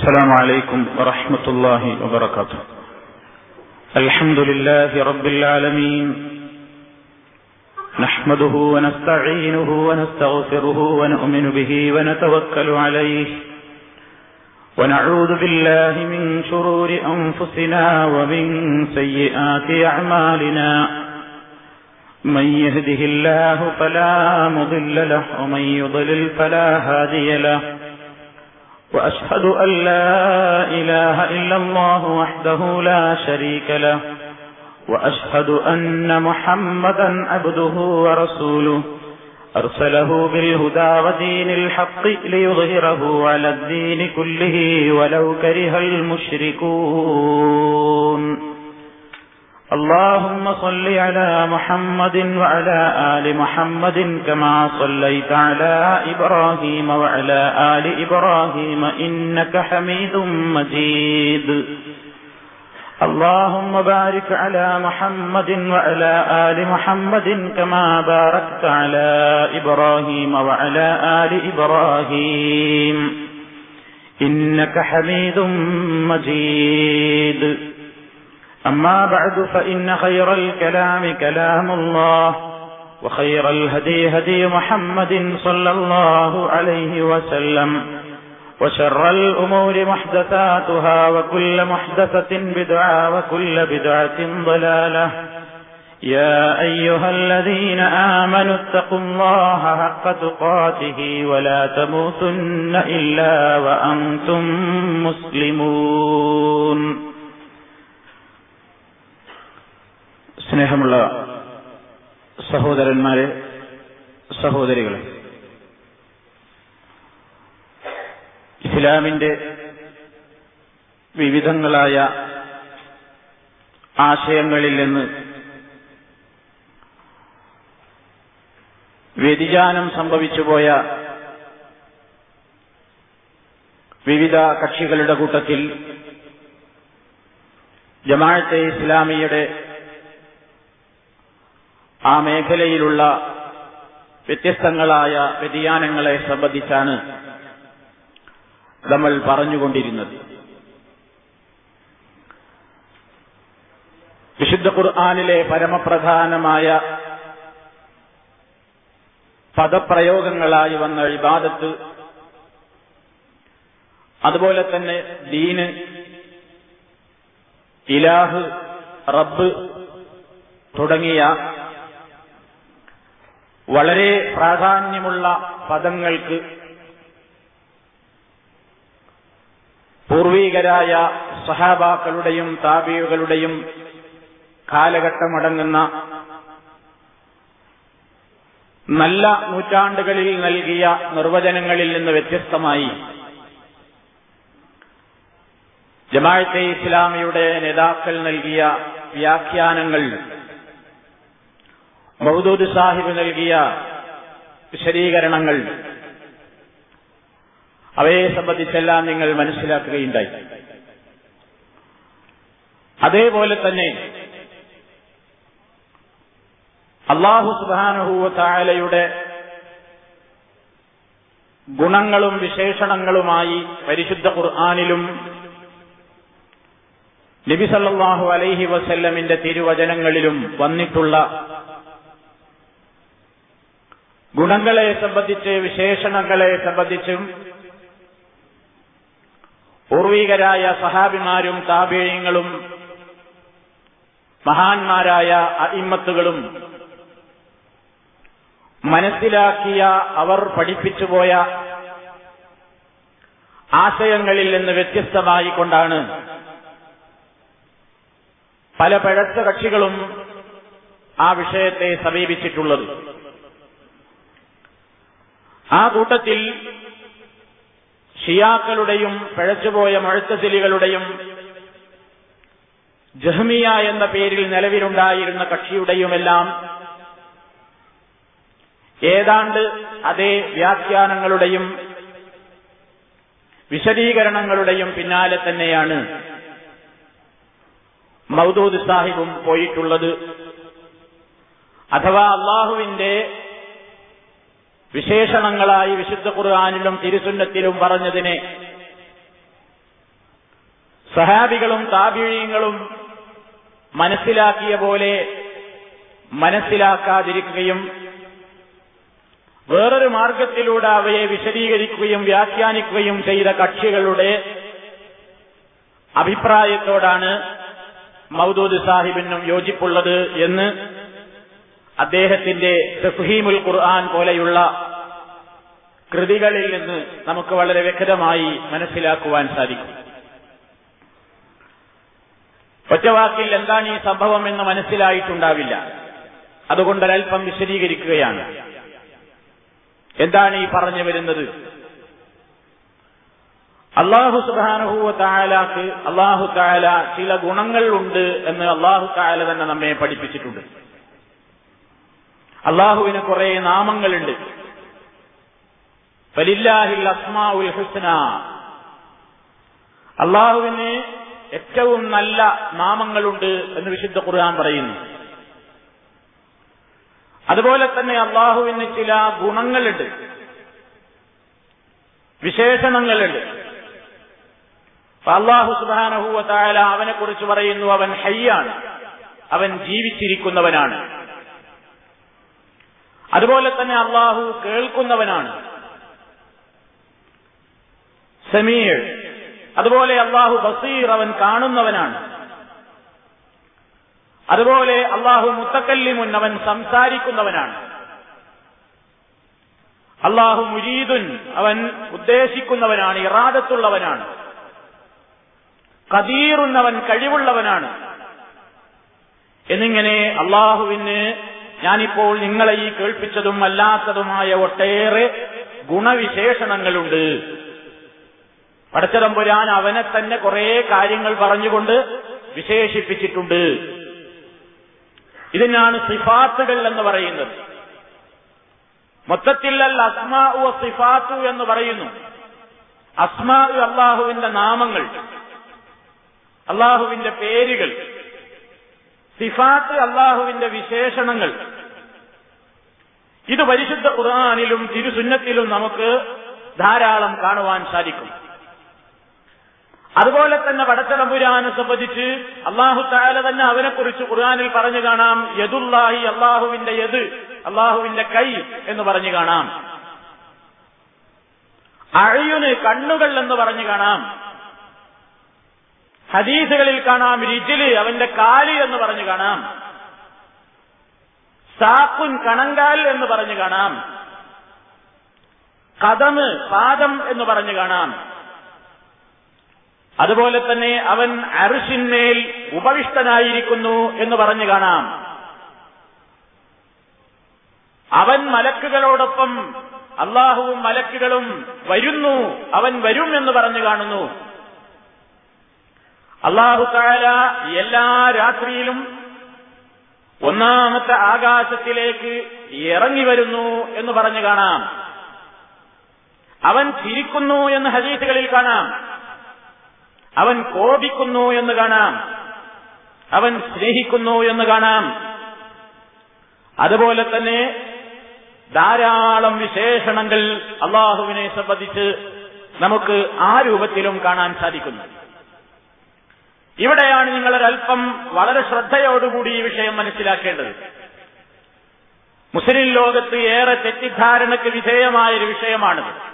السلام عليكم ورحمة الله وبركاته. الحمد لله رب العالمين. نحمده ونستعينه ونستغفره ونؤمن به ونتوكل عليه. ونعوذ بالله من شرور أنفسنا ومن سيئات أعمالنا. من يهده الله فلا مضل له ومن يضلل فلا هادي له. وأشهد أن لا إله إلا الله وحده لا شريك له وأشهد أن محمدا عبده ورسوله. أرسله بالهدى ودين الحق ليظهره على الدين كله ولو كره المشركون. اللهم صل على محمد وعلى آل محمد كما صليت على إبراهيم وعلى آل إبراهيم إنك حميد مجيد. اللهم بارك على محمد وعلى آل محمد كما باركت على إبراهيم وعلى آل إبراهيم. إنك حميد مجيد. أما بعد فإن خير الكلام كلام الله وخير الهدي هدي محمد صلى الله عليه وسلم وشر الأمور محدثاتها وكل محدثة بدعة وكل بدعة ضلالة. يا أيها الذين آمنوا اتقوا الله حق تقاته ولا تموتن إلا وأنتم مسلمون. സ്നേഹമുള്ള സഹോദരന്മാരെ സഹോദരികളെ ഇസ്ലാമിന്റെ വിവിധങ്ങളായ ആശയങ്ങളിൽ നിന്ന് വ്യതിചാനം സംഭവിച്ചുപോയ വിവിധ കക്ഷികളുടെ കൂട്ടത്തിൽ ജമാഅത്തെ ഇസ്ലാമിയുടെ ആ മേഖലയിലുള്ള വ്യത്യസ്തങ്ങളായ വ്യതിയാനങ്ങളെ സംബന്ധിച്ചാണ് നമ്മൾ പറഞ്ഞുകൊണ്ടിരുന്നത്. വിശുദ്ധ ഖുർആാനിലെ പരമപ്രധാനമായ പദപ്രയോഗങ്ങളായി വന്ന ഇബാദത്ത് അതുപോലെ തന്നെ ദീന് ഇലാഹ് റബ്ബ് തുടങ്ങിയ വളരെ പ്രാധാന്യമുള്ള പദങ്ങൾക്ക് പൂർവീകരായ സഹാബാക്കളുടെയും താപികളുടെയും കാലഘട്ടമടങ്ങുന്ന നല്ല നൂറ്റാണ്ടുകളിൽ നൽകിയ നിർവചനങ്ങളിൽ നിന്ന് വ്യത്യസ്തമായി ജമാഅത്തെ ഇസ്ലാമിയുടെ നേതാക്കൾ നൽകിയ വ്യാഖ്യാനങ്ങൾ മൗദൂദ് സാഹിബ് നൽകിയ വിശദീകരണങ്ങൾ. അവയെ സംബന്ധിച്ചെല്ലാം നിങ്ങൾ മനസ്സിലാക്കുകയുണ്ടായി. അതേപോലെ തന്നെ അള്ളാഹു സുബാനുഹൂവ തായാലയുടെ ഗുണങ്ങളും വിശേഷണങ്ങളുമായി പരിശുദ്ധ ഖുർആാനിലും നബിസല്ലാഹു അലൈഹി വസല്ലമിന്റെ തിരുവചനങ്ങളിലും വന്നിട്ടുള്ള ഗുണങ്ങളെ സംബന്ധിച്ച് വിശേഷണങ്ങളെ സംബന്ധിച്ചും പൂർവീകരായ സഹാബിമാരും താപേയങ്ങളും മഹാന്മാരായ അയിമ്മത്തുകളും മനസ്സിലാക്കിയ അവർ പഠിപ്പിച്ചുപോയ ആശയങ്ങളിൽ നിന്ന് വ്യത്യസ്തമായി കൊണ്ടാണ് പല പഴച്ച കക്ഷികളും ആ വിഷയത്തെ സമീപിച്ചിട്ടുള്ളത്. ആ കൂട്ടത്തിൽ ഷിയാക്കളുടെയും പിഴച്ചുപോയ മഴത്തസിലികളുടെയും ജഹ്മിയ എന്ന പേരിൽ നിലവിലുണ്ടായിരുന്ന കക്ഷിയുടെയുമെല്ലാം ഏതാണ്ട് അതേ വ്യാഖ്യാനങ്ങളുടെയും വിശദീകരണങ്ങളുടെയും പിന്നാലെ തന്നെയാണ് മൗദൂദ് സാഹിബും പോയിട്ടുള്ളത്. അഥവാ അള്ളാഹുവിന്റെ വിശേഷണങ്ങളായി വിശുദ്ധ ഖുർആാനിലും തിരുസുന്നത്തിലും പറഞ്ഞതിനെ സഹാബികളും താപിഴയങ്ങളും മനസ്സിലാക്കിയ പോലെ മനസ്സിലാക്കാതിരിക്കുകയും വേറൊരു മാർഗത്തിലൂടെ അവയെ വിശദീകരിക്കുകയും വ്യാഖ്യാനിക്കുകയും ചെയ്ത കക്ഷികളുടെ അഭിപ്രായത്തോടാണ് മൗദൂദ് സാഹിബിനും യോജിപ്പുള്ളത് എന്ന് അദ്ദേഹത്തിന്റെ തഫ്ഹീമുൽ ഖുർആൻ പോലെയുള്ള കൃതികളിൽ നിന്ന് നമുക്ക് വളരെ വ്യക്തമായി മനസ്സിലാക്കുവാൻ സാധിക്കും. ഒറ്റവാക്കിൽ എന്താണ് ഈ സംഭവം എന്ന് മനസ്സിലായിട്ടുണ്ടാവില്ല. അതുകൊണ്ട് അല്പം വിശദീകരിക്കുകയാണ്. എന്താണ് ഈ പറഞ്ഞു വരുന്നത്? അള്ളാഹു സുബാനുഹൂവ തായാലാക്ക് അള്ളാഹു തായാല ചില ഗുണങ്ങൾ ഉണ്ട് എന്ന് അള്ളാഹു തായാല തന്നെ നമ്മെ പഠിപ്പിച്ചിട്ടുണ്ട്. അള്ളാഹുവിന് കുറെ നാമങ്ങളുണ്ട്. അള്ളാഹുവിന് ഏറ്റവും നല്ല നാമങ്ങളുണ്ട് എന്ന് വിശുദ്ധ ഖുർആൻ പറയുന്നു. അതുപോലെ തന്നെ അള്ളാഹുവിന് ചില ഗുണങ്ങളുണ്ട്. വിശേഷണങ്ങളുണ്ട്. അള്ളാഹു സുബാനഹുവ തായാല അവനെ കുറിച്ച് പറയുന്നു അവൻ ഹയ്യാണ്. അവൻ ജീവിച്ചിരിക്കുന്നവനാണ്. അതുപോലെ തന്നെ അള്ളാഹു കേൾക്കുന്നവനാണ്. സമീർ. അതുപോലെ അള്ളാഹു ബസീർ അവൻ കാണുന്നവനാണ്. അതുപോലെ അള്ളാഹു മുത്തക്കല്ലിമുൻ അവൻ സംസാരിക്കുന്നവനാണ്. അള്ളാഹു മുരീദുൻ അവൻ ഉദ്ദേശിക്കുന്നവനാണ് ഇറാദത്തുള്ളവനാണ്. കദീറുന്നവൻ കഴിവുള്ളവനാണ്. എന്നിങ്ങനെ അള്ളാഹുവിന് ഞാനിപ്പോൾ നിങ്ങളെ ഈ കേൾപ്പിച്ചതും അല്ലാത്തതുമായ ഒട്ടേറെ ഗുണവിശേഷണങ്ങളുണ്ട്. പടച്ചതമ്പുരാൻ അവനെ തന്നെ കുറെ കാര്യങ്ങൾ പറഞ്ഞുകൊണ്ട് വിശേഷിപ്പിച്ചിട്ടുണ്ട്. ഇതിനാണ് സിഫാത്തുകൾ എന്ന് പറയുന്നത്. മൊത്തത്തിൽ അസ്മാ സിഫാത്തു എന്ന് പറയുന്നു. അസ്മാ അള്ളാഹുവിന്റെ നാമങ്ങൾ അള്ളാഹുവിന്റെ പേരുകൾ സിഫാത്ത് അള്ളാഹുവിന്റെ വിശേഷണങ്ങൾ. ഇത് പരിശുദ്ധ ഖുർആാനിലും തിരുസുന്നത്തിലും നമുക്ക് ധാരാളം കാണുവാൻ സാധിക്കും. അതുപോലെ തന്നെ പടച്ചതമ്പുരാനെ സംബന്ധിച്ച് അള്ളാഹു താല തന്നെ അവനെക്കുറിച്ച് ഖുർആാനിൽ പറഞ്ഞു കാണാം. യദുല്ലാഹി അള്ളാഹുവിന്റെ യദ് അള്ളാഹുവിന്റെ കൈ എന്ന് പറഞ്ഞു കാണാം. അഴയുന് കണ്ണുകൾ എന്ന് പറഞ്ഞു കാണാം. ഹദീസുകളിൽ കാണാം രിജിൽ അവന്റെ കാൽ എന്ന് പറഞ്ഞു കാണാം. സാക്കുൻ കണങ്കാൽ എന്ന് പറഞ്ഞു കാണാം. കഥമ് പാദം എന്ന് പറഞ്ഞു കാണാം. അതുപോലെ തന്നെ അവൻ അറുഷിന്മേൽ ഉപവിഷ്ടനായിരിക്കുന്നു എന്ന് പറഞ്ഞു കാണാം. അവൻ മലക്കുകളോടൊപ്പം അള്ളാഹുവും മലക്കുകളും വരുന്നു അവൻ വരും എന്ന് പറഞ്ഞു കാണുന്നു. അള്ളാഹു താല എല്ലാ രാത്രിയിലും ഒന്നാമത്തെ ആകാശത്തിലേക്ക് ഇറങ്ങി വരുന്നു എന്ന് പറഞ്ഞു കാണാം. അവൻ ചിരിക്കുന്നു എന്ന് ഹദീസുകളിൽ കാണാം. അവൻ കോപിക്കുന്നു എന്ന് കാണാം. അവൻ സ്നേഹിക്കുന്നു എന്ന് കാണാം. അതുപോലെ തന്നെ ധാരാളം വിശേഷണങ്ങൾ അള്ളാഹുവിനെ സംബന്ധിച്ച് നമുക്ക് ആ രൂപത്തിലും കാണാൻ സാധിക്കുന്നു. ഇവിടെയാണ് നിങ്ങൾ നിങ്ങളൊരൽപ്പം വളരെ ശ്രദ്ധയോടുകൂടി ഈ വിഷയം മനസ്സിലാക്കേണ്ടത്. മുസ്ലിം ലോകത്ത് ഏറെ തെറ്റിദ്ധാരണയ്ക്ക് വിധേയമായൊരു വിഷയമാണിത്.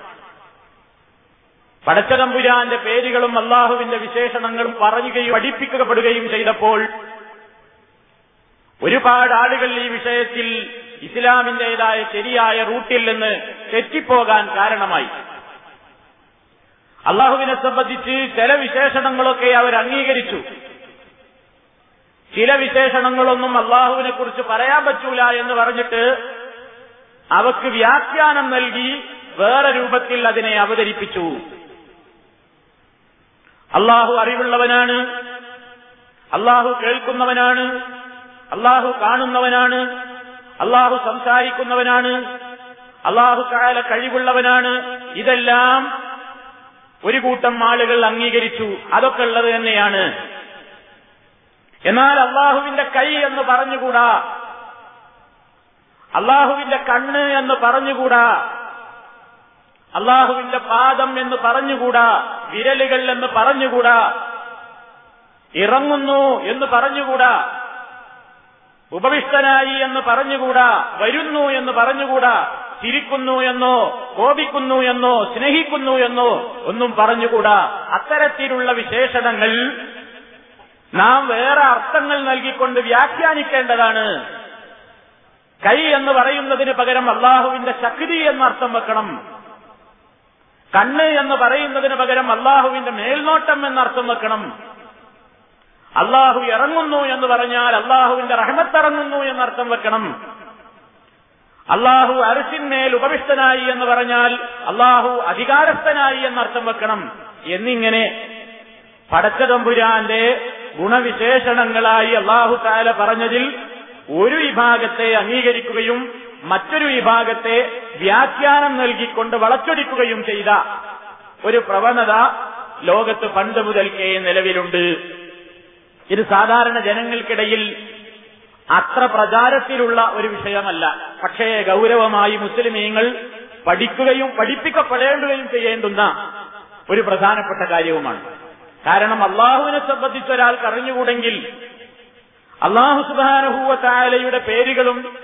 പടച്ചതമ്പുരാന്റെ പേരുകളും അള്ളാഹുവിന്റെ വിശേഷണങ്ങളും പറയുകയും പഠിപ്പിക്കപ്പെടുകയും ചെയ്തപ്പോൾ ഒരുപാട് ആളുകൾ ഈ വിഷയത്തിൽ ഇസ്ലാമിന്റേതായ ശരിയായ റൂട്ടിൽ നിന്ന് തെറ്റിപ്പോകാൻ കാരണമായി. അള്ളാഹുവിനെ സംബന്ധിച്ച് ചില വിശേഷണങ്ങളൊക്കെ അവർ അംഗീകരിച്ചു. ചില വിശേഷണങ്ങളൊന്നും അള്ളാഹുവിനെ കുറിച്ച് പറയാൻ പറ്റൂല എന്ന് പറഞ്ഞിട്ട് അവക്ക് വ്യാഖ്യാനം നൽകി വേറെ രൂപത്തിൽ അതിനെ അവതരിപ്പിച്ചു. അള്ളാഹു അറിവുള്ളവനാണ്. അള്ളാഹു കേൾക്കുന്നവനാണ്. അള്ളാഹു കാണുന്നവനാണ്. അള്ളാഹു സംസാരിക്കുന്നവനാണ്. അള്ളാഹു കാല കഴിവുള്ളവനാണ്. ഇതെല്ലാം ഒരു കൂട്ടം ആളുകൾ അംഗീകരിച്ചു. അതൊക്കെ ഉള്ളത് തന്നെയാണ്. എന്നാൽ അള്ളാഹുവിന്റെ കൈ എന്ന് പറഞ്ഞുകൂടാ? അള്ളാഹുവിന്റെ കണ്ണ് എന്ന് പറഞ്ഞുകൂടാ? അള്ളാഹുവിന്റെ പാദം എന്ന് പറഞ്ഞുകൂടാ? വിരലുകൾ എന്ന് പറഞ്ഞുകൂടാ? ഇറങ്ങുന്നു എന്ന് പറഞ്ഞുകൂടാ? ഉപവിഷ്ടനായി എന്ന് പറഞ്ഞുകൂടാ? വരുന്നു എന്ന് പറഞ്ഞുകൂടാ? ചിരിക്കുന്നു എന്നോ കോപിക്കുന്നു എന്നോ സ്നേഹിക്കുന്നു എന്നോ ഒന്നും പറഞ്ഞുകൂടാ. അത്തരത്തിലുള്ള വിശേഷണങ്ങൾ നാം വേറെ അർത്ഥങ്ങൾ നൽകിക്കൊണ്ട് വ്യാഖ്യാനിക്കേണ്ടതാണ്. കൈ എന്ന് പറയുന്നതിന് പകരം അള്ളാഹുവിന്റെ ശക്തി എന്നർത്ഥം വെക്കണം. കണ്ണ് എന്ന് പറയുന്നതിന് പകരം അള്ളാഹുവിന്റെ മേൽനോട്ടം എന്നർത്ഥം വെക്കണം. അള്ളാഹു ഇറങ്ങുന്നു എന്ന് പറഞ്ഞാൽ അള്ളാഹുവിന്റെ റഹമത്തിറങ്ങുന്നു എന്നർത്ഥം വെക്കണം. അള്ളാഹു അരിശിന്മേൽ ഉപവിഷ്ടനായി എന്ന് പറഞ്ഞാൽ അള്ളാഹു അധികാരസ്ഥനായി എന്നർത്ഥം വെക്കണം. എന്നിങ്ങനെ പടച്ചതമ്പുരാന്റെ ഗുണവിശേഷണങ്ങളായി അള്ളാഹു താല പറഞ്ഞതിൽ ഒരു വിഭാഗത്തെ അംഗീകരിക്കുകയും മറ്റൊരു വിഭാഗത്തെ വ്യാഖ്യാനം നൽകിക്കൊണ്ട് വളച്ചൊടിക്കുകയും ചെയ്ത ഒരു പ്രവണത ലോകത്ത് പണ്ട് മുതൽക്കേ നിലവിലുണ്ട്. ഇത് സാധാരണ ജനങ്ങൾക്കിടയിൽ അത്ര പ്രചാരത്തിലുള്ള ഒരു വിഷയമല്ല. പക്ഷേ ഗൗരവമായി മുസ്ലിമീങ്ങൾ പഠിക്കുകയും പഠിപ്പിക്കപ്പെടേണ്ടുകയും ചെയ്യേണ്ടുന്ന ഒരു പ്രധാനപ്പെട്ട കാര്യവുമാണ്. കാരണം അള്ളാഹുവിനെ സംബന്ധിച്ച് ഒരാൾ അറിഞ്ഞുകൂടെങ്കിൽ അള്ളാഹു സുധാനഹൂവത്തായാലയുടെ പേരുകളും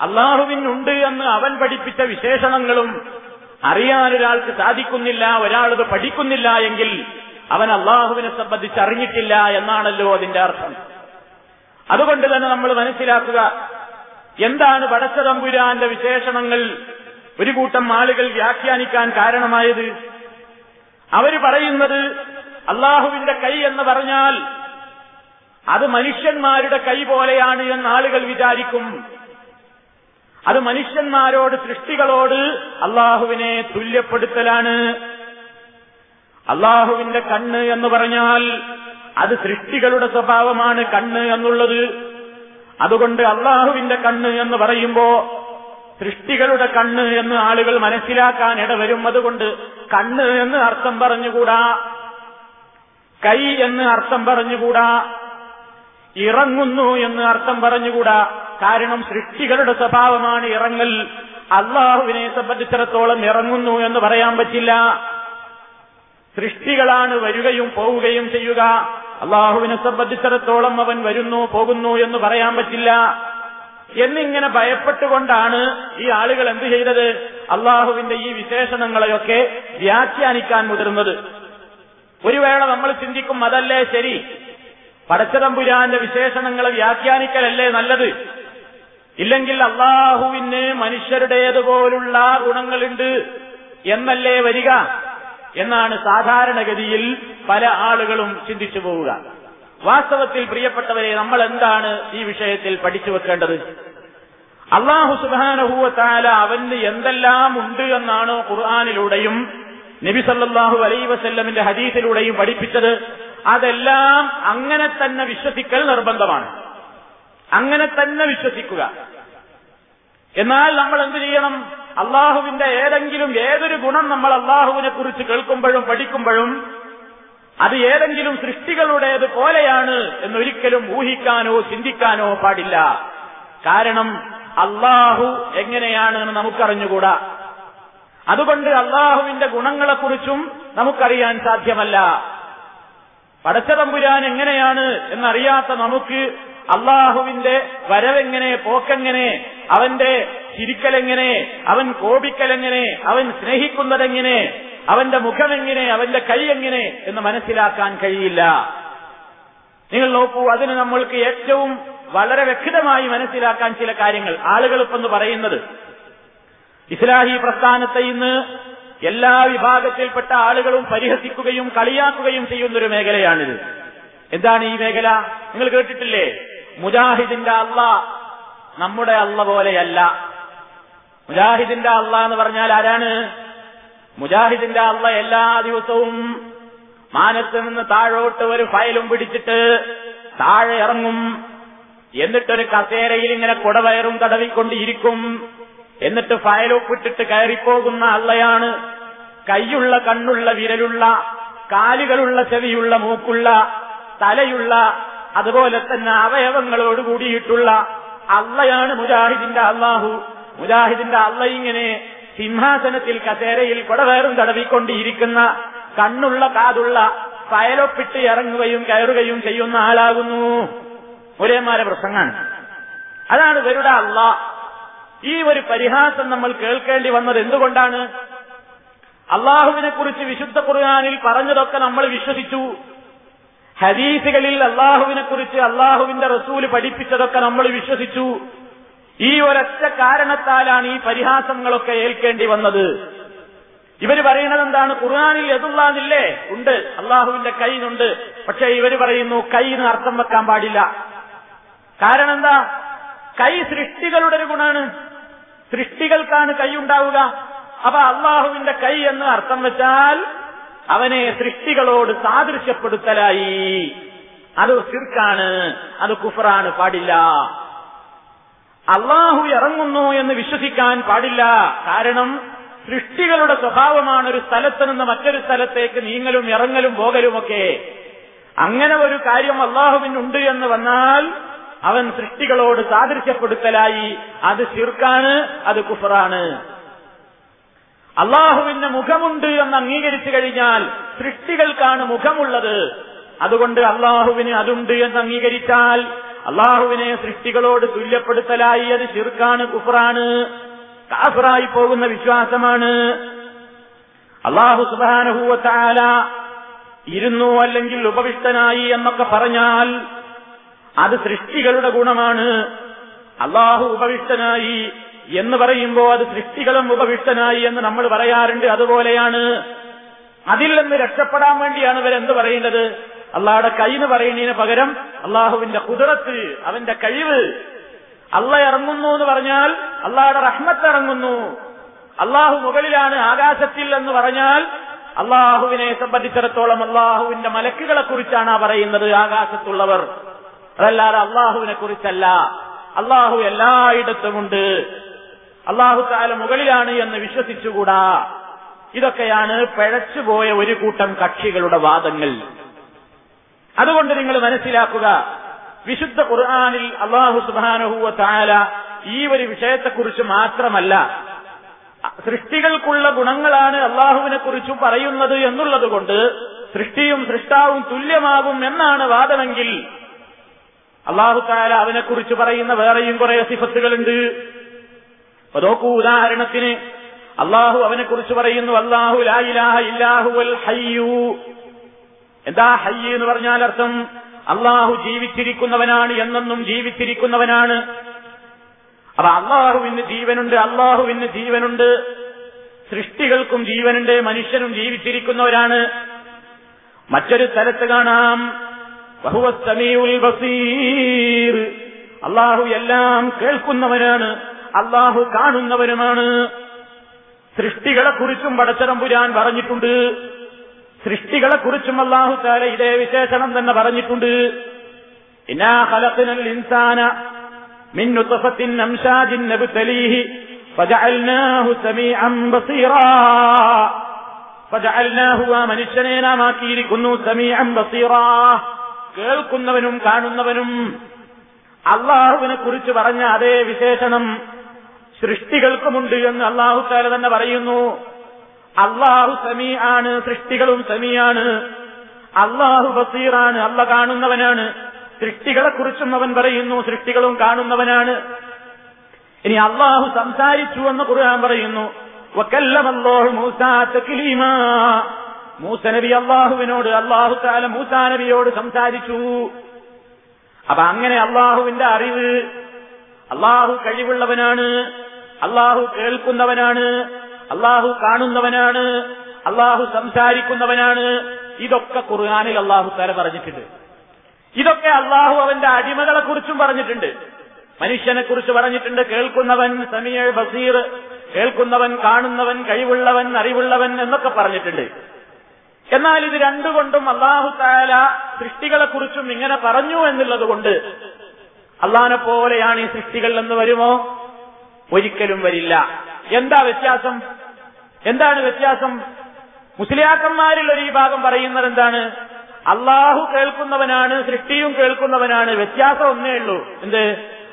അള്ളാഹുവിനുണ്ട് എന്ന് അവൻ പഠിപ്പിച്ച വിശേഷണങ്ങളും അറിയാൻ ഒരാൾക്ക് സാധിക്കുന്നില്ല ഒരാളത് പഠിക്കുന്നില്ല എങ്കിൽ അവൻ അള്ളാഹുവിനെ സംബന്ധിച്ച് അറിഞ്ഞിട്ടില്ല എന്നാണല്ലോ അതിന്റെ അർത്ഥം. അതുകൊണ്ട് തന്നെ നമ്മൾ മനസ്സിലാക്കുക എന്താണ് പടച്ചതമ്പുരാന്റെ വിശേഷണങ്ങൾ? ഒരു കൂട്ടം ആളുകൾ വ്യാഖ്യാനിക്കാൻ കാരണമായത്? അവർ പറയുന്നത് അള്ളാഹുവിന്റെ കൈ എന്ന് പറഞ്ഞാൽ അത് മനുഷ്യന്മാരുടെ കൈ പോലെയാണ് എന്ന് ആളുകൾ വിചാരിക്കും. അത് മനുഷ്യന്മാരോട് സൃഷ്ടികളോട് അള്ളാഹുവിനെ തുല്യപ്പെടുത്തലാണ്. അള്ളാഹുവിന്റെ കണ്ണ് എന്ന് പറഞ്ഞാൽ അത് സൃഷ്ടികളുടെ സ്വഭാവമാണ് കണ്ണ് എന്നുള്ളത്. അതുകൊണ്ട് അള്ളാഹുവിന്റെ കണ്ണ് എന്ന് പറയുമ്പോ സൃഷ്ടികളുടെ കണ്ണ് എന്ന് ആളുകൾ മനസ്സിലാക്കാൻ ഇടവരും. അതുകൊണ്ട് കണ്ണ് എന്ന് അർത്ഥം പറഞ്ഞുകൂടാ? കൈ എന്ന് അർത്ഥം പറഞ്ഞുകൂടാ? ഇറങ്ങുന്നു എന്ന് അർത്ഥം പറഞ്ഞുകൂടാ? കാരണം സൃഷ്ടികളുടെ സ്വഭാവമാണ് ഇറങ്ങൽ. അള്ളാഹുവിനെ സംബന്ധിച്ചിടത്തോളം ഇറങ്ങുന്നു എന്ന് പറയാൻ പറ്റില്ല. സൃഷ്ടികളാണ് വരികയും പോവുകയും ചെയ്യുക. അള്ളാഹുവിനെ സംബന്ധിച്ചിടത്തോളം അവൻ വരുന്നു പോകുന്നു എന്ന് പറയാൻ പറ്റില്ല. എന്നിങ്ങനെ ഭയപ്പെട്ടുകൊണ്ടാണ് ഈ ആളുകൾ എന്ത് ചെയ്തത്? അള്ളാഹുവിന്റെ ഈ വിശേഷണങ്ങളെയൊക്കെ വ്യാഖ്യാനിക്കാൻ മുതിർന്നത്. ഒരു വേള നമ്മൾ ചിന്തിക്കും അതല്ലേ ശരി? പടച്ചതമ്പുരാന്റെ വിശേഷണങ്ങളെ വ്യാഖ്യാനിക്കലല്ലേ നല്ലത്? ഇല്ലെങ്കിൽ അള്ളാഹുവിന് മനുഷ്യരുടേതുപോലുള്ള ഗുണങ്ങളുണ്ട് എന്നല്ലേ വരിക? എന്നാണ് സാധാരണഗതിയിൽ പല ആളുകളും ചിന്തിച്ചു പോവുക. വാസ്തവത്തിൽ പ്രിയപ്പെട്ടവരെ നമ്മൾ എന്താണ് ഈ വിഷയത്തിൽ പഠിച്ചു വെക്കേണ്ടത്? അള്ളാഹു സുബാനഹൂവത്താല അവന് എന്തെല്ലാം ഉണ്ട് എന്നാണ് ഖുർആാനിലൂടെയും നബി സല്ലാഹു അലൈ വസല്ലമിന്റെ ഹദീസിലൂടെയും പഠിപ്പിച്ചത്. അതെല്ലാം അങ്ങനെ തന്നെ വിശ്വസിക്കൽ നിർബന്ധമാണ്. അങ്ങനെ തന്നെ വിശ്വസിക്കുക. എന്നാൽ നമ്മൾ എന്ത് ചെയ്യണം? അള്ളാഹുവിന്റെ ഏതെങ്കിലും ഏതൊരു ഗുണം നമ്മൾ അള്ളാഹുവിനെ കുറിച്ച് കേൾക്കുമ്പോഴും പഠിക്കുമ്പോഴും അത് ഏതെങ്കിലും സൃഷ്ടികളുടേത് പോലെയാണ് എന്നൊരിക്കലും ഊഹിക്കാനോ ചിന്തിക്കാനോ പാടില്ല. കാരണം അള്ളാഹു എങ്ങനെയാണ് എന്ന് നമുക്കറിഞ്ഞുകൂടാ. അതുകൊണ്ട് അള്ളാഹുവിന്റെ ഗുണങ്ങളെക്കുറിച്ചും നമുക്കറിയാൻ സാധ്യമല്ല. പടച്ചതമ്പുരാൻ എങ്ങനെയാണ് എന്നറിയാത്ത നമുക്ക് അള്ളാഹുവിന്റെ വരവെങ്ങനെ പോക്കെങ്ങനെ അവന്റെ ചിരിക്കലെങ്ങനെ അവൻ കോപിക്കലെങ്ങനെ അവൻ സ്നേഹിക്കുന്നതെങ്ങനെ അവന്റെ മുഖമെങ്ങനെ അവന്റെ കൈ എങ്ങനെ എന്ന് മനസ്സിലാക്കാൻ കഴിയില്ല. നിങ്ങൾ നോക്കൂ അതിന് നമ്മൾക്ക് ഏറ്റവും വളരെ വ്യക്തമായി മനസ്സിലാക്കാൻ ചില കാര്യങ്ങൾ. ആളുകൾ ഇപ്പെന്ന് പറയുന്നത് ഇസ്ലാഹി പ്രസ്ഥാനത്തെ ഇന്ന് എല്ലാ വിഭാഗത്തിൽപ്പെട്ട ആളുകളും പരിഹസിക്കുകയും കളിയാക്കുകയും ചെയ്യുന്നൊരു മേഖലയാണിത്. എന്താണ് ഈ മേഖല? നിങ്ങൾ കേട്ടിട്ടില്ലേ? മുജാഹിദിന്റെ അല്ല നമ്മുടെ അല്ല പോലെയല്ല. മുജാഹിദിന്റെ അല്ല എന്ന് പറഞ്ഞാൽ ആരാണ്? മുജാഹിദിന്റെ അല്ല എല്ലാ ദിവസവും മാനത്ത് നിന്ന് താഴോട്ട് ഒരു ഫയലും പിടിച്ചിട്ട് താഴെ ഇറങ്ങും. എന്നിട്ടൊരു കസേരയിൽ ഇങ്ങനെ കുടവയറും തടവിക്കൊണ്ടിരിക്കും. എന്നിട്ട് ഫയലൊപ്പിട്ടിട്ട് കയറിപ്പോകുന്ന അള്ളയാണ്. കൈയുള്ള കണ്ണുള്ള വിരലുള്ള കാലുകളുള്ള ചെവിയുള്ള മൂക്കുള്ള തലയുള്ള അതുപോലെ തന്നെ അവയവങ്ങളോട് കൂടിയിട്ടുള്ള അള്ളയാണ് മുജാഹിദിന്റെ അള്ളാഹു. മുജാഹിദിന്റെ അള്ള ഇങ്ങനെ സിംഹാസനത്തിൽ കസേരയിൽ കൊടവേറും തടവിക്കൊണ്ടിരിക്കുന്ന കണ്ണുള്ള കാതുള്ള പയലൊപ്പിട്ട് ഇറങ്ങുകയും കയറുകയും ചെയ്യുന്ന ആളാകുന്നു. ഒരേമാരെ പ്രസംഗാണ് അതാണ് ഇവരുടെ അള്ള. ഈ ഒരു പരിഹാസം നമ്മൾ കേൾക്കേണ്ടി വന്നത് എന്തുകൊണ്ടാണ്? അള്ളാഹുവിനെ കുറിച്ച് വിശുദ്ധ ഖുർആാനിൽ പറഞ്ഞതൊക്കെ നമ്മൾ വിശ്വസിച്ചു. ഹദീസുകളിൽ അള്ളാഹുവിനെ കുറിച്ച് അള്ളാഹുവിന്റെ റസൂൽ പഠിപ്പിച്ചതൊക്കെ നമ്മൾ വിശ്വസിച്ചു. ഈ ഒരൊറ്റ കാരണത്താലാണ് ഈ പരിഹാസങ്ങളൊക്കെ ഏൽക്കേണ്ടി വന്നത്. ഇവർ പറയുന്നത് എന്താണ്? ഖുർആാനിൽ എതുള്ളാന്നില്ലേ ഉണ്ട്. അള്ളാഹുവിന്റെ കൈന്നുണ്ട് പക്ഷെ ഇവർ പറയുന്നു കൈ എന്ന് അർത്ഥം വെക്കാൻ പാടില്ല. കാരണം എന്താ? കൈ സൃഷ്ടികളുടെ ഒരു ഗുണാണ്. സൃഷ്ടികൾക്കാണ് കൈ ഉണ്ടാവുക. അപ്പൊ അള്ളാഹുവിന്റെ കൈ എന്ന് അർത്ഥം വെച്ചാൽ അവനെ സൃഷ്ടികളോട് സാദൃശ്യപ്പെടുത്തലായി. അത് സിർക്കാണ് അത് കുഫറാണ് പാടില്ല. അള്ളാഹു ഇറങ്ങുന്നു എന്ന് വിശ്വസിക്കാൻ പാടില്ല. കാരണം സൃഷ്ടികളുടെ സ്വഭാവമാണ് ഒരു സ്ഥലത്ത് നിന്ന് മറ്റൊരു സ്ഥലത്തേക്ക് നീങ്ങലും ഇറങ്ങലും പോകലുമൊക്കെ അങ്ങനെ ഒരു കാര്യം അള്ളാഹുവിനുണ്ട് എന്ന് വന്നാൽ അവൻ സൃഷ്ടികളോട് സാദൃശ്യപ്പെടുത്തലായി. അത് ശിർക്കാണ് അത് കുഫറാണ്. അള്ളാഹുവിന് മുഖമുണ്ട് എന്ന് അംഗീകരിച്ചു കഴിഞ്ഞാൽ സൃഷ്ടികൾക്കാണ് മുഖമുള്ളത്. അതുകൊണ്ട് അള്ളാഹുവിന് അതുണ്ട് എന്ന് അംഗീകരിച്ചാൽ അള്ളാഹുവിനെ സൃഷ്ടികളോട് തുല്യപ്പെടുത്തലായി അത് ശിർക്കാണ് കുഫറാണ് കാഫറായി പോകുന്ന വിശ്വാസമാണ്. അള്ളാഹു സുബാനഹൂവത്താല ഇരുന്നു അല്ലെങ്കിൽ ഉപവിഷ്ടനായി എന്നൊക്കെ പറഞ്ഞാൽ അത് സൃഷ്ടികളുടെ ഗുണമാണ്. അള്ളാഹു ഉപവിഷ്ടനായി എന്ന് പറയുമ്പോൾ അത് സൃഷ്ടികളും ഉപവിഷ്ടനായി എന്ന് നമ്മൾ പറയാറുണ്ട്. അതുപോലെയാണ് അതിൽ നിന്ന് രക്ഷപ്പെടാൻ വേണ്ടിയാണ് ഇവരെന്ത് പറയുന്നത്? അള്ളാഹുടെ കൈന്ന് പറയുന്നതിന് പകരം അള്ളാഹുവിന്റെ കുതിരത്ത് അവന്റെ കഴിവ്. അള്ള ഇറങ്ങുന്നു എന്ന് പറഞ്ഞാൽ അള്ളാഹുടെ റഹ്മത്ത് ഇറങ്ങുന്നു. അള്ളാഹു മുകളിലാണ് ആകാശത്തിൽ എന്ന് പറഞ്ഞാൽ അള്ളാഹുവിനെ സംബന്ധിച്ചിടത്തോളം അള്ളാഹുവിന്റെ മലക്കുകളെ കുറിച്ചാണ് പറയുന്നത് ആകാശത്തുള്ളവർ. അതല്ലാതെ അള്ളാഹുവിനെ കുറിച്ചല്ല. അള്ളാഹു എല്ലായിടത്തുമുണ്ട്. അള്ളാഹു താല മുകളിലാണ് എന്ന് വിശ്വസിച്ചുകൂടാ? ഇതൊക്കെയാണ് പിഴച്ചുപോയ ഒരു കൂട്ടം കക്ഷികളുടെ വാദങ്ങൾ. അതുകൊണ്ട് നിങ്ങൾ മനസ്സിലാക്കുക വിശുദ്ധ ഖുർആാനിൽ അള്ളാഹു സുബാനഹുവ താല ഈ ഒരു വിഷയത്തെക്കുറിച്ച് മാത്രമല്ല സൃഷ്ടികൾക്കുള്ള ഗുണങ്ങളാണ് അള്ളാഹുവിനെ കുറിച്ചും പറയുന്നത് എന്നുള്ളതുകൊണ്ട് സൃഷ്ടിയും സൃഷ്ടാവും തുല്യമാകും എന്നാണ് വാദമെങ്കിൽ അള്ളാഹു താല അവനെക്കുറിച്ച് പറയുന്ന വേറെയും കുറെ സിഫത്തുകളുണ്ട്. അപ്പൊ നോക്കൂ ഉദാഹരണത്തിന് അള്ളാഹു അവനെ കുറിച്ച് പറയുന്നു അള്ളാഹു ലായിലാഹ ഇല്ലാഹുവൽ ഹയ്യു. എന്താ ഹയ്യ എന്ന് പറഞ്ഞാൽ അർത്ഥം? അള്ളാഹു ജീവിച്ചിരിക്കുന്നവനാണ് എന്നെന്നും ജീവിച്ചിരിക്കുന്നവനാണ്. അപ്പൊ അള്ളാഹുവിന് ജീവനുണ്ട് അള്ളാഹുവിന് ജീവനുണ്ട്. സൃഷ്ടികൾക്കും ജീവനുണ്ട് മനുഷ്യനും ജീവിച്ചിരിക്കുന്നവരാണ്. മറ്റൊരു സ്ഥലത്ത് കാണാം. ബസീർ. അള്ളാഹു എല്ലാം കേൾക്കുന്നവനാണ്. അള്ളാഹു കാണുന്നവനുമാണ് സൃഷ്ടികളെക്കുറിച്ചും പടച്ചതമ്പുരാൻ പറഞ്ഞിട്ടുണ്ട്. സൃഷ്ടികളെക്കുറിച്ചും അള്ളാഹു താല ഇതേ വിശേഷണം തന്നെ പറഞ്ഞിട്ടുണ്ട്. ഇൻസാന മനുഷ്യനെ നാം ആക്കിയിരിക്കുന്നു കേൾക്കുന്നവനും കാണുന്നവനും. അള്ളാഹുവിനെ കുറിച്ച് പറഞ്ഞ അതേ വിശേഷണം സൃഷ്ടികൾക്കുമുണ്ട് എന്ന് അള്ളാഹു താല തന്നെ പറയുന്നു. അള്ളാഹു സമീ ആണ് സൃഷ്ടികളും സമീയാണ് അള്ളാഹു ബസീറാണ് അല്ല കാണുന്നവനാണ്. സൃഷ്ടികളെക്കുറിച്ചും അവൻ പറയുന്നു സൃഷ്ടികളും കാണുന്നവനാണ്. ഇനി അള്ളാഹു സംസാരിച്ചു എന്ന് ഖുർആൻ പറയുന്നു. മൂസ നബി അള്ളാഹുവിനോട് അള്ളാഹു താല മൂസാ നബിയോട് സംസാരിച്ചു. അപ്പൊ അങ്ങനെ അള്ളാഹുവിന്റെ അറിവ് അള്ളാഹു കഴിവുള്ളവനാണ്. അള്ളാഹു കേൾക്കുന്നവനാണ് അള്ളാഹു കാണുന്നവനാണ് അള്ളാഹു സംസാരിക്കുന്നവനാണ്. ഇതൊക്കെ ഖുർആാനിൽ അള്ളാഹു തല പറഞ്ഞിട്ടുണ്ട്. ഇതൊക്കെ അള്ളാഹു അവന്റെ അടിമകളെ കുറിച്ചും പറഞ്ഞിട്ടുണ്ട്. മനുഷ്യനെ കുറിച്ച് പറഞ്ഞിട്ടുണ്ട്. കേൾക്കുന്നവൻ സമീർ ബസീർ കേൾക്കുന്നവൻ കാണുന്നവൻ കഴിവുള്ളവൻ അറിവുള്ളവൻ എന്നൊക്കെ പറഞ്ഞിട്ടുണ്ട്. എന്നാൽ ഇത് രണ്ടുകൊണ്ടും അള്ളാഹു താല സൃഷ്ടികളെ കുറിച്ചും ഇങ്ങനെ പറഞ്ഞു എന്നുള്ളത് കൊണ്ട് അള്ളഹാനെ പോലെയാണ് ഈ സൃഷ്ടികൾ എന്ന് വരുമോ? ഒരിക്കലും വരില്ല. എന്താ വ്യത്യാസം? എന്താണ് വ്യത്യാസം? മുസ്ലിയാക്കന്മാരിൽ ഒരു വിഭാഗം ഭാഗം പറയുന്നത് എന്താണ്? അള്ളാഹു കേൾക്കുന്നവനാണ് സൃഷ്ടിയും കേൾക്കുന്നവനാണ്. വ്യത്യാസം ഒന്നേ ഉള്ളൂ. എന്ത്?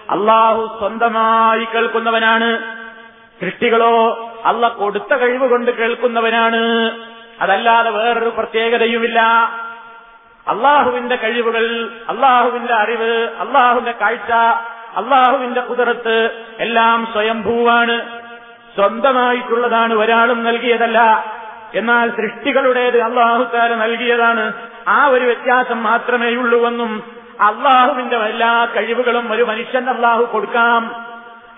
അള്ളാഹു സ്വന്തമായി കേൾക്കുന്നവനാണ്. സൃഷ്ടികളോ അല്ല കൊടുത്ത കഴിവ് കൊണ്ട് കേൾക്കുന്നവനാണ്. അതല്ലാതെ വേറൊരു പ്രത്യേകതയുമില്ല. അള്ളാഹുവിന്റെ കഴിവുകൾ അള്ളാഹുവിന്റെ അറിവ് അള്ളാഹുവിന്റെ കാഴ്ച അള്ളാഹുവിന്റെ കുതിരത്ത് എല്ലാം സ്വയംഭൂവാണ്. സ്വന്തമായിട്ടുള്ളതാണ് ഒരാളും നൽകിയതല്ല. എന്നാൽ സൃഷ്ടികളുടേത് അള്ളാഹുത്താല നൽകിയതാണ്. ആ ഒരു വ്യത്യാസം മാത്രമേയുള്ളൂവെന്നും അള്ളാഹുവിന്റെ എല്ലാ കഴിവുകളും ഒരു മനുഷ്യൻ അള്ളാഹു കൊടുക്കാം.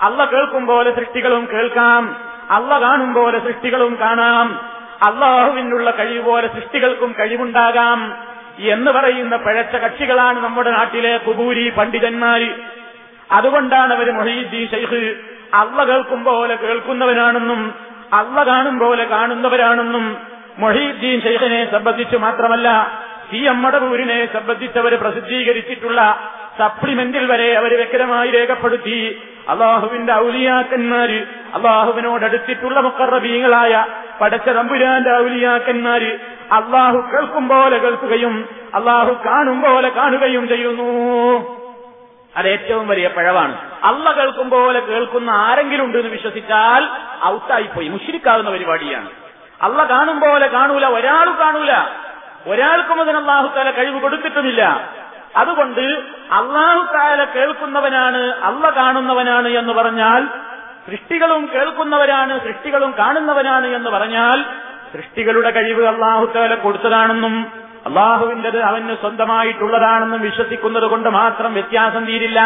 അള്ള കേൾക്കും പോലെ സൃഷ്ടികളും കേൾക്കാം. അള്ള കാണും പോലെ സൃഷ്ടികളും കാണാം. അള്ളാഹുവിനുള്ള കഴിവ് പോലെ സൃഷ്ടികൾക്കും കഴിവുണ്ടാകാം എന്ന് പറയുന്ന പഴച്ച കക്ഷികളാണ് നമ്മുടെ നാട്ടിലെ കുബൂരി പണ്ഡിതന്മാര്. അതുകൊണ്ടാണ് അവർ മൊഹീദ്ദീൻ ഷെയ്ഖ് അള്ള കേൾക്കും പോലെ കേൾക്കുന്നവനാണെന്നും അള്ള കാണും പോലെ കാണുന്നവരാണെന്നും മൊഹീദ്ദീൻ ഷെയ്ഖിനെ സംബന്ധിച്ച് മാത്രമല്ല സി അമ്മടപൂരിനെ സംബന്ധിച്ചവർ പ്രസിദ്ധീകരിച്ചിട്ടുള്ള സപ്ലിമെന്റിൽ വരെ അവർ വ്യക്തമായി രേഖപ്പെടുത്തി. അള്ളാഹുവിന്റെ ഔലിയാക്കന്മാര് അള്ളാഹുവിനോടടുത്തിട്ടുള്ള മുക്കറബീങ്ങളായ പടച്ച തമ്പുരാന്റെ ഔലിയാക്കന്മാര് അള്ളാഹു കേൾക്കും പോലെ കേൾക്കുകയും അള്ളാഹു കാണും പോലെ കാണുകയും ചെയ്യുന്നു. അത് ഏറ്റവും വലിയ പഴവാണ്. അള്ള കേൾക്കും പോലെ കേൾക്കുന്ന ആരെങ്കിലും ഉണ്ട് എന്ന് വിശ്വസിച്ചാൽ ഔട്ടായിപ്പോയി. മുഷിരിക്കാവുന്ന പരിപാടിയാണ്. അള്ള കാണും പോലെ കാണൂല ഒരാളും കാണൂല. ഒരാൾക്കും അതിന് അള്ളാഹുത്താല കഴിവ് കൊടുത്തിട്ടുമില്ല. അതുകൊണ്ട് അള്ളാഹുത്താല കേൾക്കുന്നവനാണ് അള്ള കാണുന്നവനാണ് എന്ന് പറഞ്ഞാൽ സൃഷ്ടികളും കേൾക്കുന്നവരാണ് സൃഷ്ടികളും കാണുന്നവനാണ് എന്ന് പറഞ്ഞാൽ സൃഷ്ടികളുടെ കഴിവ് അള്ളാഹുത്താല കൊടുത്തതാണെന്നും അള്ളാഹുവിന്റെത് അവന് സ്വന്തമായിട്ടുള്ളതാണെന്നും വിശ്വസിക്കുന്നത് കൊണ്ട് മാത്രം വ്യത്യാസം തീരില്ല.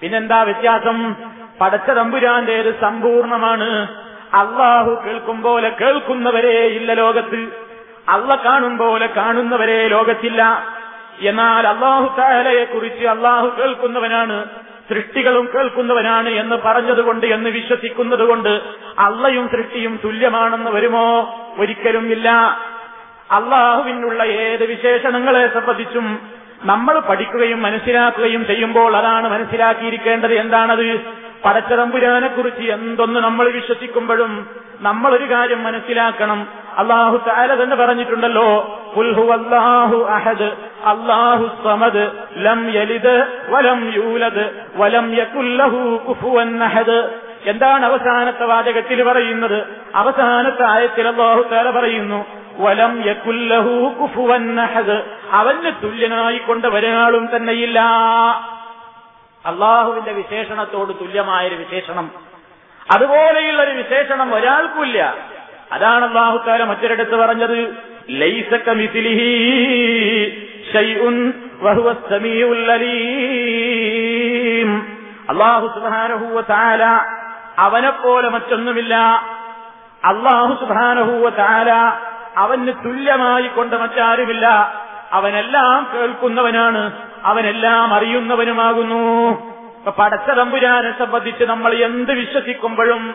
പിന്നെന്താ വ്യത്യാസം? പടച്ച തമ്പുരാന്റേത് സമ്പൂർണമാണ്. അള്ളാഹു കേൾക്കും പോലെ കേൾക്കുന്നവരെ ഇല്ല ലോകത്ത്. അള്ള കാണും പോലെ കാണുന്നവരെ ലോകത്തില്ല. എന്നാൽ അള്ളാഹു താലയെ കുറിച്ച് അള്ളാഹു കേൾക്കുന്നവനാണ് സൃഷ്ടികളും കേൾക്കുന്നവനാണ് എന്ന് പറഞ്ഞതുകൊണ്ട് എന്ന് വിശ്വസിക്കുന്നതുകൊണ്ട് അള്ളയും സൃഷ്ടിയും തുല്യമാണെന്ന് വരുമോ? ഒരിക്കലും ഇല്ല. അള്ളാഹുവിനുള്ള ഏത് വിശേഷണങ്ങളെ സംബന്ധിച്ചും നമ്മൾ പഠിക്കുകയും മനസ്സിലാക്കുകയും ചെയ്യുമ്പോൾ അതാണ് മനസ്സിലാക്കിയിരിക്കേണ്ടത്. എന്താണത്? പടച്ചതമ്പുരാനെക്കുറിച്ച് എന്തൊന്ന് നമ്മൾ വിശ്വസിക്കുമ്പോഴും നമ്മളൊരു കാര്യം മനസ്സിലാക്കണം. അള്ളാഹു താല തന്നെ പറഞ്ഞിട്ടുണ്ടല്ലോ അള്ളാഹു അഹദ് അള്ളാഹു സമദ് ലം യലിദ് വലം യൂലദ് വലം യകുല്ലഹു അഹദ്. എന്താണ് അവസാനത്തെ വാചകത്തിൽ പറയുന്നത്? അവസാനത്തെ ആയത്തിൽ അള്ളാഹു താല പറയുന്നു വലം അഹദ്. അവന് തുല്യനായി കൊണ്ട് ഒരാളും തന്നെയില്ല. അള്ളാഹുവിന്റെ വിശേഷണത്തോട് തുല്യമായൊരു വിശേഷണം. അതുപോലെയുള്ള ഒരു വിശേഷണം ഒരാൾക്കുമില്ല. അതാണ് അള്ളാഹുക്കാല മറ്റൊരിടത്ത് പറഞ്ഞത് അലീം. അള്ളാഹു സുബ്ഹാനഹു തആല അവനെപ്പോലെ മറ്റൊന്നുമില്ല. അള്ളാഹു സുബ്ഹാനഹു താര അവന് തുല്യമായി കൊണ്ട് മറ്റാരുമില്ല. അവനെല്ലാം കേൾക്കുന്നവനാണ്. അവനെല്ലാം അറിയുന്നവനുമാകുന്നു. പടച്ച തമ്പുരാനെ സംബന്ധിച്ച് നമ്മൾ എന്ത് വിശ്വസിക്കുമ്പോഴും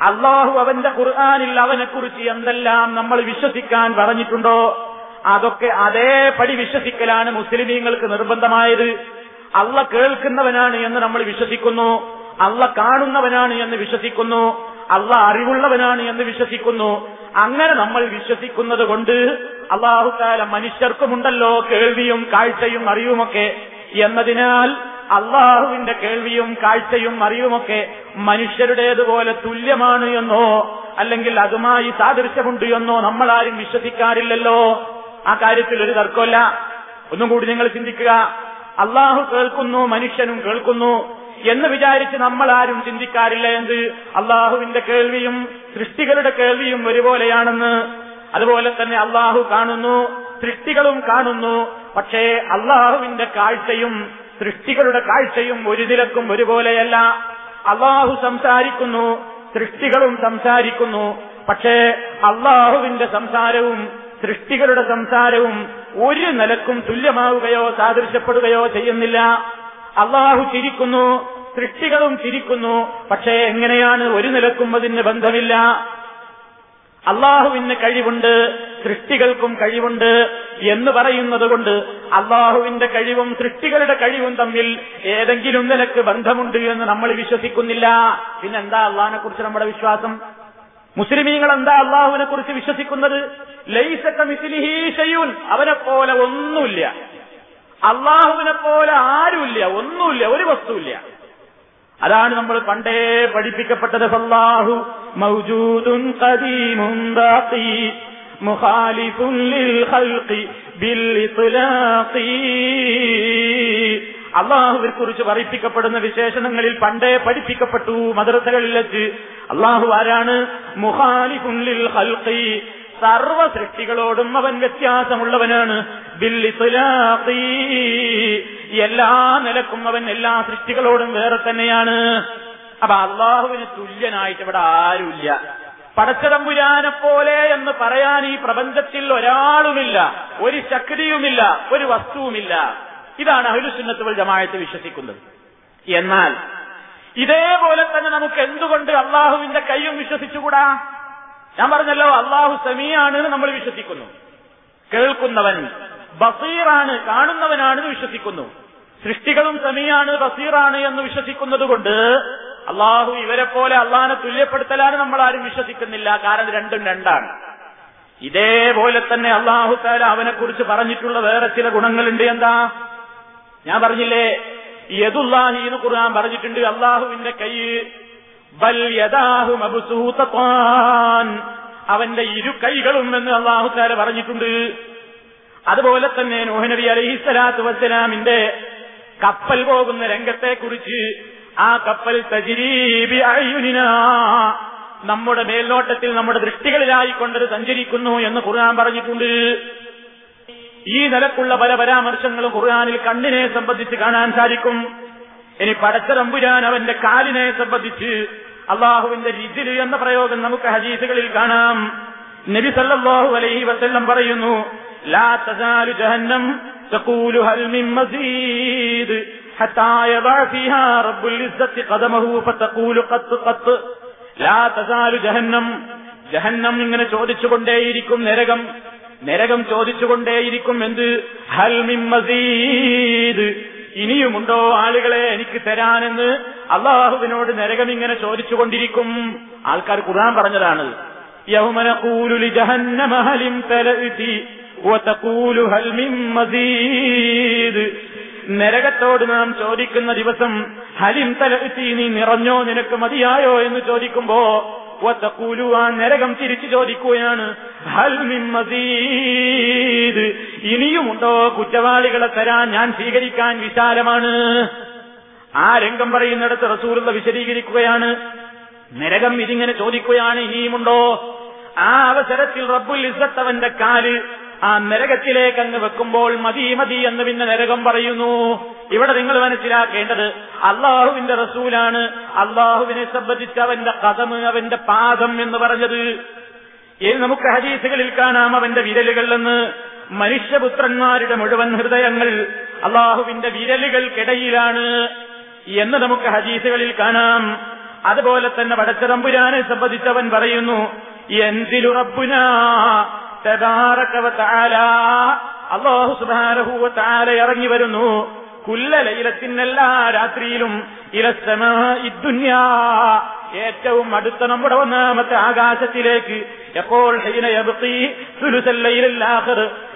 അള്ളാഹു അവന്റെ ഖുർആാനിൽ അവനെക്കുറിച്ച് എന്തെല്ലാം നമ്മൾ വിശ്വസിക്കാൻ പറഞ്ഞിട്ടുണ്ടോ? അതൊക്കെ അതേപടി വിശ്വസിക്കലാണ് മുസ്ലിമീങ്ങൾക്ക് നിർബന്ധമായത്. അള്ള കേൾക്കുന്നവനാണ് എന്ന് നമ്മൾ വിശ്വസിക്കുന്നു. അള്ള കാണുന്നവനാണ് എന്ന് വിശ്വസിക്കുന്നു അള്ള അറിവുള്ളവനാണ് എന്ന് വിശ്വസിക്കുന്നു. അങ്ങനെ നമ്മൾ വിശ്വസിക്കുന്നത് കൊണ്ട് അള്ളാഹുക്കാല മനുഷ്യർക്കുമുണ്ടല്ലോ കേൾവിയും കാഴ്ചയും അറിവുമൊക്കെ. എന്നതിനാൽ അള്ളാഹുവിന്റെ കേൾവിയും കാഴ്ചയും അറിവുമൊക്കെ മനുഷ്യരുടേതുപോലെ തുല്യമാണ് എന്നോ അല്ലെങ്കിൽ അതുമായി സാദൃശ്യമുണ്ട് എന്നോ ആരും വിശ്വസിക്കാറില്ലല്ലോ. ആ കാര്യത്തിൽ ഒരു തർക്കമല്ല. ഒന്നും കൂടി നിങ്ങൾ ചിന്തിക്കുക. അള്ളാഹു കേൾക്കുന്നു മനുഷ്യനും കേൾക്കുന്നു. എന്ന് വിചാരിച്ച് നമ്മൾ ആരും ചിന്തിക്കാറില്ല എന്ത്? അള്ളാഹുവിന്റെ കേൾവിയും സൃഷ്ടികളുടെ കേൾവിയും ഒരുപോലെയാണെന്ന്. അതുപോലെ തന്നെ അള്ളാഹു കാണുന്നു സൃഷ്ടികളും കാണുന്നു. പക്ഷേ അള്ളാഹുവിന്റെ കാഴ്ചയും സൃഷ്ടികളുടെ കാഴ്ചയും ഒരു നിലക്കും ഒരുപോലെയല്ല. അള്ളാഹു സംസാരിക്കുന്നു സൃഷ്ടികളും സംസാരിക്കുന്നു. പക്ഷേ അള്ളാഹുവിന്റെ സംസാരവും സൃഷ്ടികളുടെ സംസാരവും ഒരു നിലക്കും തുല്യമാവുകയോ സാദൃശ്യപ്പെടുകയോ ചെയ്യുന്നില്ല. അള്ളാഹു ചിരിക്കുന്നു സൃഷ്ടികളും ചിരിക്കുന്നു പക്ഷേ എങ്ങനെയാണ് ഒരു നിലക്കും അതിന് ബന്ധമില്ല. അള്ളാഹുവിന് കഴിവുണ്ട് സൃഷ്ടികൾക്കും കഴിവുണ്ട് എന്ന് പറയുന്നത് കൊണ്ട് അള്ളാഹുവിന്റെ കഴിവും സൃഷ്ടികളുടെ കഴിവും തമ്മിൽ ഏതെങ്കിലും നിലയ്ക്ക് ബന്ധമുണ്ട് എന്ന് നമ്മൾ വിശ്വസിക്കുന്നില്ല. പിന്നെന്താ അള്ളാഹിനെ കുറിച്ച് നമ്മുടെ വിശ്വാസം? മുസ്ലിമീങ്ങൾ എന്താ അള്ളാഹുവിനെ കുറിച്ച് വിശ്വസിക്കുന്നത്? ലൈസക്ക മിസിലിഹി ഷയൂൻ അവനെ പോലെ ഒന്നുമില്ല. അള്ളാഹുവിനെ പോലെ ആരുമില്ല ഒന്നുമില്ല ഒരു വസ്തുവില്ല. അതാണ് നമ്മൾ പണ്ടേ പഠിപ്പിക്കപ്പെട്ടത്. അള്ളാഹു മൗജൂദും കദീമും മുഖാലിഫും ബിൽ കുറിച്ച് പറയിപ്പിക്കപ്പെടുന്ന വിശേഷണങ്ങളിൽ പണ്ടേ പഠിപ്പിക്കപ്പെട്ടു മദ്രസകളിൽ വെച്ച്. അള്ളാഹു ആരാണ്? മുഹാലിഫുള്ളിൽ ഹൽക്കി സർവ സൃഷ്ടികളോടും അവൻ വ്യത്യാസമുള്ളവനാണ്. എല്ലാ നിലക്കും അവൻ എല്ലാ സൃഷ്ടികളോടും വേറെ തന്നെയാണ്. അപ്പൊ അള്ളാഹുവിന് തുല്യനായിട്ട് ഇവിടെ ആരുമില്ല. പടച്ചതമ്പുരാനെ പോലെ എന്ന് പറയാൻ ഈ പ്രപഞ്ചത്തിൽ ഒരാളുമില്ല. ഒരു ശക്തിയുമില്ല ഒരു വസ്തുവുമില്ല. ഇതാണ് അഹുലുസുന്നത്തുകൾ ജമായത്ത് വിശ്വസിക്കുന്നത്. എന്നാൽ ഇതേപോലെ തന്നെ നമുക്ക് എന്തുകൊണ്ട് അള്ളാഹുവിന്റെ കൈയും വിശ്വസിച്ചുകൂടാ? ഞാൻ പറഞ്ഞല്ലോ അള്ളാഹു സമീയാണ് നമ്മൾ വിശ്വസിക്കുന്നു. കേൾക്കുന്നവൻ ബസീറാണ് കാണുന്നവനാണെന്ന് വിശ്വസിക്കുന്നു. സൃഷ്ടികളും സമീയാണ് ബസീറാണ് എന്ന് വിശ്വസിക്കുന്നത് കൊണ്ട് അള്ളാഹു ഇവരെ പോലെ അള്ളാഹിനെ തുല്യപ്പെടുത്തലാണ് നമ്മൾ ആരും വിശ്വസിക്കുന്നില്ല. കാരണം രണ്ടും രണ്ടാണ്. ഇതേപോലെ തന്നെ അള്ളാഹു താല അവനെ കുറിച്ച് പറഞ്ഞിട്ടുള്ള വേറെ ചില ഗുണങ്ങളുണ്ട്. എന്താ? ഞാൻ പറഞ്ഞില്ലേ യദുല്ലാഹി എന്ന് ഖുർആൻ പറഞ്ഞിട്ടുണ്ട് അള്ളാഹുവിന്റെ കൈ അവന്റെ ഇരു കൈകളും എന്ന് അള്ളാഹുക്കാരെ പറഞ്ഞിട്ടുണ്ട്. അതുപോലെ തന്നെ നോഹനബി അലൈഹി സ്വലാത്തു വസ്സലാമിന്റെ കപ്പൽ പോകുന്ന രംഗത്തെക്കുറിച്ച് ആ കപ്പൽ തജിരീബി അയ്യുനിന. നമ്മുടെ മേൽനോട്ടത്തിൽ നമ്മുടെ ദൃഷ്ടികളിലായിക്കൊണ്ടത് സഞ്ചരിക്കുന്നു എന്ന് ഖുർആൻ പറഞ്ഞിട്ടുണ്ട്. ഈ നിലക്കുള്ള പല പരാമർശങ്ങളും ഖുർആാനിൽ കണ്ണിനെ സംബന്ധിച്ച് കാണാൻ സാധിക്കും. ഇനി പടച്ചതമ്പുരാൻ അവന്റെ കാലിനെ സംബന്ധിച്ച് അള്ളാഹുവിന്റെ രീതിയിൽ എന്ന പ്രയോഗം നമുക്ക് ഹദീസുകളിൽ കാണാം. നബി സല്ലല്ലാഹു അലൈഹി വസല്ലം പറയുന്നു ലാ തസാലു ജഹന്നം തഖൂലു ഹൽ മസീദ് ഹത്താ റബ്ബുൽ ഖദമഹു ഫതഖൂലു ലാ തസാലു ജഹന്നം ജഹന്നം ഇങ്ങനെ ചോദിച്ചുകൊണ്ടേയിരിക്കും നരകം. നരകം ചോദിച്ചുകൊണ്ടേയിരിക്കും എന്ത്? ഹൽമിം മസീദ്. ഇനിയുമുണ്ടോ ആളുകളെ എനിക്ക് തരാനെന്ന് അള്ളാഹുവിനോട് നരകം ഇങ്ങനെ ചോദിച്ചുകൊണ്ടിരിക്കും. ആൾക്കാർ ഖുർആൻ പറഞ്ഞതാണ് നരകത്തോട് നാം ചോദിക്കുന്ന ദിവസം ഹലിം തലത്തി നീ നിറഞ്ഞോ? നിനക്ക് മതിയായോ? എന്ന് ചോദിക്കുമ്പോ നരകം തിരിച്ചു ചോദിക്കുകയാണ്. മസീദ്. ഇനിയുമുണ്ടോ കുറ്റവാളികളെ തരാൻ ഞാൻ സ്വീകരിക്കാൻ വിശാലമാണ്. ആ രംഗം പറയുന്നിടത്ത് റസൂലുള്ള വിശദീകരിക്കുകയാണ്. നരകം ഇതിങ്ങനെ ചോദിക്കുകയാണ് ഇനിയുമുണ്ടോ? ആ അവസരത്തിൽ റബ്ബുൽ ഇസത്തവന്റെ കാൽ ആ നരകത്തിലേക്ക് അങ്ങ് വെക്കുമ്പോൾ മതി മതി എന്ന് പിന്നെ നരകം പറയുന്നു. ഇവിടെ നിങ്ങൾ മനസ്സിലാക്കേണ്ടത് അള്ളാഹുവിന്റെ റസൂലാണ്. അള്ളാഹുവിനെ സംബന്ധിച്ച് അവന്റെ കഥമ് അവന്റെ പാദം എന്ന് പറഞ്ഞത്. ഇനി നമുക്ക് ഹദീസുകളിൽ കാണാം അവന്റെ വിരലുകൾ എന്ന്. മനുഷ്യപുത്രന്മാരുടെ മുഴുവൻ ഹൃദയങ്ങൾ അള്ളാഹുവിന്റെ വിരലുകൾക്കിടയിലാണ് എന്ന് നമുക്ക് ഹദീസുകളിൽ കാണാം. അതുപോലെ തന്നെ വടച്ചതമ്പുരാനെ സംബന്ധിച്ചവൻ പറയുന്നു എന്തിലു റബ്ബുനാ അള്ളാഹു സുബാനഹൂവത്താല ഇറങ്ങി വരുന്നു. കുല്ല ഇലത്തിനെല്ലാ രാത്രിയിലും ഇലസമ ഇദ്ദുന്യാ ഏറ്റവും അടുത്ത നമ്മുടെ ഒന്നാമത്തെ ആകാശത്തിലേക്ക്. എപ്പോൾ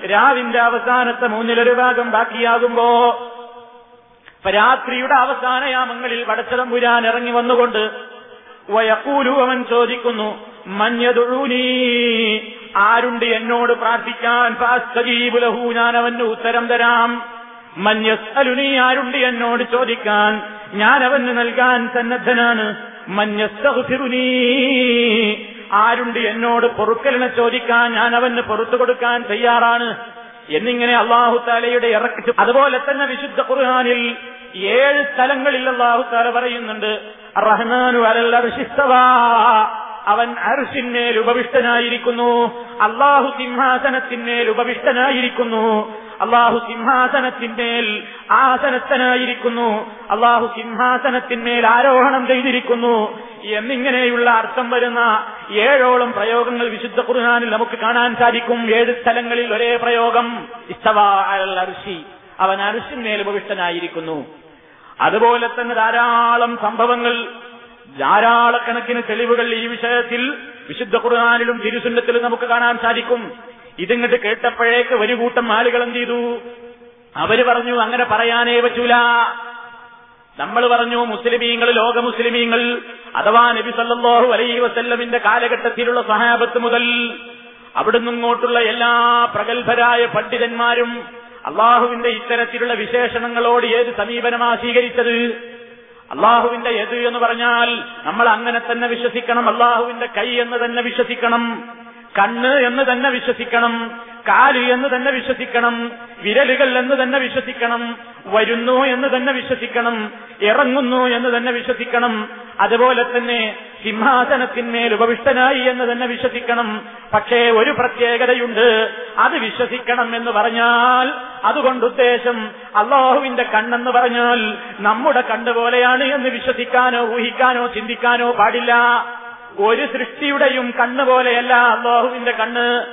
രാവിന്റെ അവസാനത്തെ മൂന്നിലൊരു ഭാഗം ബാക്കിയാകുമ്പോ രാത്രിയുടെ അവസാനയാമങ്ങളിൽ വടച്ചതമ്പുരാൻ ഇറങ്ങി വന്നുകൊണ്ട് വയക്കൂലു അവൻ ചോദിക്കുന്നു മഞ്ഞതൊഴൂനീ ആരുണ്ട് എന്നോട് പ്രാർത്ഥിക്കാൻ? ഫാസ്തജീബുലഹു ഞാൻ അവന് ഉത്തരം തരാം. മഞ്ഞസ്അലുനി ആരുണ്ട് എന്നോട് ചോദിക്കാൻ? ഞാൻ അവന് നൽകാൻ സന്നദ്ധനാണ്. മഞ്ഞസ്തഹുനി ആരുണ്ട് എന്നോട് പൊറുക്കലിനെ ചോദിക്കാൻ? ഞാൻ അവന് പൊറത്തു കൊടുക്കാൻ തയ്യാറാണ്. എന്നിങ്ങനെ അള്ളാഹു താലയുടെ ഇറക്കി അതുപോലെ തന്നെ വിശുദ്ധ ഖുർഹാനിൽ ഏഴ് സ്ഥലങ്ങളിൽ അള്ളാഹു താല പറയുന്നുണ്ട്. റഹ്മാനു അർശിസ്തവാ. അവൻ അർഷിന്മേൽ ഉപവിഷ്ടനായിരിക്കുന്നു അള്ളാഹു സിംഹാസനത്തിന്മേൽ ഉപവിഷ്ടനായിരിക്കുന്നു അള്ളാഹു സിംഹാസനത്തിന്മേൽ ആസനസ്ഥനായിരിക്കുന്നു. അള്ളാഹു സിംഹാസനത്തിന്മേൽ ആരോഹണം ചെയ്തിരിക്കുന്നു. എന്നിങ്ങനെയുള്ള അർത്ഥം വരുന്ന ഏഴോളം പ്രയോഗങ്ങൾ വിശുദ്ധ കുറുനാനിൽ നമുക്ക് കാണാൻ സാധിക്കും. ഏഴ് സ്ഥലങ്ങളിൽ ഒരേ പ്രയോഗം. ഇസ്തവാ അൽ അർഷി അവൻ അർഷിന്മേൽ ഉപവിഷ്ടനായിരിക്കുന്നു. അതുപോലെ തന്നെ ധാരാളം സംഭവങ്ങൾ ധാരാളക്കണക്കിന് തെളിവുകൾ ഈ വിഷയത്തിൽ വിശുദ്ധ ഖുർആാനിലും തിരുസുന്നത്തിലും നമുക്ക് കാണാൻ സാധിക്കും. ഇതിങ്ങട്ട് കേട്ടപ്പോഴേക്ക് ഒരു കൂട്ടം ആളുകൾ എന്ത് ചെയ്തു? അവർ പറഞ്ഞു അങ്ങനെ പറയാനേ പറ്റൂല. നമ്മൾ പറഞ്ഞു മുസ്ലിമീങ്ങൾ ലോക മുസ്ലിമീങ്ങൾ അഥവാ നബി സല്ലല്ലാഹു അലൈഹി വസല്ലമിന്റെ കാലഘട്ടത്തിലുള്ള സഹാബത്ത് മുതൽ അവിടുന്ന് ഇങ്ങോട്ടുള്ള എല്ലാ പ്രഗത്ഭരായ പണ്ഡിതന്മാരും അള്ളാഹുവിന്റെ ഇത്തരത്തിലുള്ള വിശേഷണങ്ങളോട് ഏത് സമീപനമാ സ്വീകരിച്ചത്? അള്ളാഹുവിന്റെ എത് എന്ന് പറഞ്ഞാൽ നമ്മൾ അങ്ങനെ തന്നെ വിശ്വസിക്കണം. അള്ളാഹുവിന്റെ കൈ എന്ന് തന്നെ വിശ്വസിക്കണം. കണ്ണ് എന്ന് തന്നെ വിശ്വസിക്കണം കാൽ എന്ന് തന്നെ വിശ്വസിക്കണം വിരലുകൾ എന്ന് തന്നെ വിശ്വസിക്കണം വരുന്നു എന്ന് തന്നെ വിശ്വസിക്കണം ഇറങ്ങുന്നു എന്ന് തന്നെ വിശ്വസിക്കണം അതുപോലെ തന്നെ സിംഹാസനത്തിന്മേൽ ഉപവിഷ്ടനായി എന്ന് തന്നെ വിശ്വസിക്കണം. പക്ഷേ ഒരു പ്രത്യേകതയുണ്ട് അത് വിശ്വസിക്കണം എന്ന് പറഞ്ഞാൽ അതുകൊണ്ട് ഉദ്ദേശം അള്ളാഹുവിന്റെ കണ്ണെന്ന് പറഞ്ഞാൽ നമ്മുടെ കണ്ണുപോലെയാണ് എന്ന് വിശ്വസിക്കാനോ ഊഹിക്കാനോ ചിന്തിക്കാനോ പാടില്ല. ഒരു സൃഷ്ടിയുടെയും കണ്ണ് പോലെയല്ല അള്ളാഹുവിന്റെ കണ്ണ്.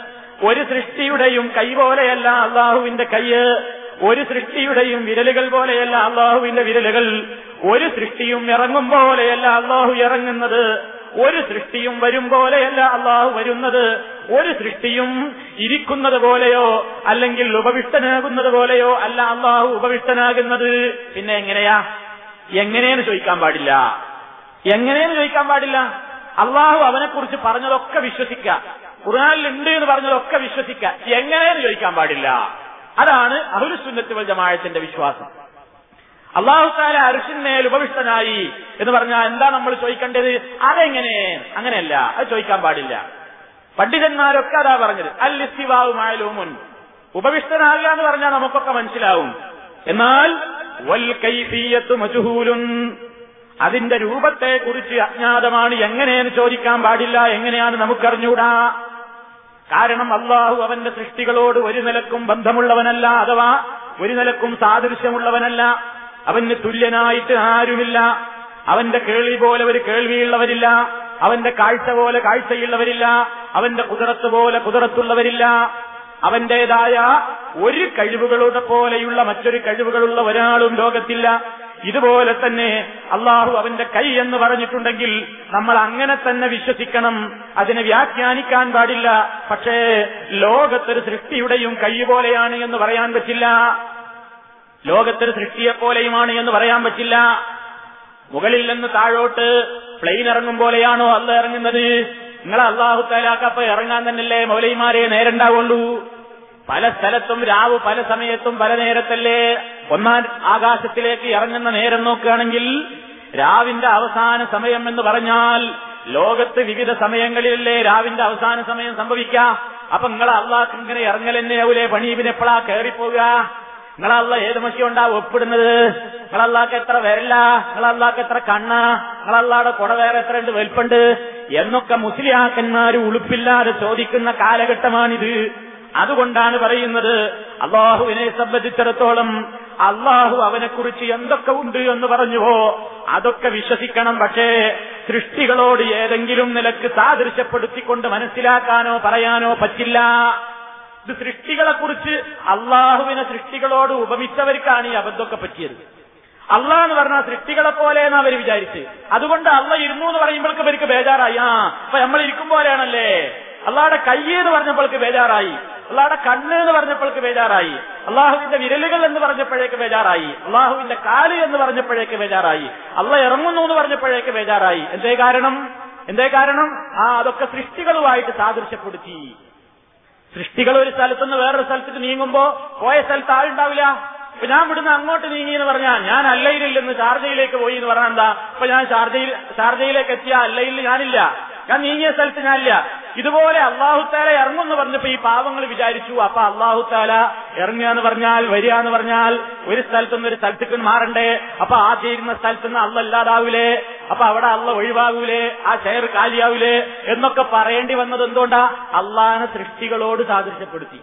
ഒരു സൃഷ്ടിയുടെയും കൈ പോലെയല്ല അള്ളാഹുവിന്റെ കയ്യ് ഒരു സൃഷ്ടിയുടെയും വിരലുകൾ പോലെയല്ല അള്ളാഹുവിന്റെ വിരലുകൾ. ഒരു സൃഷ്ടിയും ഇറങ്ങും പോലെയല്ല അള്ളാഹു ഇറങ്ങുന്നത്. ഒരു സൃഷ്ടിയും വരും പോലെയല്ല അള്ളാഹു വരുന്നത്. ഒരു സൃഷ്ടിയും ഇരിക്കുന്നത് പോലെയോ അല്ലെങ്കിൽ ഉപവിഷ്ടനാകുന്നത് പോലെയോ അല്ല അള്ളാഹു ഉപവിഷ്ടനാകുന്നത്. പിന്നെ എങ്ങനെയാ? എങ്ങനെയെന്ന് ചോദിക്കാൻ പാടില്ല. എങ്ങനെയെന്ന് ചോദിക്കാൻ പാടില്ല? അള്ളാഹു അവനെക്കുറിച്ച് പറഞ്ഞതൊക്കെ വിശ്വസിക്കുക. ഖുർആാനിൽ ഉണ്ട് എന്ന് പറഞ്ഞതൊക്കെ വിശ്വസിക്കുക. എങ്ങനെയെന്ന് ചോദിക്കാൻ പാടില്ല. അതാണ് അഹുലുസുന്നത്ത് വൽ ജമാഅത്തിന്റെ വിശ്വാസം. അള്ളാഹു താല അരിശിന്മേൽ ഉപവിഷ്ടനായി എന്ന് പറഞ്ഞാൽ എന്താ നമ്മൾ ചോദിക്കേണ്ടത്? അതെങ്ങനെ? അങ്ങനെയല്ല. അത് ചോദിക്കാൻ പാടില്ല. പണ്ഡിതന്മാരൊക്കെ അതാ പറഞ്ഞത്. അൽ മുൻ ഉപവിഷ്ടനാകുക എന്ന് പറഞ്ഞാൽ നമുക്കൊക്കെ മനസ്സിലാവും. എന്നാൽ വൽ കൈഫീയത്ത് മജുഹൂലുൻ. അതിന്റെ രൂപത്തെക്കുറിച്ച് അജ്ഞാതമാണ് എങ്ങനെയെന്ന് ചോദിക്കാൻ പാടില്ല എങ്ങനെയാണ് നമുക്കറിഞ്ഞൂടാ? കാരണം അള്ളാഹു അവന്റെ സൃഷ്ടികളോട് ഒരു നിലക്കും ബന്ധമുള്ളവനല്ല അഥവാ ഒരു നിലക്കും സാദൃശ്യമുള്ളവനല്ല. അവന് തുല്യനായിട്ട് ആരുമില്ല. അവന്റെ കേൾവി പോലെ ഒരു കേൾവിയുള്ളവരില്ല. അവന്റെ കാഴ്ച പോലെ കാഴ്ചയുള്ളവരില്ല. അവന്റെ കുതിരത്ത് പോലെ കുതിരത്തുള്ളവരില്ല. അവന്റേതായ ഒരു കഴിവുകളുടെ പോലെയുള്ള മറ്റൊരു കഴിവുകളുള്ള ഒരാളും ലോകത്തില്ല. ഇതുപോലെ തന്നെ അള്ളാഹു അവന്റെ കൈ എന്ന് പറഞ്ഞിട്ടുണ്ടെങ്കിൽ നമ്മൾ അങ്ങനെ തന്നെ വിശ്വസിക്കണം. അതിനെ വ്യാഖ്യാനിക്കാൻ പാടില്ല. പക്ഷേ ലോകത്തൊരു സൃഷ്ടിയുടെയും കൈ പോലെയാണ് എന്ന് പറയാൻ പറ്റില്ല. ലോകത്തൊരു സൃഷ്ടിയെപ്പോലെയുമാണ് എന്ന് പറയാൻ പറ്റില്ല. മുകളിൽ നിന്ന് താഴോട്ട് പ്ലെയിൻ ഇറങ്ങും പോലെയാണോ അല്ല ഇറങ്ങുന്നത്? നിങ്ങളെ അള്ളാഹു താലാക്കപ്പ ഇറങ്ങാൻ തന്നെയല്ലേ മൗലൈമാരെ നേരണ്ടാവുള്ളൂ. പല സ്ഥലത്തും രാവ് പല സമയത്തും പല നേരത്തല്ലേ ഒന്നാം ആകാശത്തിലേക്ക് ഇറങ്ങുന്ന നേരം നോക്കുകയാണെങ്കിൽ രാവിന്റെ അവസാന സമയം എന്ന് പറഞ്ഞാൽ ലോകത്ത് വിവിധ സമയങ്ങളിലല്ലേ രാവിന്റെ അവസാന സമയം സംഭവിക്കുക അപ്പൊ നിങ്ങൾ അള്ളാഹ് ഇങ്ങനെ ഇറങ്ങലെന്നെയാവൂലേ പണീപിന് എപ്പോഴാ കയറിപ്പോവുക നിങ്ങളല്ല ഏത് മഷിയുണ്ടാ ഒപ്പിടുന്നത്? നിങ്ങളല്ലാക്ക് എത്ര വരില്ല നിങ്ങളല്ലാക്ക് എത്ര കണ്ണ? നിങ്ങളല്ലാടെ കുട വേറെ എത്ര ഉണ്ട്? വലിപ്പുണ്ട്? എന്നൊക്കെ മുസ്ലിയാക്കന്മാര് ഉളുപ്പില്ലാതെ ചോദിക്കുന്ന കാലഘട്ടമാണിത്. അതുകൊണ്ടാണ് പറയുന്നത് അള്ളാഹുവിനെ സംബന്ധിച്ചിടത്തോളം അള്ളാഹു അവനെക്കുറിച്ച് എന്തൊക്കെ ഉണ്ട് എന്ന് പറഞ്ഞുവോ അതൊക്കെ വിശ്വസിക്കണം. പക്ഷേ സൃഷ്ടികളോട് ഏതെങ്കിലും നിലയ്ക്ക് സാദൃശ്യപ്പെടുത്തിക്കൊണ്ട് മനസ്സിലാക്കാനോ പറയാനോ പറ്റില്ല. ഇത് സൃഷ്ടികളെക്കുറിച്ച് അള്ളാഹുവിനെ സൃഷ്ടികളോട് ഉപമിച്ചവർക്കാണ് ഈ അബദ്ധമൊക്കെ പറ്റിയത്. അള്ളാഹ് എന്ന് പറഞ്ഞാൽ സൃഷ്ടികളെ പോലെ എന്ന് അവർ വിചാരിച്ച്. അതുകൊണ്ട് അള്ള ഇരുന്നു എന്ന് പറയുമ്പോഴേക്കും ഇവർക്ക് ബേജാറായി. ആ അപ്പൊ നമ്മൾ ഇരിക്കും പോലെയാണല്ലേ? അള്ളാഹുടെ കയ്യ് എന്ന് പറഞ്ഞപ്പോൾക്ക് ബേജാറായി. അള്ളാഹുടെ കണ്ണ് എന്ന് പറഞ്ഞപ്പോൾക്ക് ബേജാറായി. അള്ളാഹുവിന്റെ വിരലുകൾ എന്ന് പറഞ്ഞപ്പോഴേക്ക് ബേജാറായി. അള്ളാഹുവിന്റെ കാൽ എന്ന് പറഞ്ഞപ്പോഴേക്ക് ബേജാറായി. അള്ള ഇറങ്ങുന്നു എന്ന് പറഞ്ഞപ്പോഴേക്ക് ബേജാറായി. എന്തേ കാരണം? എന്തേ കാരണം? ആ അതൊക്കെ സൃഷ്ടികളുമായിട്ട് സാദൃശ്യപ്പെടുത്തി. സൃഷ്ടികൾ ഒരു സ്ഥലത്തുനിന്ന് വേറൊരു സ്ഥലത്തേക്ക് നീങ്ങുമ്പോ പോയ സ്ഥലത്ത് ആളുണ്ടാവില്ല ഇപ്പൊ ഞാൻ ഇവിടുന്ന് അങ്ങോട്ട് നീങ്ങി എന്ന് പറഞ്ഞാൽ ഞാൻ അല്ലയിലില്ലെന്ന് നിന്ന് ഷാർജയിലേക്ക് പോയി എന്ന് പറഞ്ഞാൽ എന്താ? ഇപ്പൊ ഞാൻ ഷാർജയിൽ ഷാർജയിലേക്ക് എത്തിയ അല്ലയിൽ ഞാനില്ല. ഞാൻ നീങ്ങിയ സ്ഥലത്ത് ഞാനില്ല. ഇതുപോലെ അള്ളാഹുത്താല ഇറങ്ങുമെന്ന് പറഞ്ഞപ്പോ ഈ പാവങ്ങൾ വിചാരിച്ചു അപ്പൊ അള്ളാഹുത്താല ഇറങ്ങുക എന്ന് പറഞ്ഞാൽ വരിക എന്ന് പറഞ്ഞാൽ ഒരു സ്ഥലത്തുനിന്ന് ഒരു സ്ഥലത്തേക്ക് മാറണ്ടേ? അപ്പൊ ആദ്യം ഇരുന്ന സ്ഥലത്തുനിന്ന് അള്ള ഇല്ലാതാവൂലേ? അപ്പൊ അവിടെ അള്ള ഒഴിവാകൂലേ? ആ ചെയർ കാലിയാവൂലേ? എന്നൊക്കെ പറയേണ്ടി വന്നത് എന്തുകൊണ്ടാ? അള്ളാഹനെ സൃഷ്ടികളോട് സാദൃശ്യപ്പെടുത്തി.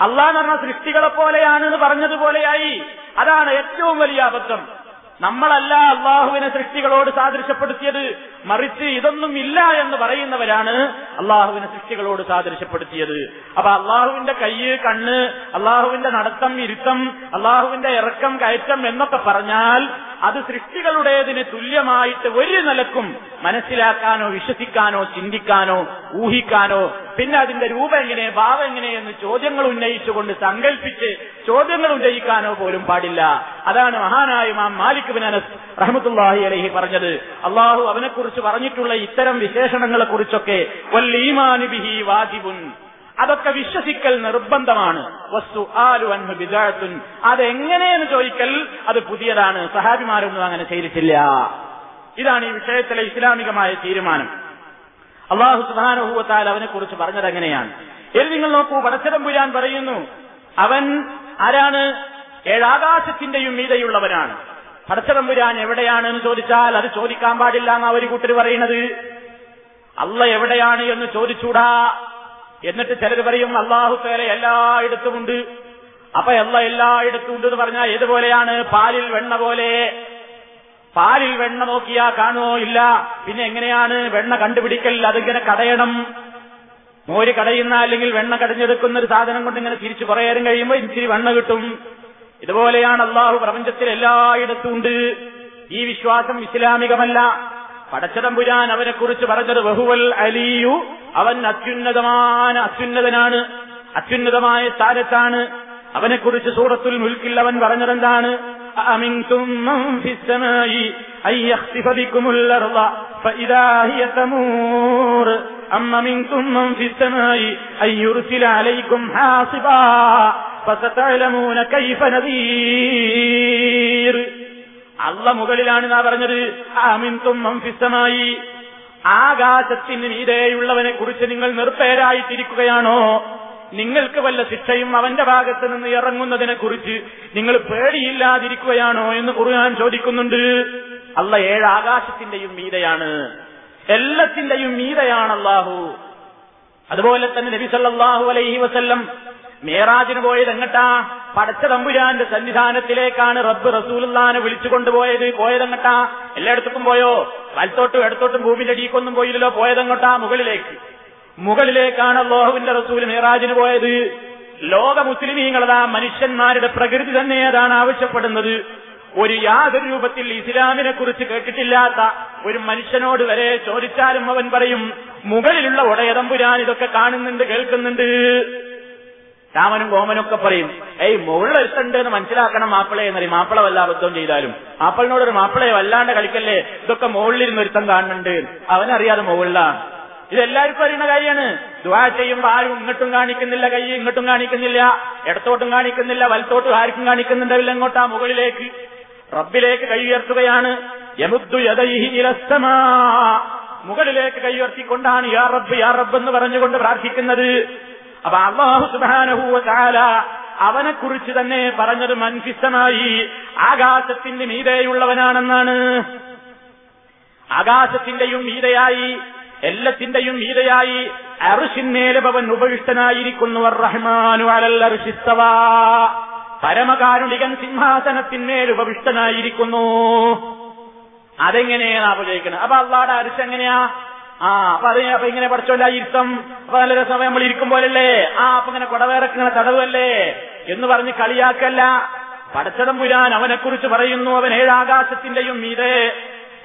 അള്ളാഹ് എന്ന് പറഞ്ഞ സൃഷ്ടികളെ പോലെയാണെന്ന് പറഞ്ഞതുപോലെയായി. അതാണ് ഏറ്റവും വലിയ അബദ്ധം. നമ്മളല്ല അള്ളാഹുവിനെ സൃഷ്ടികളോട് സാദൃശ്യപ്പെടുത്തിയത്. മറിച്ച് ഇതൊന്നും ഇല്ല എന്ന് പറയുന്നവരാണ് അള്ളാഹുവിനെ സൃഷ്ടികളോട് സാദൃശ്യപ്പെടുത്തിയത്. അപ്പൊ അള്ളാഹുവിന്റെ കയ്യ് കണ്ണ് അള്ളാഹുവിന്റെ നടത്തം ഇരുത്തം അള്ളാഹുവിന്റെ ഇറക്കം കയറ്റം എന്നൊക്കെ പറഞ്ഞാൽ അത് സൃഷ്ടികളുടേതിന് തുല്യമായിട്ട് ഒരു നിലക്കും മനസ്സിലാക്കാനോ വിശ്വസിക്കാനോ ചിന്തിക്കാനോ ഊഹിക്കാനോ പിന്നെ അതിന്റെ രൂപം എങ്ങനെ ഭാവം എങ്ങനെ എന്ന് ചോദ്യങ്ങൾ ഉന്നയിച്ചുകൊണ്ട് സങ്കല്പിച്ച് ചോദ്യങ്ങൾ ഉന്നയിക്കാനോ പോലും പാടില്ല. അതാണ് മഹാനായ മാം മാലിക് ബിൻ അനസ് റഹ്മത്തുല്ലാഹി അലഹി പറഞ്ഞത്. അള്ളാഹു അവനെക്കുറിച്ച് പറഞ്ഞിട്ടുള്ള ഇത്തരം വിശേഷണങ്ങളെ കുറിച്ചൊക്കെ ബിഹി വാജിബുൻ അതൊക്കെ വിശ്വസിക്കൽ നിർബന്ധമാണ്. വസ്തു ആലു അൻഹു ബിദാഅത്തുൻ അതെങ്ങനെയെന്ന് ചോദിക്കൽ അത് പുതിയതാണ്. സഹാബിമാരൊന്നും അങ്ങനെ ചെയ്തിട്ടില്ല. ഇതാണ് ഈ വിഷയത്തിലെ ഇസ്ലാമികമായ തീരുമാനം. അള്ളാഹു സുബാനുഭൂവത്താൽ അവനെ കുറിച്ച് പറഞ്ഞത് എങ്ങനെയാണ്? ഇത് നിങ്ങൾ നോക്കൂ പടച്ചതമ്പുരാൻ പറയുന്നു അവൻ ആരാണ്? ഏഴാകാശത്തിന്റെയും മീതയുള്ളവനാണ്. പടച്ചതമ്പുരാൻ എവിടെയാണ് എന്ന് ചോദിച്ചാൽ അത് ചോദിക്കാൻ പാടില്ല എന്നാ ഒരു കൂട്ടർ പറയുന്നത്. അള്ള എവിടെയാണ് എന്ന് ചോദിച്ചൂടാ. എന്നിട്ട് ചിലർ പറയും അള്ളാഹു തേല എല്ലായിടത്തുമുണ്ട് അപ്പൊ അല്ല എല്ലായിടത്തും ഉണ്ട് എന്ന് പറഞ്ഞാൽ ഏതുപോലെയാണ്? പാലിൽ വെണ്ണ പോലെ. പാലിൽ വെണ്ണ നോക്കിയാ കാണുമോ ഇല്ല. പിന്നെ എങ്ങനെയാണ്? വെണ്ണ കണ്ടുപിടിക്കൽ അതിങ്ങനെ കടയണം. മോര് കടയുന്ന അല്ലെങ്കിൽ വെണ്ണ കടഞ്ഞെടുക്കുന്ന ഒരു സാധനം കൊണ്ട് ഇങ്ങനെ തിരിച്ചു പറയാനും കഴിയുമ്പോൾ ഇച്ചിരി വെണ്ണ കിട്ടും. ഇതുപോലെയാണ് അള്ളാഹു പ്രപഞ്ചത്തിൽ എല്ലായിടത്തും ഉണ്ട്. ഈ വിശ്വാസം ഇസ്ലാമികമല്ല. പടച്ചതമ്പുരാൻ അവനെ കുറിച്ച് പറഞ്ഞത് ബഹുവൽ അലിയു. അവൻ അത്യുന്നതമായ അത്യുന്നതനാണ്. അത്യുന്നതമായ സ്ഥാനത്താണ്. അവനെക്കുറിച്ച് സൂറത്തുൽ മുൽക്കിൽ അവൻ പറഞ്ഞതെന്താണ്? അള്ള മുകളിലാണ് നാ പറഞ്ഞത്. മംഫിസമായി ആകാശത്തിന് മീതേയുള്ളവനെ കുറിച്ച് നിങ്ങൾ നിർപ്പേരായിട്ടിരിക്കുകയാണോ? നിങ്ങൾക്ക് വല്ല ശിക്ഷയും അവന്റെ ഭാഗത്ത് നിന്ന് ഇറങ്ങുന്നതിനെ കുറിച്ച് നിങ്ങൾ പേടിയില്ലാതിരിക്കുകയാണോ എന്ന് ഖുർആൻ ചോദിക്കുന്നുണ്ട്. അല്ല ഏഴ് ആകാശത്തിന്റെയും മീതയാണ്. എല്ലാത്തിന്റെയും മീതയാണ് അള്ളാഹു. അതുപോലെ തന്നെ നബി സല്ലല്ലാഹു അലൈഹി വസല്ലം മേറാജിന് പോയത് എങ്ങട്ടാ? പടച്ച തമ്പുരാന്റെ സന്നിധാനത്തിലേക്കാണ് റബ്ബ് റസൂലുള്ളാനെ വിളിച്ചു കൊണ്ടുപോയത് പോയതെങ്ങട്ടാ എല്ലായിടത്തും പോയോ? വലത്തോട്ടും ഇടത്തോട്ടും ഭൂമിന്റെ അടിക്കൊന്നും പോയില്ലല്ലോ. പോയതെങ്ങട്ടാ മുകളിലേക്ക്. മുകളിലേക്കാണ് അള്ളാഹുവിന്റെ റസൂൽ മേറാജിന് പോയത്. ലോക മുസ്ലിമീങ്ങളതാ മനുഷ്യന്മാരുടെ പ്രകൃതി തന്നെ അതാണ് ആവശ്യപ്പെടുന്നത്. ഒരു യാതൊരു രൂപത്തിൽ ഇസ്ലാമിനെ കുറിച്ച് കേട്ടിട്ടില്ലാത്ത ഒരു മനുഷ്യനോട് വരെ ചോദിച്ചാലും അവൻ പറയും മുകളിലുള്ള ഉടയതമ്പുരാൻ ഇതൊക്കെ കാണുന്നുണ്ട് കേൾക്കുന്നുണ്ട്. രാമനും കോമനും ഒക്കെ പറയും ഏയ് മുകളിൽ ഒരുത്തുണ്ട് എന്ന് മനസ്സിലാക്കണം മാപ്പിളെ എന്നറിയും മാപ്പിള വല്ല അബദ്ധം ചെയ്താലും. മാപ്പിളിനോട് ഒരു മാപ്പിളയെ വല്ലാണ്ട് കളിക്കല്ലേ? ഇതൊക്കെ മുകളിലിരുന്ന് ഒരുത്തം കാണുന്നുണ്ട്. അവനറിയാതെ മുകളിലാണ്. ഇതെല്ലാവർക്കും അറിയുന്ന കാര്യമാണ്. ദുവാ ചെയ്യുമ്പോൾ ആരും ഇങ്ങോട്ടും കാണിക്കുന്നില്ല കൈ ഇങ്ങോട്ടും കാണിക്കുന്നില്ല ഇടത്തോട്ടും കാണിക്കുന്നില്ല വലത്തോട്ടും ആർക്കും കാണിക്കുന്നുണ്ടാവില്ല എങ്ങോട്ടാ മുകളിലേക്ക്. റബ്ബിലേക്ക് കൈ ഉയർത്തുകയാണ്. മുകളിലേക്ക് കൈ ഉയർത്തിക്കൊണ്ടാണ് യാ റബ്ബ് യാ റബ്ബ് എന്ന് പറഞ്ഞുകൊണ്ട് പ്രാർത്ഥിക്കുന്നത്. അപ്പൊ അള്ളാഹു സുബാനഹൂവ അവനെ കുറിച്ച് തന്നെ പറഞ്ഞത് മൻഫിസമായി ആകാശത്തിന്റെ മീതയുള്ളവനാണെന്നാണ്. ആകാശത്തിന്റെയും മീതയായി എല്ലത്തിന്റെയും മീതയായി അറുഷിന്മേലവൻ ഉപവിഷ്ടനായിരിക്കുന്നു റഹ്മാനു അലൽ അർഷിസ്തവാ പരമകാരുണികൻ സിംഹാസനത്തിന്മേൽ ഉപവിഷ്ടനായിരിക്കുന്നു. അതെങ്ങനെയാണ് ആലോചിക്കുന്നത് അപ്പൊ അള്ളാടെ അരിശ് എങ്ങനെയാ? ആ അപ്പൊ അത് അപ്പൊ ഇങ്ങനെ പഠിച്ചോല്ല ഇരുത്തം. അപ്പൊ നല്ല രസം നമ്മൾ ഇരിക്കും പോലല്ലേ? ആ അപ്പൊ ഇങ്ങനെ കുടവേറക്കിങ്ങനെ തടവല്ലേ? എന്ന് പറഞ്ഞ് കളിയാക്കല്ല. പടച്ചതം പുരാൻ അവനെക്കുറിച്ച് പറയുന്നു. അവൻ ഏഴാകാശത്തിന്റെയും മീതെ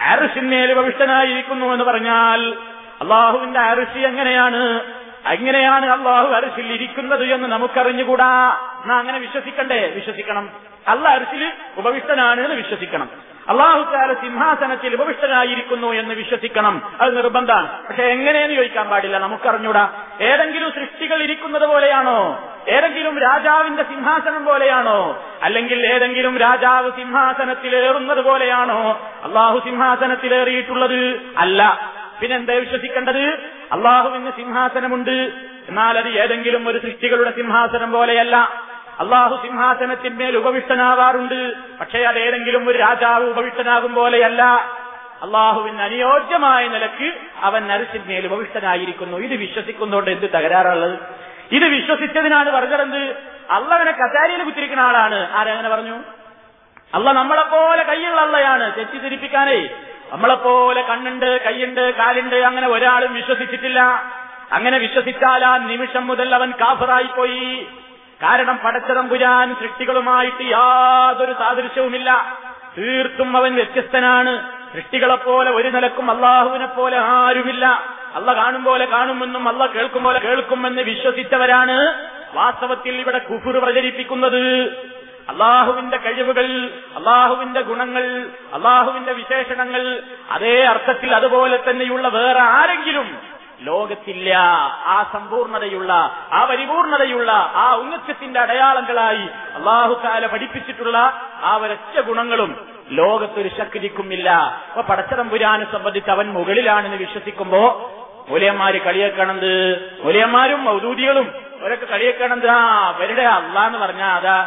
അരുഷിന്മേൽ ഉപവിഷ്ടനായിരിക്കുന്നു എന്ന് പറഞ്ഞാൽ അള്ളാഹുവിന്റെ അരുഷി എങ്ങനെയാണ്? എങ്ങനെയാണ് അള്ളാഹു അരിശിൽ ഇരിക്കുന്നത് എന്ന് നമുക്കറിഞ്ഞുകൂടാ. എന്നാ അങ്ങനെ വിശ്വസിക്കണ്ടേ? വിശ്വസിക്കണം. അല്ല അരിശിൽ ഉപവിഷ്ടനാണ് എന്ന് വിശ്വസിക്കണം. അള്ളാഹു താല സിംഹാസനത്തിൽ ഉപവിഷ്ടനായിരിക്കുന്നു എന്ന് വിശ്വസിക്കണം. അത് നിർബന്ധമാണ്. പക്ഷെ എങ്ങനെയെന്ന് ചോദിക്കാൻ പാടില്ല. നമുക്കറിഞ്ഞൂടാ. ഏതെങ്കിലും സൃഷ്ടികൾ ഇരിക്കുന്നത് പോലെയാണോ? ഏതെങ്കിലും രാജാവിന്റെ സിംഹാസനം പോലെയാണോ? അല്ലെങ്കിൽ ഏതെങ്കിലും രാജാവ് സിംഹാസനത്തിലേറുന്നത് പോലെയാണോ? അള്ളാഹു സിംഹാസനത്തിലേറിയിട്ടുള്ളത് അല്ല. പിന്നെന്താ വിശ്വസിക്കേണ്ടത്? അള്ളാഹുവിന് സിംഹാസനമുണ്ട്. എന്നാൽ അത് ഏതെങ്കിലും ഒരു സൃഷ്ടികളുടെ സിംഹാസനം പോലെയല്ല. അള്ളാഹു സിംഹാസനത്തിന്മേൽ ഉപവിഷ്ടനാവാറുണ്ട് പക്ഷേ അതേതെങ്കിലും ഒരു രാജാവ് ഉപവിഷ്ടനാകും പോലെയല്ല. അള്ളാഹുവിന് അനുയോജ്യമായ നിലയ്ക്ക് അവൻ നരസിന്മേൽ ഉപവിഷ്ടനായിരിക്കുന്നു. ഇത് വിശ്വസിക്കുന്നതുകൊണ്ട് എന്ത് തകരാറുള്ളത്? ഇത് വിശ്വസിച്ചതിനാണ് പറഞ്ഞതെന്ത്? അള്ളവനെ കസാരിയിൽ കുത്തിരിക്കുന്ന ആളാണ്. ആരങ്ങനെ പറഞ്ഞു? അല്ല നമ്മളെപ്പോലെ കൈയുള്ള അള്ളയാണ്. തെറ്റിദ്ധരിപ്പിക്കാനേ. നമ്മളെപ്പോലെ കണ്ണുണ്ട് കൈയുണ്ട് കാലുണ്ട് അങ്ങനെ ഒരാളും വിശ്വസിച്ചിട്ടില്ല. അങ്ങനെ വിശ്വസിച്ചാൽ ആ നിമിഷം മുതൽ അവൻ കാഫറായിപ്പോയി. കാരണം പടച്ചതമ്പുരാൻ സൃഷ്ടികളുമായിട്ട് യാതൊരു സാദൃശ്യവുമില്ല. തീർത്തും അവൻ വ്യത്യസ്തനാണ്. സൃഷ്ടികളെപ്പോലെ ഒരു നിലക്കും അള്ളാഹുവിനെ പോലെ ആരുമില്ല. അല്ല കാണും പോലെ കാണുമെന്നും അല്ല കേൾക്കും പോലെ കേൾക്കുമെന്ന് വിശ്വസിച്ചവരാണ് വാസ്തവത്തിൽ ഇവിടെ കുഫുർ പ്രചരിപ്പിക്കുന്നത്. അള്ളാഹുവിന്റെ കഴിവുകൾ അള്ളാഹുവിന്റെ ഗുണങ്ങൾ അള്ളാഹുവിന്റെ വിശേഷണങ്ങൾ അതേ അർത്ഥത്തിൽ അതുപോലെ തന്നെയുള്ള വേറെ ആരെങ്കിലും ലോകത്തില്ല. ആ സമ്പൂർണതയുള്ള ആ പരിപൂർണതയുള്ള ആ ഉന്നത്യത്തിന്റെ അടയാളങ്ങളായി അള്ളാഹുക്കാല പഠിപ്പിച്ചിട്ടുള്ള ആ ഒരൊറ്റ ഗുണങ്ങളും ലോകത്തൊരു ശക്തിക്കുമില്ല. അപ്പൊ പടച്ചതമ്പുരാനെ സംബന്ധിച്ച് അവൻ മുകളിലാണെന്ന് വിശ്വസിക്കുമ്പോ മൂലയന്മാര് കളിയേക്കണത് മൂലയന്മാരും മൗദൂദികളും അവരൊക്കെ കളിയേക്കണത് ആ അവരുടെ അല്ല എന്ന് പറഞ്ഞാ അതാ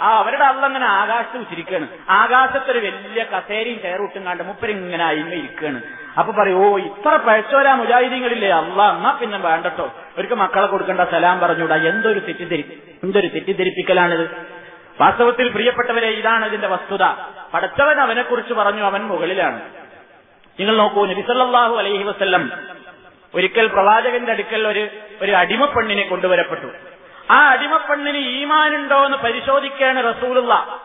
ആ അവരുടെ അള്ള അങ്ങനെ ആകാശത്ത് വെച്ചിരിക്കുകയാണ് ആകാശത്തൊരു വലിയ കസേരയും കയറൂട്ടും കണ്ട് മുപ്പരിങ്ങനെ അയിമ ഇരിക്കുകയാണ് അപ്പൊ പറയും ഓ ഇത്ര പഴച്ചോരാ മുജാഹിദീങ്ങളില്ലേ? അല്ല എന്നാ പിന്നെ വേണ്ടട്ടോ? അവർക്ക് മക്കളെ കൊടുക്കേണ്ട സലാം പറഞ്ഞുകൂടാ എന്തൊരു തെറ്റിദ്ധരി എന്തൊരു തെറ്റിദ്ധരിപ്പിക്കലാണിത്? വാസ്തവത്തിൽ പ്രിയപ്പെട്ടവരെ ഇതാണ് ഇതിന്റെ വസ്തുത. പഠിച്ചവൻ അവനെ കുറിച്ച് പറഞ്ഞു അവൻ മുകളിലാണ്. നിങ്ങൾ നോക്കൂ നബിസല്ലാഹു അലൈഹി വസ്ല്ലം ഒരിക്കൽ പ്രവാചകന്റെ അടുക്കൽ ഒരു ഒരു അടിമപ്പെണ്ണിനെ കൊണ്ടുവരപ്പെട്ടു. ആ അടിമപ്പെണ്ണിന് ഈമാനുണ്ടോ എന്ന് പരിശോധിക്കാണ് റസൂലുള്ള.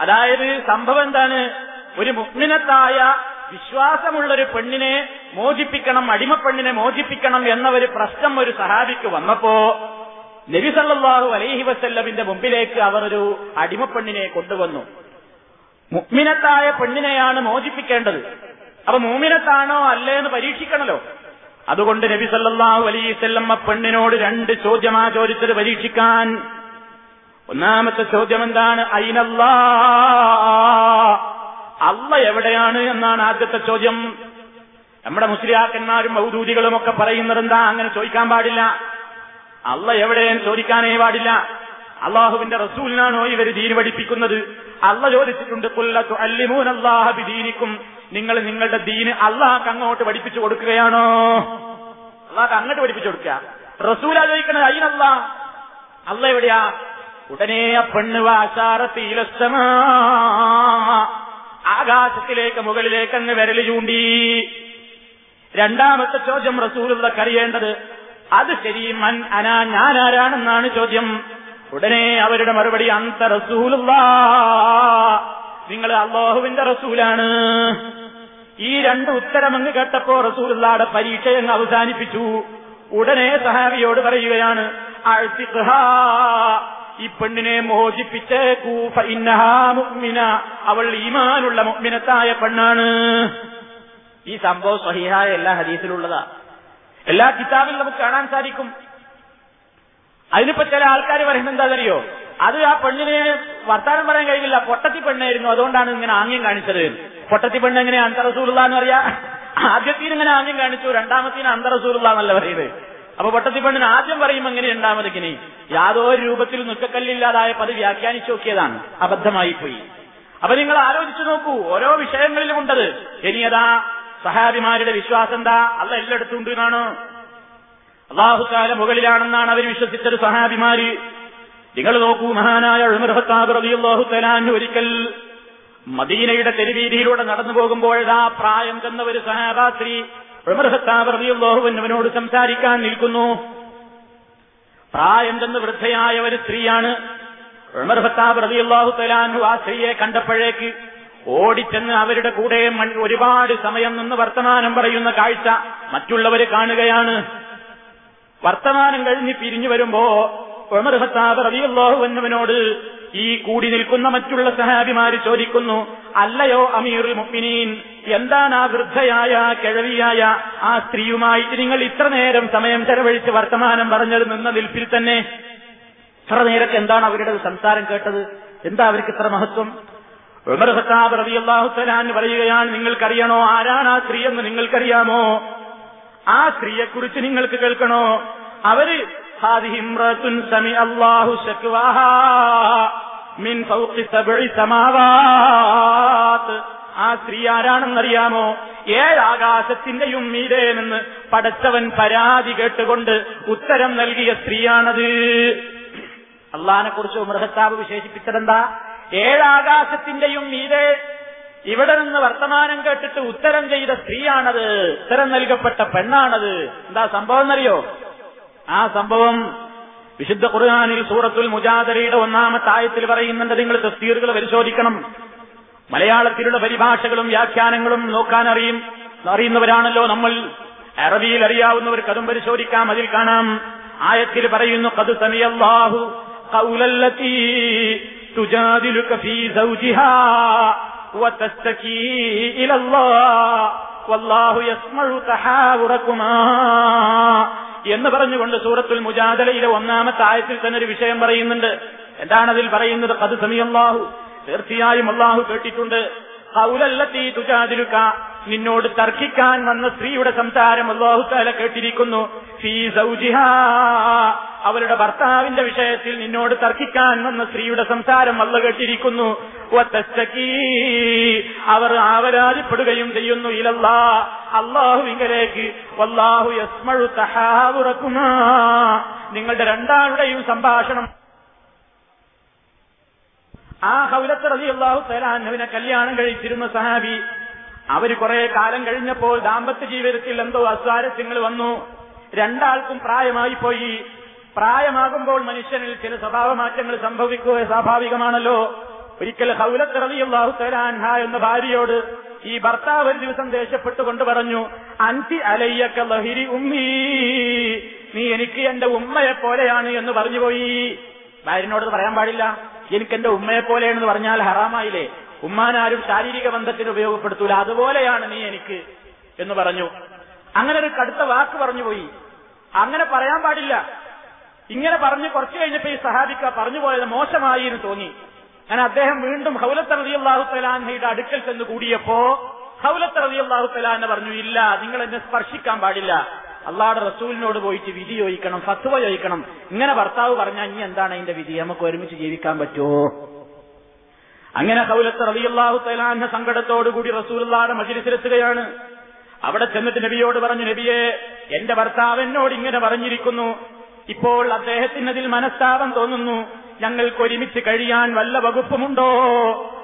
അതായത് സംഭവം എന്താണ്? ഒരു മുഗ്മിനത്തായ വിശ്വാസമുള്ള ഒരു പെണ്ണിനെ മോചിപ്പിക്കണം അടിമപ്പെണ്ണിനെ മോചിപ്പിക്കണം എന്ന ഒരു പ്രശ്നം ഒരു സഹാബിക്ക് വന്നപ്പോ നബിസല്ലാഹു അലൈഹി വസല്ലമിന്റെ മുമ്പിലേക്ക് അവർ ഒരു അടിമപ്പെണ്ണിനെ കൊണ്ടുവന്നു. മുഗ്മിനത്തായ പെണ്ണിനെയാണ് മോചിപ്പിക്കേണ്ടത്. അപ്പൊ മൂമിനത്താണോ അല്ലേ എന്ന് പരീക്ഷിക്കണല്ലോ. അതുകൊണ്ട് നബി വസല്ലം ആ പെണ്ണിനോട് രണ്ട് ചോദ്യമാ ചോദിച്ചത് പരീക്ഷിക്കാൻ. ഒന്നാമത്തെ ചോദ്യം എന്താണ് അയിനല്ലാ അല്ല എവിടെയാണ് എന്നാണ് ആദ്യത്തെ ചോദ്യം. നമ്മുടെ മുസ്ലിയാക്കന്മാരും മൗദൂദികളും ഒക്കെ പറയുന്നത് എന്താ? അങ്ങനെ ചോദിക്കാൻ പാടില്ല. അല്ല എവിടെയും ചോദിക്കാനേ പാടില്ല. അള്ളാഹുവിന്റെ റസൂലിനാണോ ഇവർ ദീന് പഠിപ്പിക്കുന്നത്? അല്ല ചോദിച്ചിട്ടുണ്ട് കൊല്ലത്തു അല്ലിമൂൻ അള്ളാഹബി ദീനിക്കും നിങ്ങൾ നിങ്ങളുടെ ദീന് അള്ളാഹ് അങ്ങോട്ട് പഠിപ്പിച്ചു കൊടുക്കുകയാണോ? അള്ളാഹ് അങ്ങോട്ട് പഠിപ്പിച്ചു കൊടുക്കുക. റസൂലാ ചോദിക്കണത് അയ്യനല്ല അല്ല എവിടെയാ? ഉടനെ പെണ്ണ് വാശാറത്തിയിലസ്തമാ ആകാശത്തിലേക്ക് മുകളിലേക്ക് അങ്ങ് വിരൽ ചൂണ്ടി. രണ്ടാമത്തെ ചോദ്യം റസൂലുള്ള കറിയേണ്ടത് അത് ശരി മൻ അനാ ഞാൻ ആരാണെന്നാണ് ചോദ്യം. ഉടനെ അവരുടെ മറുപടി അന്ത റസൂലുള്ള. നിങ്ങൾ അള്ളാഹുവിന്റെ റസൂലാണ്. ഈ രണ്ട് ഉത്തരമങ്ങ് കേട്ടപ്പോ റസൂലുള്ളയുടെ പരീക്ഷ അങ്ങ് അവസാനിപ്പിച്ചു. ഉടനെ സഹാബിയോട് പറയുകയാണ് ഈ പെണ്ണിനെ മോചിപ്പിച്ച് കൂഫ ഇന്നഹാ മുഅ്മിന. അവൾ ഈമാനുള്ള മുഅ്മിനത്തായ പെണ്ണാണ്. ഈ സംഭവം സഹിഹായ എല്ലാ ഹദീസിലുള്ളതാ. എല്ലാ കിതാബിലും നമുക്ക് കാണാൻ സാധിക്കും. അതിനിപ്പോ ചില ആൾക്കാർ പറയുന്നത് എന്താ അറിയോ അത് ആ പെണ്ണിനെ വർത്താനം പറയാൻ കഴിയില്ല. പൊട്ടത്തി പെണ്ണായിരുന്നു. അതുകൊണ്ടാണ് ഇങ്ങനെ ആംഗ്യം കാണിച്ചത്. പൊട്ടത്തി പെണ്ണ് എങ്ങനെ അന്തറസൂലുള്ള എന്ന് പറയാ ആദ്യത്തിന് ഇങ്ങനെ ആംഗ്യം കാണിച്ചു. രണ്ടാമത്തിന് അന്തറസൂലുള്ള എന്നല്ല പറയുന്നത്. അപ്പൊ പൊട്ടത്തി പെണ്ണിന് ആദ്യം പറയും എങ്ങനെ രണ്ടാമതിക്കിനി യാതൊരു രൂപത്തിൽ നുക്കക്കല്ലില്ലാതായ അത് വ്യാഖ്യാനിച്ചു നോക്കിയതാണ്. അബദ്ധമായി പോയി അപ്പൊ നിങ്ങൾ ആലോചിച്ചു നോക്കൂ ഓരോ വിഷയങ്ങളിലും ഉണ്ടത്. ഇനി അതാ സഹാബിമാരുടെ വിശ്വാസം എന്താ? അല്ല എല്ലായിടത്തും എന്നാണ്. അള്ളാഹുക്കാല മുകളിലാണെന്നാണ് അവർ വിശ്വസിച്ചത് സഹാബിമാര്. നിങ്ങൾ നോക്കൂ മഹാനായ അള്ളാഹു തലാൻ ഒരിക്കൽ മദീനയുടെ തെരുവീതിയിലൂടെ നടന്നു പോകുമ്പോഴാ പ്രായം തന്ന ഒരു സഹാബാസ്ത്രീ ഉമർഹത്താബിയുള്ളോഹുവിനോട് സംസാരിക്കാൻ നിൽക്കുന്നു. പ്രായം ചെന്ന് വൃദ്ധയായ ഒരു സ്ത്രീയാണ്. ഉമർ ഖത്താബ് റളിയല്ലാഹു തലാൻഹു ആ സ്ത്രീയെ കണ്ടപ്പോഴേക്ക് ഓടിച്ചെന്ന് അവരുടെ കൂടെ ഒരുപാട് സമയം നിന്ന് വർത്തമാനം പറയുന്ന കാഴ്ച മറ്റുള്ളവര് കാണുകയാണ്. വർത്തമാനം കഴിഞ്ഞ് പിരിഞ്ഞു വരുമ്പോ ഉമർ റളിയല്ലാഹു അൻഹുവിനോട് ഈ കൂടി നിൽക്കുന്ന മറ്റുള്ള സഹാബിമാര് ചോദിക്കുന്നു അല്ലയോ അമീറുൽ മുഅ്മിനീൻ? എന്താണ് ആ വൃദ്ധയായ കിഴവിയായ ആ സ്ത്രീയുമായിട്ട് നിങ്ങൾ ഇത്ര നേരം സമയം ചെലവഴിച്ച് വർത്തമാനം പറഞ്ഞത് നിന്ന നിൽപ്പിൽ തന്നെ? ഇത്ര നേരത്തെ എന്താണ് അവരുടെ സംസാരം കേട്ടത്? എന്താ അവർക്ക് ഇത്ര മഹത്വം? ഉമർ റളിയല്ലാഹു തആല പറയുകയാണ് നിങ്ങൾക്കറിയണോ ആരാണ് ആ സ്ത്രീ എന്ന് നിങ്ങൾക്കറിയാമോ? ആ സ്ത്രീയെക്കുറിച്ച് നിങ്ങൾക്ക് കേൾക്കണോ? അവർ മിൻ ആ സ്ത്രീ ആരാണെന്നറിയാമോ? ഏഴാകാശത്തിന്റെയും മീതെ നിന്ന് പടച്ചവൻ പരാതി കേട്ടുകൊണ്ട് ഉത്തരം നൽകിയ സ്ത്രീയാണത്. അള്ളഹാനെ കുറിച്ച് മൃഹത്താവ് വിശേഷിപ്പിച്ചതെന്താ? ഏഴാകാശത്തിന്റെയും മീതെ ഇവിടെ നിന്ന് വർത്തമാനം കേട്ടിട്ട് ഉത്തരം ചെയ്ത സ്ത്രീയാണത്. ഉത്തരം നൽകപ്പെട്ട പെണ്ണാണത്. എന്താ സംഭവം എന്നറിയോ? ആ സംഭവം വിശുദ്ധ ഖുർആാനിൽ സൂറത്തുൽ മുജാദരയുടെ ഒന്നാമത്തെ ആയത്തിൽ പറയുന്നുണ്ട്. നിങ്ങൾ തസ്തീറുകൾ പരിശോധിക്കണം. മലയാളത്തിലുള്ള പരിഭാഷകളും വ്യാഖ്യാനങ്ങളും നോക്കാൻ അറിയും. അറിയുന്നവരാണല്ലോ നമ്മൾ. അറബിയിൽ അറിയാവുന്നവർക്ക് അതും പരിശോധിക്കാം അതിൽ കാണാം. ആയത്തിൽ പറയുന്നു കത് സമിയല്ലാഹു സൗജിഹാ ഇലല്ലാഹ് വല്ലാഹു എന്ന് പറഞ്ഞുകൊണ്ട് സൂറത്തുൽ മുജാദലയിലെ ഒന്നാമത്തെ ആയത്തിൽ തന്നെ ഒരു വിഷയം പറയുന്നുണ്ട്. എന്താണതിൽ പറയുന്നത്? കത് സമിയല്ലാഹു തീർച്ചയായും അള്ളാഹു കേട്ടിട്ടുണ്ട്. ഹൗലല്ലത്തി തുജാദിലുക. നിന്നോട് തർക്കിക്കാൻ വന്ന സ്ത്രീയുടെ സംസാരം അള്ളാഹു താല കേട്ടിരിക്കുന്നു. അവരുടെ ഭർത്താവിന്റെ വിഷയത്തിൽ നിന്നോട് തർക്കിക്കാൻ വന്ന സ്ത്രീയുടെ സംസാരം അല്ല കേട്ടിരിക്കുന്നു. അവർ ആവരാതിപ്പെടുകയും ചെയ്യുന്നു ഇലല്ലാ. അള്ളാഹുവിങ്കലേക്ക് വല്ലാഹു യസ്മഴു തഹാവുറക്കുമാ. നിങ്ങളുടെ രണ്ടാളുടെയും സംഭാഷണം ആ ഹൗലത്ത് അള്ളാഹു സലാഹ്നവിനെ കല്യാണം കഴിച്ചിരുന്ന സഹാബി. അവർ കുറെ കാലം കഴിഞ്ഞപ്പോൾ ദാമ്പത്യ ജീവിതത്തിൽ എന്തോ അസ്വാരസ്യങ്ങൾ വന്നു. രണ്ടാൾക്കും പ്രായമായി പോയി. പ്രായമാകുമ്പോൾ മനുഷ്യനിൽ ചില സ്വഭാവ മാറ്റങ്ങൾ സംഭവിക്കുക സ്വാഭാവികമാണല്ലോ. ഒരിക്കൽ ഹൗലത്ത് റലി അള്ളാഹു തലാൻഹ എന്ന ഭാര്യയോട് ഈ ഭർത്താവ് ഒരു ദിവസം ദേഷ്യപ്പെട്ടുകൊണ്ട് പറഞ്ഞു അൻസി അലയ്യക്ക ലഹിരി ഉമ്മീ. നീ എനിക്ക് എന്റെ ഉമ്മയെ പോലെയാണ് എന്ന് പറഞ്ഞുപോയി ഭാര്യനോട് പറയാൻ പാടില്ല. എനിക്ക് എന്റെ ഉമ്മയെ പോലെയാണെന്ന് പറഞ്ഞാൽ ഹറാമായില്ലേ? ഉമ്മാനാരും ശാരീരിക ബന്ധത്തിന് ഉപയോഗപ്പെടുത്തൂല. അതുപോലെയാണ് നീ എനിക്ക് എന്ന് പറഞ്ഞു. അങ്ങനെ ഒരു കടുത്ത വാക്ക് പറഞ്ഞുപോയി അങ്ങനെ പറയാൻ പാടില്ല. ഇങ്ങനെ പറഞ്ഞ് കുറച്ചു കഴിഞ്ഞപ്പോ ഈ സഹാബിക്ക പറഞ്ഞു പോയത് മോശമായി എന്ന് തോന്നി. ഞാൻ അദ്ദേഹം വീണ്ടും ഹൗലത്ത് റതി അള്ളാഹു തലാൻഹയുടെ അടുക്കൽ ചെന്ന് കൂടിയപ്പോ ഹൗലത്ത് റതി അള്ളാഹു തലാന പറഞ്ഞു ഇല്ല നിങ്ങൾ എന്നെ സ്പർശിക്കാൻ പാടില്ല. അള്ളാഹുടെ റസൂലിനോട് പോയിട്ട് വിധി ചോദിക്കണം ഫത്വ ചോദിക്കണം. ഇങ്ങനെ ഭർത്താവ് പറഞ്ഞാൽ ഇനി എന്താണ് അതിന്റെ വിധി? നമുക്ക് ഒരുമിച്ച് ജീവിക്കാൻ പറ്റുമോ? അങ്ങനെ ഹൗലത്ത് റളിയല്ലാഹു തലാന്റെ സങ്കടത്തോടുകൂടി റസൂലുള്ളാടെ മജിലിസിലെത്തുകയാണ് അവിടെ ചെന്നിട്ട് നബിയോട് പറഞ്ഞു നബിയെ എന്റെ ഭർത്താവ് എന്നോട് ഇങ്ങനെ പറഞ്ഞിരിക്കുന്നു. ഇപ്പോൾ അദ്ദേഹത്തിന് അതിൽ മനസ്താപം തോന്നുന്നു. ഞങ്ങൾക്ക് ഒരുമിച്ച് കഴിയാൻ വല്ല വകുപ്പുമുണ്ടോ?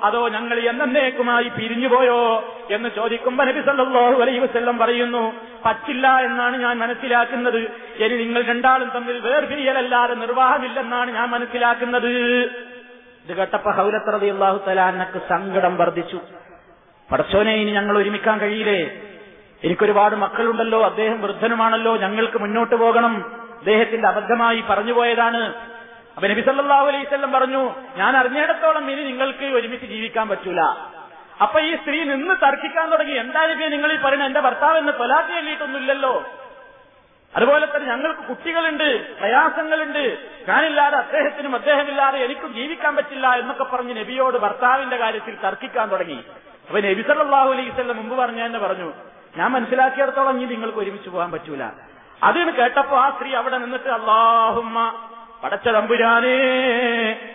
അതോ ഞങ്ങൾ എന്നേക്കുമായി പിരിഞ്ഞുപോയോ? എന്ന് ചോദിക്കുമ്പോ നബി സല്ലല്ലാഹു അലൈഹി വസല്ലം പറയുന്നു പറ്റില്ല എന്നാണ് ഞാൻ മനസ്സിലാക്കുന്നത്. ഇനി നിങ്ങൾ രണ്ടാളും തമ്മിൽ വേർപിരിയലല്ലാതെ നിർവാഹമില്ലെന്നാണ് ഞാൻ മനസ്സിലാക്കുന്നത്. ഇത് കേട്ടപ്പോ ഹൗലത്തറതി അള്ളാഹു തലാനക്ക് സങ്കടം വർദ്ധിച്ചു. പടച്ചോനെ ഇനി ഞങ്ങൾ ഒരുമിക്കാൻ കഴിയില്ലേ? എനിക്കൊരുപാട് മക്കളുണ്ടല്ലോ അദ്ദേഹം വൃദ്ധനുമാണല്ലോ ഞങ്ങൾക്ക് മുന്നോട്ട് പോകണം. അദ്ദേഹത്തിന്റെ അബദ്ധമായി പറഞ്ഞുപോയതാണ്. അപ്പൊ നബി സല്ലല്ലാഹു അലൈഹി പറഞ്ഞു ഞാൻ അറിഞ്ഞിടത്തോളം ഇനി നിങ്ങൾക്ക് ഒരുമിച്ച് ജീവിക്കാൻ പറ്റൂല. അപ്പൊ ഈ സ്ത്രീ നിന്ന് തർക്കിക്കാൻ തുടങ്ങി. എന്താ നബിയെ നിങ്ങൾ ഈ പറയുന്നത് എന്റെ ഭർത്താവ് എന്ന് തൊലാത്തി എല്ലിയിട്ടൊന്നുമില്ലല്ലോ അതുപോലെ തന്നെ ഞങ്ങൾക്ക് കുട്ടികളുണ്ട് പ്രയാസങ്ങളുണ്ട്. ഞാനില്ലാതെ അദ്ദേഹത്തിനും അദ്ദേഹമില്ലാതെ എനിക്കും ജീവിക്കാൻ പറ്റില്ല എന്നൊക്കെ പറഞ്ഞ് നബിയോട് ഭർത്താവിന്റെ കാര്യത്തിൽ തർക്കിക്കാൻ തുടങ്ങി. അപ്പൊ നബി സല്ലാഹു അലൈഹി വസല്ലം മുമ്പ് പറഞ്ഞ തന്നെ പറഞ്ഞു ഞാൻ മനസ്സിലാക്കിയിടത്തോളം ഇനി നിങ്ങൾക്ക് ഒരുമിച്ച് പോകാൻ പറ്റൂല. അതിന് കേട്ടപ്പോ ആ സ്ത്രീ അവിടെ നിന്നിട്ട് അള്ളാഹുമ്മ പടച്ച തമ്പുരാനേ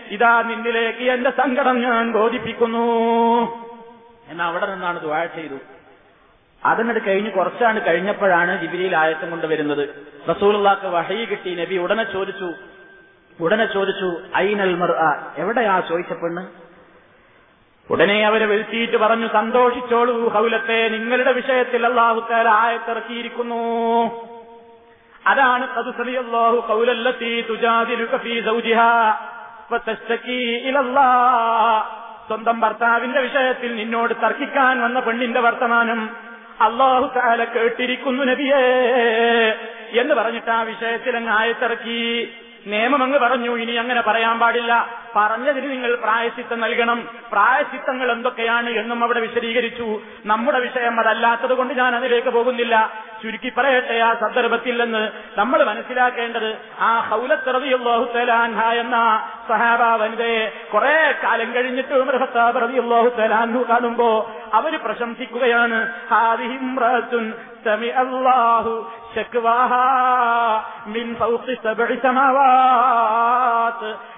ഇതാ നിന്നിലേക്ക് എന്റെ സങ്കടം ഞാൻ ബോധിപ്പിക്കുന്നു. എന്ന് അവിടെ നിന്നാണ് ദുആ ചെയ്തു. അതിനട് കഴിഞ്ഞ് കുറച്ചാണ് കഴിഞ്ഞപ്പോഴാണ് ജിബിലിയിൽ ആയത്തം കൊണ്ടുവരുന്നത് റസൂലുള്ളാക്ക് വഹയി കിട്ടി. നബി ഉടനെ ചോദിച്ചു ഉടനെ ചോദിച്ചു ഐനൽ മർ എവിടെയാ? ചോദിച്ച പെണ്ണ്. ഉടനെ അവരെ വിളിച്ചിട്ട് പറഞ്ഞു സന്തോഷിച്ചോളൂ ഹൗലത്തെ. നിങ്ങളുടെ വിഷയത്തിൽ അള്ളാഹുക്കാല ആയത്തിറക്കിയിരിക്കുന്നു. അതാണ് സ്വന്തം ഭർത്താവിന്റെ വിഷയത്തിൽ നിന്നോട് തർക്കിക്കാൻ വന്ന പെണ്ണിന്റെ വർത്തമാനം അള്ളാഹു താല കേട്ടിരിക്കുന്നു നബിയേ എന്ന് പറഞ്ഞിട്ട് ആ വിഷയത്തിൽ അങ്ങ് ആയത്തിറക്കി. നിയമം അങ്ങ് പറഞ്ഞു ഇനി അങ്ങനെ പറയാൻ പാടില്ല. പറഞ്ഞതിന് നിങ്ങൾ പ്രായശിത്തം നൽകണം. പ്രായശിത്തങ്ങൾ എന്തൊക്കെയാണ് എന്നും അവിടെ വിശദീകരിച്ചു. നമ്മുടെ വിഷയം അതല്ലാത്തത് കൊണ്ട് ഞാൻ അതിലേക്ക് പോകുന്നില്ല. ചുരുക്കി പറയട്ടെ ആ സന്ദർഭത്തിൽ നിന്ന് നമ്മൾ മനസ്സിലാക്കേണ്ടത് ആ ഹൗലത്തറതിയുള്ളാഹു തലാൻഹ എന്ന സഹാബ വനിതയെ കുറെ കാലം കഴിഞ്ഞിട്ട് ഉമർ ഖത്താബ് റളിയല്ലാഹു തലാൻഹു കാണുമ്പോ അവർ പ്രശംസിക്കുകയാണ് ശക്വാഹാ മിൻ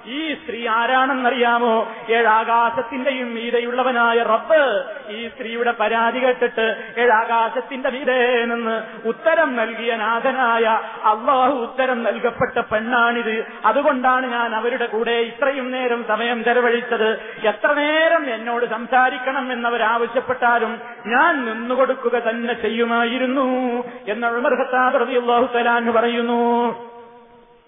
ഈ സ്ത്രീ ആരാണെന്നറിയാമോ? ഏഴാകാശത്തിന്റെയും മീതയുള്ളവനായ റബ്ബ്. ഈ സ്ത്രീയുടെ പരാതി കേട്ടിട്ട് ഏഴാകാശത്തിന്റെ മീതേ നിന്ന് ഉത്തരം നൽകിയ നാഥനായ അള്ളാഹു ഉത്തരം നൽകപ്പെട്ട പെണ്ണാണിത്. അതുകൊണ്ടാണ് ഞാൻ അവരുടെ കൂടെ ഇത്രയും നേരം സമയം ചെലവഴിച്ചത്. എത്ര നേരം എന്നോട് സംസാരിക്കണം എന്നവരാവശ്യപ്പെട്ടാലും ഞാൻ നിന്നുകൊടുക്കുക തന്നെ ചെയ്യുമായിരുന്നു. എന്ന് ഉമർ റബി അള്ളാഹു പറയുന്നു.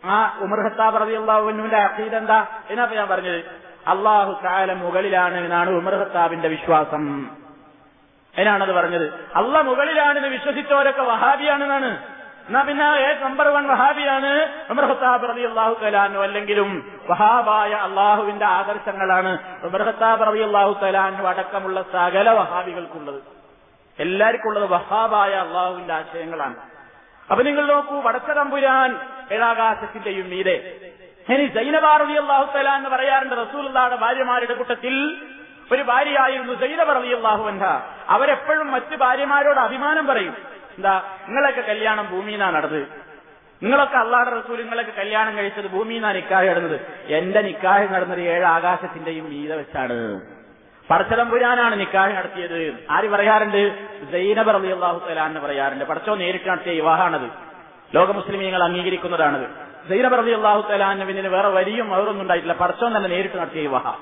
ആ ഉമർ ഖത്താബ് റബി അള്ളാഹുവിന്റെ അഖീദ് എന്താ? എന്നാ ഞാൻ പറഞ്ഞത് അള്ളാഹു താല മുകളിലാണ് എന്നാണ് ഉമർ ഖത്താബിന്റെ വിശ്വാസം. അതിനാണത് പറഞ്ഞത്? അള്ള മുകളിലാണെന്ന് വിശ്വസിച്ചവരൊക്കെ വഹാബിയാണെന്നാണ്. എന്നാ പിന്നെ നമ്പർ വൺ വഹാബിയാണ് ഉമർ ഖത്താബ് റബി അള്ളാഹു തലാനു അല്ലെങ്കിലും വഹാബായ അള്ളാഹുവിന്റെ ആദർശങ്ങളാണ് ഉമർ ഖത്താബ് റബി അള്ളാഹു തലാനു അടക്കമുള്ള സകല വഹാബികൾക്കുള്ളത്. എല്ലാവർക്കും ഉള്ളത് വഹാബായ അള്ളാഹുവിന്റെ ആശയങ്ങളാണ്. അപ്പൊ നിങ്ങൾ നോക്കൂ വടച്ചതമ്പുരാൻ ഏഴാകാശത്തിന്റെയും മീതെ. ഇനി ജൈനബാറതി അള്ളാഹു തല എന്ന് പറയാറുണ്ട് റസൂലുള്ളാടെ ഭാര്യമാരുടെ കൂട്ടത്തിൽ ഒരു ഭാര്യയായിരുന്നു ജൈനബ റതി അള്ളാഹു അൻഹ. അവരെപ്പോഴും മറ്റു ഭാര്യമാരോട് അഭിമാനം പറയും. എന്താ നിങ്ങളൊക്കെ കല്യാണം ഭൂമിയിലാണ് നടന്നത്? നിങ്ങളൊക്കെ അള്ളാഹുടെ റസൂൽ നിങ്ങളൊക്കെ കല്യാണം കഴിച്ചത് ഭൂമിയിലാണ് നിക്കാഹ് നടന്നത്? എന്റെ നിക്കാഹ് നടന്നത് ഏഴ് ആകാശത്തിന്റെയും മീതെ വെച്ചാണ്. പടച്ചതമ്പുരാനാണ് നിക്കാഹ് നടത്തിയത്. ആര് പറയാറുണ്ട്? സൈനബ് റബി അള്ളാഹു തലാന്ന് പറയാറുണ്ട്. പടച്ചോ നേരിട്ട് നടത്തിയ വിവാഹമാണത്. ലോക മുസ്ലിമീങ്ങൾ അംഗീകരിക്കുന്നതാണത്. സൈനബ് റബി അള്ളാഹു തലാന്ന് പിന്നിന് വേറെ വലിയ അവരൊന്നും ഉണ്ടായിട്ടില്ല. പടച്ചോ തന്നെ നേരിട്ട് നടത്തിയ വിവാഹം.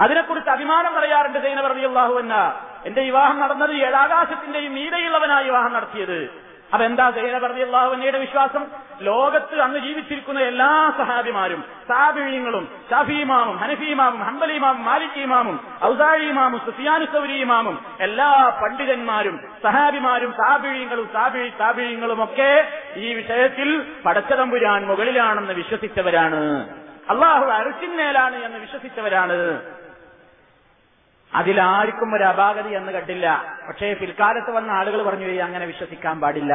അതിനെക്കുറിച്ച് അഭിമാനം പറയാറുണ്ട് സൈനബ് റബി അള്ളാഹു എന്ന എന്റെ വിവാഹം നടന്നത് ഏഴാകാശത്തിന്റെയും മീതയുള്ളവനായി വിവാഹം നടത്തിയത്. അതെന്താ സൈനബ് റബി വിശ്വാസം? ലോകത്ത് അന്ന് ജീവിച്ചിരിക്കുന്ന എല്ലാ സഹാബിമാരും സാബിഴിയങ്ങളും ഷാഫിമാമും ഹനഫീമാമും ഹംബലിമാമും മാലിക്കിമാമും ഔസാഴിമാമും സുഫിയാനു സൗരിമാമും എല്ലാ പണ്ഡിതന്മാരും സഹാബിമാരും സാബിഴിയങ്ങളും സാബിഴി സാബിഴിയങ്ങളും ഒക്കെ ഈ വിഷയത്തിൽ പടച്ചതമ്പുരാൻ മുകളിലാണെന്ന് വിശ്വസിച്ചവരാണ്. അള്ളാഹു അറുച്ചിന്മേലാണ് എന്ന് വിശ്വസിച്ചവരാണ്. അതിലാർക്കും ഒരു അപാകതി എന്ന് കണ്ടില്ല. പക്ഷേ പിൽക്കാലത്ത് വന്ന ആളുകൾ പറഞ്ഞു "ഏയ് അങ്ങനെ വിശ്വസിക്കാൻ പാടില്ല.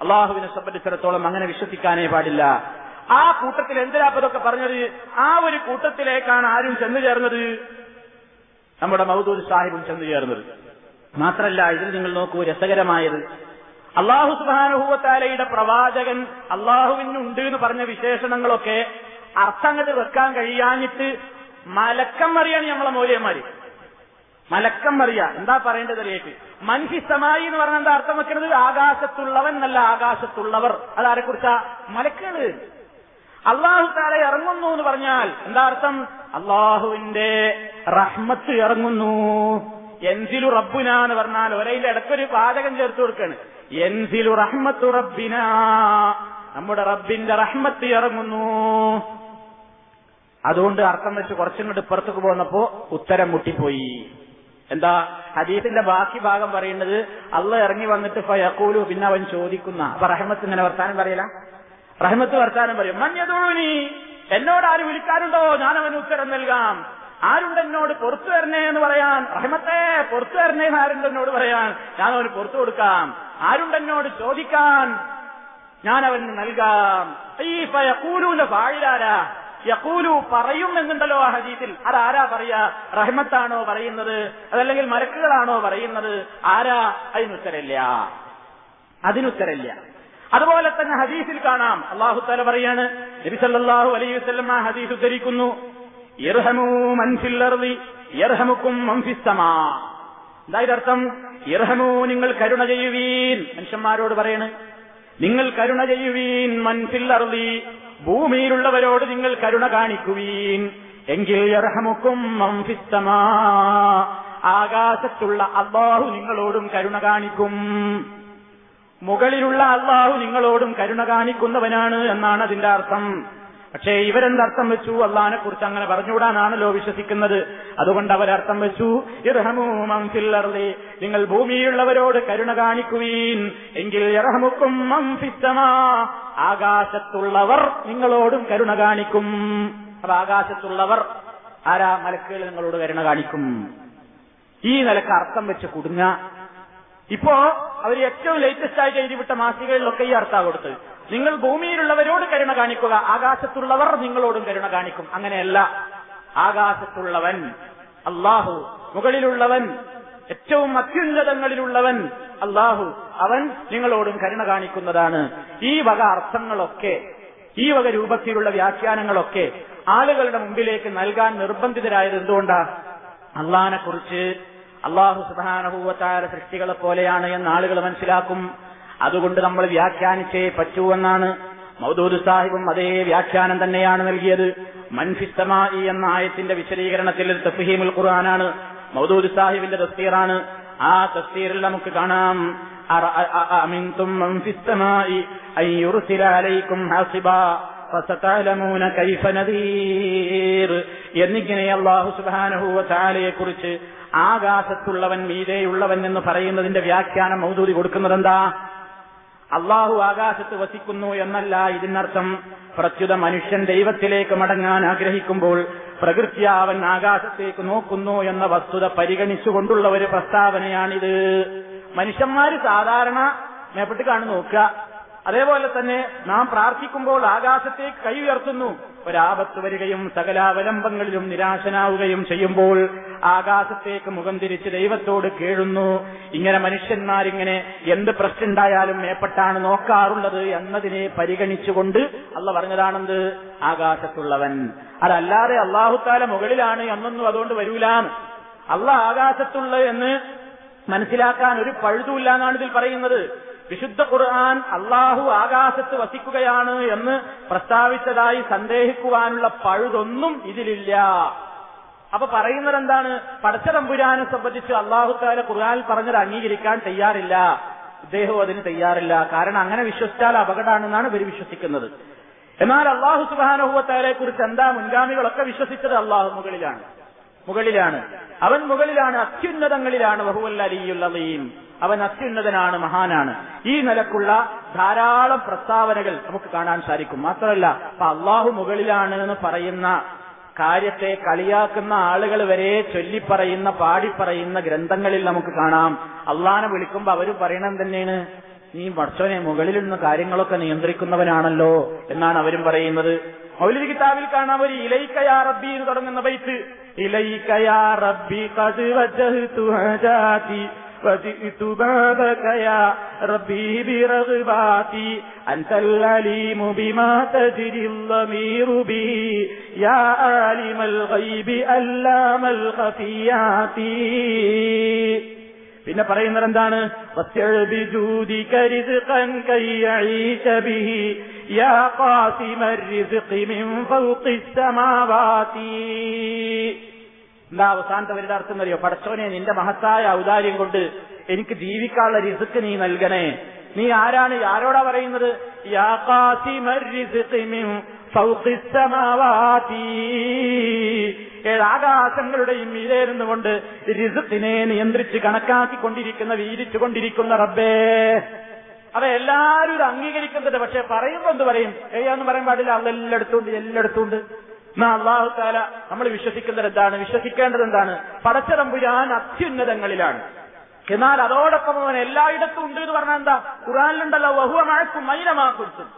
അള്ളാഹുവിനെ സംബന്ധിച്ചിടത്തോളം അങ്ങനെ വിശ്വസിക്കാനേ പാടില്ല. ആ കൂട്ടത്തിൽ എന്തിനാ അപ്പൊ ഇതൊക്കെ പറഞ്ഞത്? ആ ഒരു കൂട്ടത്തിലേക്കാണ് ആരും ചെന്നു ചേർന്നത്. നമ്മുടെ മൗദൂദ് സാഹിബും ചെന്നു ചേർന്നത്. മാത്രല്ല ഇതിൽ നിങ്ങൾ നോക്കൂ രസകരമായത്. അള്ളാഹു സുബാനുഭൂവത്താലയുടെ പ്രവാചകൻ അള്ളാഹുവിനുണ്ട് എന്ന് പറഞ്ഞ വിശേഷണങ്ങളൊക്കെ അർത്ഥങ്ങൾ വെക്കാൻ കഴിയാഞ്ഞിട്ട് മലക്കം അറിയാണ് നമ്മളെ മൂല്യന്മാര്. മലക്കം മറിയ എന്താ പറയേണ്ടത് അറിയേക്ക് മൻഹിസമായി എന്ന് പറഞ്ഞാൽ എന്താ അർത്ഥം വെക്കുന്നത് ആകാശത്തുള്ളവൻ നല്ല ആകാശത്തുള്ളവർ. അതാരെ കുറിച്ചാ? മലക്കുകൾ. അള്ളാഹു ഇറങ്ങുന്നു എന്ന് പറഞ്ഞാൽ എന്താ അർത്ഥം? അള്ളാഹുവിന്റെ റഹ്മത്ത് ഇറങ്ങുന്നു. എൻസിലു റബ്ബുന എന്ന് പറഞ്ഞാൽ ഒരേ ഇടക്കൊരു പാചകം ചേർത്ത് കൊടുക്കാണ്. എൻസിലു റഹ്മത്തു റബ്ബിന. നമ്മുടെ റബ്ബിന്റെ റഹ്മത്ത് ഇറങ്ങുന്നു. അതുകൊണ്ട് അർത്ഥം വെച്ച് കുറച്ചിങ്ങോട്ട് പുറത്തേക്ക് പോന്നപ്പോ ഉത്തരം മുട്ടിപ്പോയി. എന്താ ഹദീസിന്റെ ബാക്കി ഭാഗം പറയുന്നത് അള്ള ഇറങ്ങി വന്നിട്ട് ഫയക്കൂലു പിന്നെ അവൻ ചോദിക്കുന്ന. അപ്പൊ റഹ്മത്ത് ഇങ്ങനെ വർത്താനം പറയല? റഹ്മത്ത് വർത്താനം പറയും മഞ്ഞതോണി എന്നോട് ആര് വിളിക്കാറുണ്ടോ ഞാൻ അവന് ഉത്തരം നൽകാം. ആരുണ്ട് എന്നോട് പുറത്തു വരണേ എന്ന് പറയാൻ? റഹ്മത്തെ പുറത്തു വരണേ എന്ന് ആരുണ്ട് എന്നോട് പറയാൻ? ഞാൻ അവന് പുറത്തു കൊടുക്കാം. ആരുണ്ട് എന്നോട് ചോദിക്കാൻ? ഞാൻ അവന് നൽകാം. ഈ ഫയക്കൂലൂന്റെ പാഴിലാരാ യക്കൂലു പറയും എന്നുണ്ടല്ലോ ആ ഹദീസിൽ. അതാരാ പറയാ? റഹ്മത്താണോ പറയുന്നത്? അതല്ലെങ്കിൽ മരക്കുകളാണോ പറയുന്നത്? ആരാ? അതിനുത്തരമില്ല അതിനുത്തരമില്ല അതുപോലെ തന്നെ ഹദീസിൽ കാണാം. അള്ളാഹു തല പറയാണ് നബി അലൈഹി വസല്ലം ആ ഹദീസ് ഉദ്ധരിക്കുന്നു. ഇർഹമൂ മൻ ഫിൽ അർളി യർഹമുക്കും മൻ ഫിസ് സമാ. അർത്ഥം ഇർഹമു നിങ്ങൾ കരുണ ചെയ്യുവീൻ. മനുഷ്യന്മാരോട് പറയണ് നിങ്ങൾ കരുണ ചെയ്യുവീൻ മൻ ഫിൽ അർളി ഭൂമിയിലുള്ളവരോട് നിങ്ങൾ കരുണ കാണിക്കുവീൻ. എങ്കിൽ ഫിസ് ആകാശത്തുള്ള അള്ളാഹു നിങ്ങളോടും കരുണ കാണിക്കും. മുകളിലുള്ള അള്ളാഹു നിങ്ങളോടും കരുണ കാണിക്കുന്നവനാണ് എന്നാണ് അതിന്റെ അർത്ഥം. പക്ഷേ ഇവരെന്തർത്ഥം വെച്ചു? അള്ളഹാനെ കുറിച്ച് അങ്ങനെ പറഞ്ഞുകൂടാനാണല്ലോ വിശ്വസിക്കുന്നത്. അതുകൊണ്ട് അവരർത്ഥം വെച്ചു മംഫില്ലർലി നിങ്ങൾ ഭൂമിയിലുള്ളവരോട് കരുണ കാണിക്കുവീൻ. എങ്കിൽ ഇറഹമുക്കും ആകാശത്തുള്ളവർ നിങ്ങളോടും കരുണ കാണിക്കും. അപ്പൊ ആകാശത്തുള്ളവർ ആരാ മലക്കുകൾ നിങ്ങളോട് കരുണ കാണിക്കും? ഈ നിലയ്ക്ക് അർത്ഥം വെച്ച് കുടുങ്ങ ഇപ്പോ അവർ ഏറ്റവും ലേറ്റസ്റ്റ് ആയിട്ട് എഴുതിവിട്ട മാസികകളിലൊക്കെ ഈ അർത്ഥ കൊടുത്തത്. നിങ്ങൾ ഭൂമിയിലുള്ളവരോട് കരുണ കാണിക്കുക ആകാശത്തുള്ളവർ നിങ്ങളോടും കരുണ കാണിക്കും. അങ്ങനെയല്ല. ആകാശത്തുള്ളവൻ അള്ളാഹു മുകളിലുള്ളവൻ ഏറ്റവും അത്യുന്നതങ്ങളിലുള്ളവൻ അള്ളാഹു അവൻ നിങ്ങളോടും കരുണ കാണിക്കുന്നതാണ്. ഈ വക അർത്ഥങ്ങളൊക്കെ ഈ വക രൂപത്തിലുള്ള വ്യാഖ്യാനങ്ങളൊക്കെ ആളുകളുടെ മുമ്പിലേക്ക് നൽകാൻ നിർബന്ധിതരായത് എന്തുകൊണ്ടാ? അള്ളഹാനെ കുറിച്ച് അള്ളാഹു സുധാനഭൂവത്തായ സൃഷ്ടികളെ പോലെയാണ് എന്ന് ആളുകൾ മനസ്സിലാക്കും. അതുകൊണ്ട് നമ്മൾ വ്യാഖ്യാനിച്ചേ പറ്റൂ എന്നാണ് മൗദൂദ് സാഹിബും അതേ വ്യാഖ്യാനം തന്നെയാണ് നൽകിയത്. മൻഫിസ്തമായി എന്ന ആയത്തിന്റെ വിശദീകരണത്തിൽ തഫ്ഹീമുൽ ഖുർആനാണ് മൗദൂദ് സാഹിബിന്റെ തസ്തീറാണ്. ആ തസ്തീറിൽ നമുക്ക് കാണാം. എന്നിങ്ങനെ തആലയെ കുറിച്ച് ആകാശത്തുള്ളവൻ മീതെയുള്ളവൻ എന്ന് പറയുന്നതിന്റെ വ്യാഖ്യാനം മൗദൂദി കൊടുക്കുന്നത് എന്താ അള്ളാഹു ആകാശത്ത് വസിക്കുന്നു എന്നല്ല ഇതിനർത്ഥം. പ്രത്യുത മനുഷ്യൻ ദൈവത്തിലേക്ക് മടങ്ങാൻ ആഗ്രഹിക്കുമ്പോൾ പ്രകൃതി അവൻ ആകാശത്തേക്ക് നോക്കുന്നു എന്ന വസ്തുത പരിഗണിച്ചുകൊണ്ടുള്ള ഒരു പ്രസ്താവനയാണിത്. മനുഷ്യന്മാര് സാധാരണ മേപ്പെട്ട് കാണു നോക്കുക. അതേപോലെ തന്നെ നാം പ്രാർത്ഥിക്കുമ്പോൾ ആകാശത്തേക്ക് കൈ ഉയർത്തുന്നു. ഒരാപത്ത് വരികയും സകലാവലംബങ്ങളിലും നിരാശനാവുകയും ചെയ്യുമ്പോൾ ആകാശത്തേക്ക് മുഖം തിരിച്ച് ദൈവത്തോട് കേഴുന്നു. ഇങ്ങനെ മനുഷ്യന്മാരിങ്ങനെ എന്ത് പ്രശ്നമുണ്ടായാലും മേപ്പെട്ടാണ് നോക്കാറുള്ളത് എന്നതിനെ പരിഗണിച്ചുകൊണ്ട് അല്ല പറഞ്ഞതാണെന്ത്? ആകാശത്തുള്ളവൻ. അതല്ലാതെ അള്ളാഹുത്താല മുകളിലാണ് എന്നൊന്നും അതുകൊണ്ട് വരൂലാന്ന് അല്ല ആകാശത്തുള്ള എന്ന് മനസ്സിലാക്കാൻ ഒരു പഴുതുമില്ല എന്നാണ് ഇതിൽ പറയുന്നത്. വിശുദ്ധ ഖുർആൻ അള്ളാഹു ആകാശത്ത് വസിക്കുകയാണ് എന്ന് പ്രസ്താവിച്ചതായി സന്ദേഹിക്കുവാനുള്ള പഴുതൊന്നും ഇതിലില്ല. അപ്പൊ പറയുന്നത് എന്താണ് പടച്ചതമ്പുരാനെ സംബന്ധിച്ച് അള്ളാഹുത്താല ഖുർആാനിൽ പറഞ്ഞത് അംഗീകരിക്കാൻ തയ്യാറില്ല. ഇദ്ദേഹവും അതിന് തയ്യാറില്ല. കാരണം അങ്ങനെ വിശ്വസിച്ചാൽ അപകടമാണെന്നാണ് ഇവർ വിശ്വസിക്കുന്നത്. എന്നാൽ അള്ളാഹു സുബാനഹുവത്താരെ കുറിച്ച് എന്താ മുൻഗാമികളൊക്കെ വിശ്വസിച്ചത്? അള്ളാഹു മുകളിലാണ്. മുകളിലാണ്. അവൻ മുകളിലാണ് അത്യുന്നതങ്ങളിലാണ്. ബഹുവൽ അവൻ അത്യുന്നതനാണ് മഹാനാണ്. ഈ നിലക്കുള്ള ധാരാളം പ്രസ്താവനകൾ നമുക്ക് കാണാൻ സാധിക്കും. മാത്രമല്ല അള്ളാഹു മുകളിലാണ് എന്ന് പറയുന്ന കാര്യത്തെ കളിയാക്കുന്ന ആളുകൾ വരെ ചൊല്ലിപ്പറയുന്ന പാടിപ്പറയുന്ന ഗ്രന്ഥങ്ങളിൽ നമുക്ക് കാണാം. അള്ളാനെ വിളിക്കുമ്പോ അവർ പറയണം തന്നെയാണ് നീ വർഷവനെ മുകളിൽ നിന്ന് കാര്യങ്ങളൊക്കെ നിയന്ത്രിക്കുന്നവനാണല്ലോ എന്നാണ് അവരും പറയുന്നത്. മൗലിക കിതാബിൽ കാണാം ഒരു ഇലൈക്കയാ റബ്ബി എന്ന് തുടങ്ങുന്ന ബൈത്ത്. ഇലൈക്കയാ റബ്ബി കത് വജഹ്തു ഹജാതി وجئت بعدك يا ربي برغباتي أنت العليم بما تجري الضمير به يا عالم الغيب ألام الخفيات പിന്നെ പറയുന്നത് എന്താണ് എന്താ അവസാനത്തെ അവരുടെ അർത്ഥം അറിയോ പടച്ചോനെ നിന്റെ മഹത്തായ ഔദാര്യം കൊണ്ട് എനിക്ക് ജീവിക്കാനുള്ള റിസുക്ക് നീ നൽകണേ. നീ ആരാണ്? ആരോടാ പറയുന്നത്? യാ ഏഴാകാശങ്ങളുടെയും മീരേരുന്നുകൊണ്ട് റിസുക്കിനെ നിയന്ത്രിച്ച് കണക്കാക്കിക്കൊണ്ടിരിക്കുന്ന വീരിച്ചുകൊണ്ടിരിക്കുന്ന റബ്ബേ. അത് എല്ലാവരും ഇത് അംഗീകരിക്കുന്നത് പക്ഷെ പറയുമ്പോ എന്ത് പറയും? ഏയാന്ന് പറയാൻ പാടില്ല. അതെല്ലായിടത്തുണ്ട് എല്ലായിടത്തുണ്ട് എന്നാ അള്ളാഹു താല നമ്മൾ വിശ്വസിക്കുന്നത് എന്താണ്? വിശ്വസിക്കേണ്ടത് എന്താണ്? പടച്ചതമ്പുരാൻ അത്യുന്നതങ്ങളിലാണ്. എന്നാൽ അതോടൊപ്പം അവൻ എല്ലായിടത്തും ഉണ്ട് എന്ന് പറഞ്ഞാൽ എന്താ? ഖുറാനിലുണ്ടല്ലോ വഹുവമാക്കും മൈനമാക്കും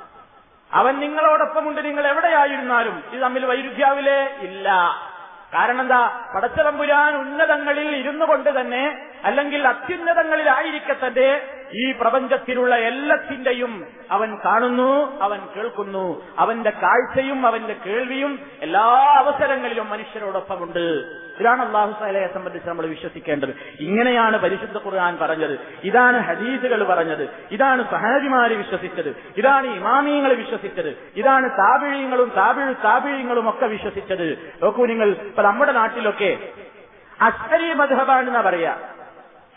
അവൻ നിങ്ങളോടൊപ്പമുണ്ട് നിങ്ങൾ എവിടെയായിരുന്നാലും. ഇത് തമ്മിൽ വൈരുദ്ധ്യാവിലേ ഇല്ല. കാരണം എന്താ പടച്ചതമ്പുരാൻ ഉന്നതങ്ങളിൽ ഇരുന്നു കൊണ്ട് തന്നെ അല്ലെങ്കിൽ അത്യുന്നതങ്ങളിലായിരിക്കത്തന്റെ ഈ പ്രപഞ്ചത്തിലുള്ള എല്ലാത്തിന്റെയും അവൻ കാണുന്നു അവൻ കേൾക്കുന്നു. അവന്റെ കാഴ്ചയും അവന്റെ കേൾവിയും എല്ലാ അവസരങ്ങളിലും മനുഷ്യരോടൊപ്പമുണ്ട്. ഇതാണ് അള്ളാഹു സാലയെ സംബന്ധിച്ച് നമ്മൾ വിശ്വസിക്കേണ്ടത്. ഇങ്ങനെയാണ് പരിശുദ്ധ ഖുർആൻ പറഞ്ഞത്. ഇതാണ് ഹദീസുകൾ പറഞ്ഞത്. ഇതാണ് സഹാജിമാര് വിശ്വസിച്ചത്. ഇതാണ് ഇമാമിയങ്ങൾ വിശ്വസിച്ചത്. ഇതാണ് താപിഴയങ്ങളും താപിഴ് താപിഴയങ്ങളും ഒക്കെ വിശ്വസിച്ചത്. നോക്കൂ നിങ്ങൾ ഇപ്പൊ നമ്മുടെ നാട്ടിലൊക്കെ അഷ്അരി മധബാണെന്നാ പറയാ.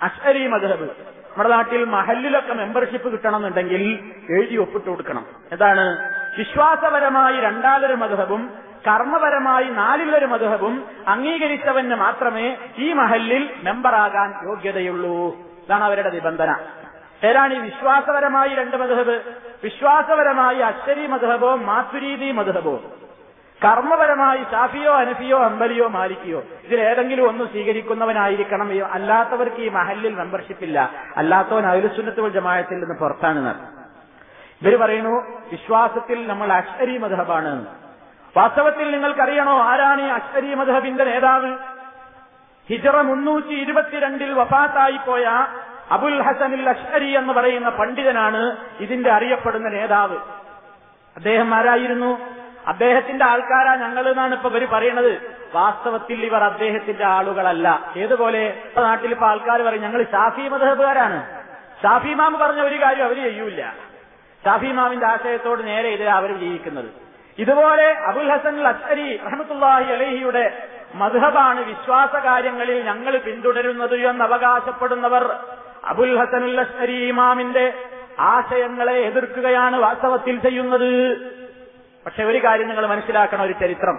അഷ്അരി മധബ് നമ്മുടെ നാട്ടിൽ മഹലിലൊക്കെ മെമ്പർഷിപ്പ് കിട്ടണമെന്നുണ്ടെങ്കിൽ എഴുതി ഒപ്പിട്ട് കൊടുക്കണം. എന്താണ്? വിശ്വാസപരമായി രണ്ടാലൊരു മധുഹബും കർമ്മപരമായി നാലിലൊരു മധുഹബും അംഗീകരിച്ചവന് മാത്രമേ ഈ മഹലിൽ മെമ്പറാകാൻ യോഗ്യതയുള്ളൂ. ഇതാണ് അവരുടെ നിബന്ധന. ഏതാണ് ഈ വിശ്വാസപരമായി രണ്ട് മധുഹബ്? വിശ്വാസപരമായി അശ്വരി മധുഹബോ മാത്തുരീതി മധുഹബോ? കർമ്മപരമായി ഷാഫിയോ അനഫിയോ അമ്പലിയോ മാലിക്കിയോ? ഇതിലേതെങ്കിലും ഒന്ന് സ്വീകരിക്കുന്നവനായിരിക്കണം. അല്ലാത്തവർക്ക് ഈ മഹലിൽ മെമ്പർഷിപ്പ് ഇല്ല. അല്ലാത്തവൻ അയലുസുന്നത്തുകൾ ജമായത്തിൽ നിന്ന് പുറത്താണ് ഇവർ പറയുന്നു വിശ്വാസത്തിൽ നമ്മൾ അഷ്അരി മധബാണ് വാസ്തവത്തിൽ നിങ്ങൾക്കറിയണോ ആരാണ് ഈ അഷ്അരി മധബിന്റെ നേതാവ്? ഹിജറ മുന്നൂറ്റി ഇരുപത്തിരണ്ടിൽ വഫാത്തായിപ്പോയ അബുൽ ഹസനിൽ അഷ്അരി എന്ന് പറയുന്ന പണ്ഡിതനാണ് ഇതിന്റെ അറിയപ്പെടുന്ന നേതാവ്. അദ്ദേഹം ആരായിരുന്നു? അദ്ദേഹത്തിന്റെ ആൾക്കാരാ ഞങ്ങൾ എന്നാണ് ഇപ്പൊ ഇവർ പറയുന്നത് വാസ്തവത്തിൽ ഇവർ അദ്ദേഹത്തിന്റെ ആളുകളല്ല. ഏതുപോലെ? നാട്ടിൽ ഇപ്പൊ ആൾക്കാർ പറയും ഞങ്ങൾ ഷാഫി മതഹബുകാരാണ് ഷാഫി പറഞ്ഞ ഒരു കാര്യം അവർ ചെയ്യൂല ഷാഫി മാമിന്റെ ആശയത്തോട് നേരെ എതിരെ അവർ ജീവിക്കുന്നത് ഇതുപോലെ അബുൽ ഹസൻ അസ്ഹരി റഹമത്തുല്ലാഹി അലഹിയുടെ മധുഹബാണ് വിശ്വാസ കാര്യങ്ങളിൽ ഞങ്ങൾ പിന്തുടരുന്നത് എന്ന് അവകാശപ്പെടുന്നവർ അബുൽ ഹസൻ അസ്ഹരി ഇമാമിന്റെ ആശയങ്ങളെ എതിർക്കുകയാണ് വാസ്തവത്തിൽ ചെയ്യുന്നത്. പക്ഷെ ഒരു കാര്യം നിങ്ങൾ മനസ്സിലാക്കണം ഒരു ചരിത്രം.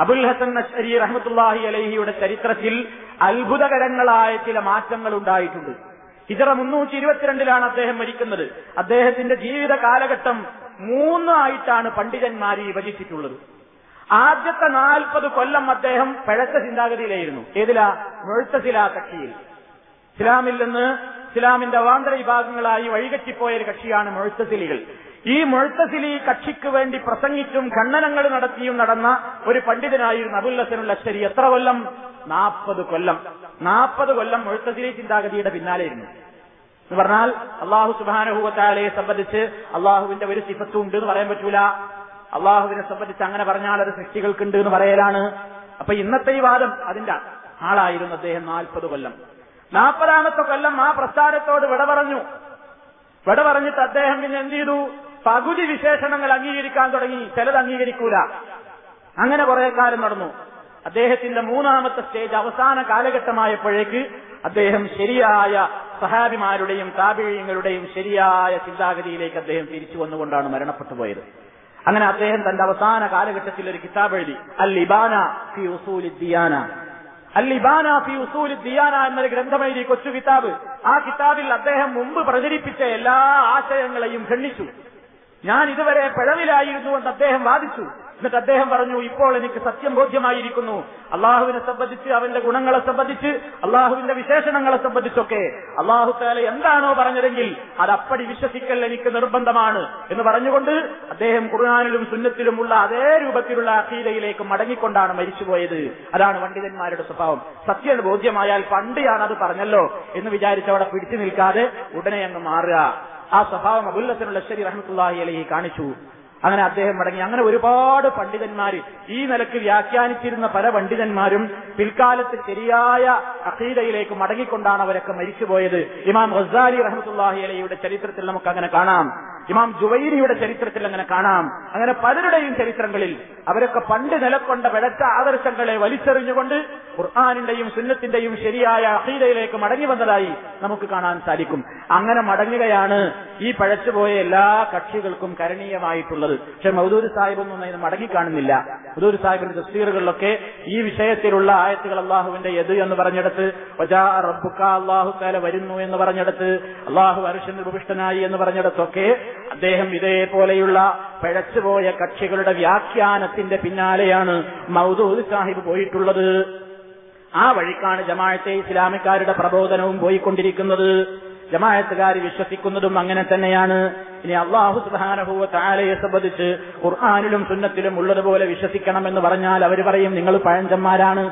അബുൽ ഹസൻ നഷ്കരി റഹമത്തുല്ലാഹി അലഹിയുടെ ചരിത്രത്തിൽ അത്ഭുതകരങ്ങളായ ചില മാറ്റങ്ങൾ ഉണ്ടായിട്ടുണ്ട്. ഹിജറ മുന്നൂറ്റി ഇരുപത്തിരണ്ടിലാണ് അദ്ദേഹം മരിക്കുന്നത്. അദ്ദേഹത്തിന്റെ ജീവിത കാലഘട്ടം മൂന്നായിട്ടാണ് പണ്ഡിതന്മാർ വിഭജിച്ചിട്ടുള്ളത് ആദ്യത്തെ നാൽപ്പത് കൊല്ലം അദ്ദേഹം പഴച്ച ചിന്താഗതിയിലായിരുന്നു. ഏതിലാ? മുഴുത്തസില കക്ഷിയിൽ. ഇസ്ലാമിൽ നിന്ന് ഇസ്ലാമിന്റെ അവാന്തര വിഭാഗങ്ങളായി വഴികറ്റിപ്പോയ ഒരു കക്ഷിയാണ് മുഴുത്തശിലികൾ ഈ മുഴുത്തശിലി കക്ഷിക്ക് വേണ്ടി പ്രസംഗിച്ചും ഖണ്ഡനങ്ങൾ നടത്തിയും നടന്ന ഒരു പണ്ഡിതനായിരുന്നു അബുൽ ഹസനുൽ അശ്ശരി. എത്ര കൊല്ലം? നാൽപ്പത് കൊല്ലം. നാൽപ്പത് കൊല്ലം മുഴുത്തശിലി ചിന്താഗതിയുടെ പിന്നാലെയിരുന്നു. എന്ന് പറഞ്ഞാൽ അള്ളാഹു സുബാനുഭൂവത്താലയെ സംബന്ധിച്ച് അള്ളാഹുവിന്റെ ഒരു സിഫത്തും ഉണ്ട് എന്ന് പറയാൻ പറ്റൂല. അള്ളാഹുവിനെ സംബന്ധിച്ച് അങ്ങനെ പറഞ്ഞാൽ അത് സൃഷ്ടികൾക്കുണ്ട് എന്ന് പറയലാണ്. അപ്പൊ ഇന്നത്തെ ഈ വാദം അതിന്റെ ആളായിരുന്നു അദ്ദേഹം നാൽപ്പത് കൊല്ലം. നാൽപ്പതാമത്തെ കൊല്ലം ആ പ്രസ്ഥാനത്തോട് വിട പറഞ്ഞു. വിട പറഞ്ഞിട്ട് അദ്ദേഹം പിന്നെ എന്ത് ചെയ്തു? പകുതി വിശേഷണങ്ങൾ അംഗീകരിക്കാൻ തുടങ്ങി. ചിലത് അംഗീകരിക്കൂല. അങ്ങനെ കുറെ കാലം നടന്നു. അദ്ദേഹത്തിന്റെ മൂന്നാമത്തെ സ്റ്റേജ് അവസാന കാലഘട്ടമായപ്പോഴേക്ക് അദ്ദേഹം ശരിയായ സഹാബിമാരുടെയും താപിഴയങ്ങളുടെയും ശരിയായ ചിന്താഗതിയിലേക്ക് അദ്ദേഹം തിരിച്ചു വന്നുകൊണ്ടാണ് മരണപ്പെട്ടു പോയത്. അങ്ങനെ അദ്ദേഹം തന്റെ അവസാന കാലഘട്ടത്തിൽ ഒരു കിതാബ് എഴുതി. അൽ ഇബാന ഫി ഉസൂൽ ദിയാന അൽ ഇബാന ഫി ഉസൂൽ ദിയാന എന്നൊരു ഗ്രന്ഥം എഴുതി കൊച്ചു കിതാബ്. ആ കിതാബിൽ അദ്ദേഹം മുമ്പ് പ്രചരിപ്പിച്ച എല്ലാ ആശയങ്ങളെയും ഖണ്ഡിച്ചു. ഞാൻ ഇതുവരെ പിഴവിലായിരുന്നു എന്ന് അദ്ദേഹം വാദിച്ചു. എന്നിട്ട് അദ്ദേഹം പറഞ്ഞു ഇപ്പോൾ എനിക്ക് സത്യം ബോധ്യമായിരിക്കുന്നു. അള്ളാഹുവിനെ സംബന്ധിച്ച് അവന്റെ ഗുണങ്ങളെ സംബന്ധിച്ച് അള്ളാഹുവിന്റെ വിശേഷണങ്ങളെ സംബന്ധിച്ചൊക്കെ അള്ളാഹു താല എന്താണോ പറഞ്ഞതെങ്കിൽ അത് അപ്പടി വിശ്വസിക്കൽ എനിക്ക് നിർബന്ധമാണ് എന്ന് പറഞ്ഞുകൊണ്ട് അദ്ദേഹം ഖുർആാനിലും സുന്നത്തിലുമുള്ള അതേ രൂപത്തിലുള്ള അഖീലയിലേക്ക് മടങ്ങിക്കൊണ്ടാണ് മരിച്ചുപോയത്. അതാണ് പണ്ഡിതന്മാരുടെ സ്വഭാവം. സത്യം ബോധ്യമായാൽ പണ്ടിയാണ് അത് പറഞ്ഞല്ലോ എന്ന് വിചാരിച്ച് അവിടെ പിടിച്ചു നിൽക്കാതെ ഉടനെ അങ്ങ് മാറുക. ആ സ്വഭാവം അബുല്ലത്തിനുള്ള ശരി റഹ്മത്തുല്ലാഹി അലഹി കാണിച്ചു. അങ്ങനെ അദ്ദേഹം മടങ്ങി. അങ്ങനെ ഒരുപാട് പണ്ഡിതന്മാർ ഈ നിലയ്ക്ക് വ്യാഖ്യാനിച്ചിരുന്ന പല പണ്ഡിതന്മാരും പിൽക്കാലത്ത് ശരിയായ അഖീദയിലേക്ക് മടങ്ങിക്കൊണ്ടാണ് അവരൊക്കെ മരിച്ചുപോയത്. ഇമാം ഗസാലി റഹ്മത്തുല്ലാഹി അലയുടെ ചരിത്രത്തിൽ നമുക്ക് അങ്ങനെ കാണാം. ഇമാം ജുവൈരിയുടെ ചരിത്രത്തിൽ അങ്ങനെ കാണാം. അങ്ങനെ പലരുടെയും ചരിത്രങ്ങളിൽ അവരൊക്കെ പണ്ട് നിലക്കൊണ്ട പിഴച്ച ആദർശങ്ങളെ വലിച്ചെറിഞ്ഞുകൊണ്ട് ഖുർആാനിന്റെയും സുന്നത്തിന്റെയും ശരിയായ അഖീദയിലേക്ക് മടങ്ങി വന്നതായി നമുക്ക് കാണാൻ സാധിക്കും. അങ്ങനെ മടങ്ങുകയാണ് ഈ പഴച്ചുപോയ എല്ലാ കക്ഷികൾക്കും കരണീയമായിട്ടുള്ളത്. പക്ഷെ മൗദൂർ സാഹിബൊന്നും അതിന് മടങ്ങിക്കാണുന്നില്ല. മൗദൂർ സാഹിബിന്റെ തസ്തീറുകളിലൊക്കെ ഈ വിഷയത്തിലുള്ള ആയത്തുകൾ അള്ളാഹുവിന്റെ എത് എന്ന് പറഞ്ഞെടുത്ത് റബ്ബുക്ക അള്ളാഹു താല വരുന്നു എന്ന് പറഞ്ഞെടുത്ത് അള്ളാഹു അരുഷൻ ഉപവിഷ്ടനായി എന്ന് പറഞ്ഞെടുത്തൊക്കെ അദ്ദേഹം ഇതേപോലെയുള്ള പിഴച്ചുപോയ കക്ഷികളുടെ വ്യാഖ്യാനത്തിന്റെ പിന്നാലെയാണ് മൗദൂദ് സാഹിബ് പോയിട്ടുള്ളത്. ആ വഴിക്കാണ് ജമാഅത്തെ ഇസ്ലാമിക്കാരുടെ പ്രബോധനവും പോയിക്കൊണ്ടിരിക്കുന്നത്. ജമാഅത്തുകാർ വിശ്വസിക്കുന്നതും അങ്ങനെ തന്നെയാണ്. ഇനി അള്ളാഹു സുബാനഹുവ താലയെ സംബന്ധിച്ച് ഖുർആാനിലും സുന്നത്തിലും ഉള്ളതുപോലെ വിശ്വസിക്കണമെന്ന് പറഞ്ഞാൽ അവർ പറയും നിങ്ങൾ പഴഞ്ചന്മാരാണ്.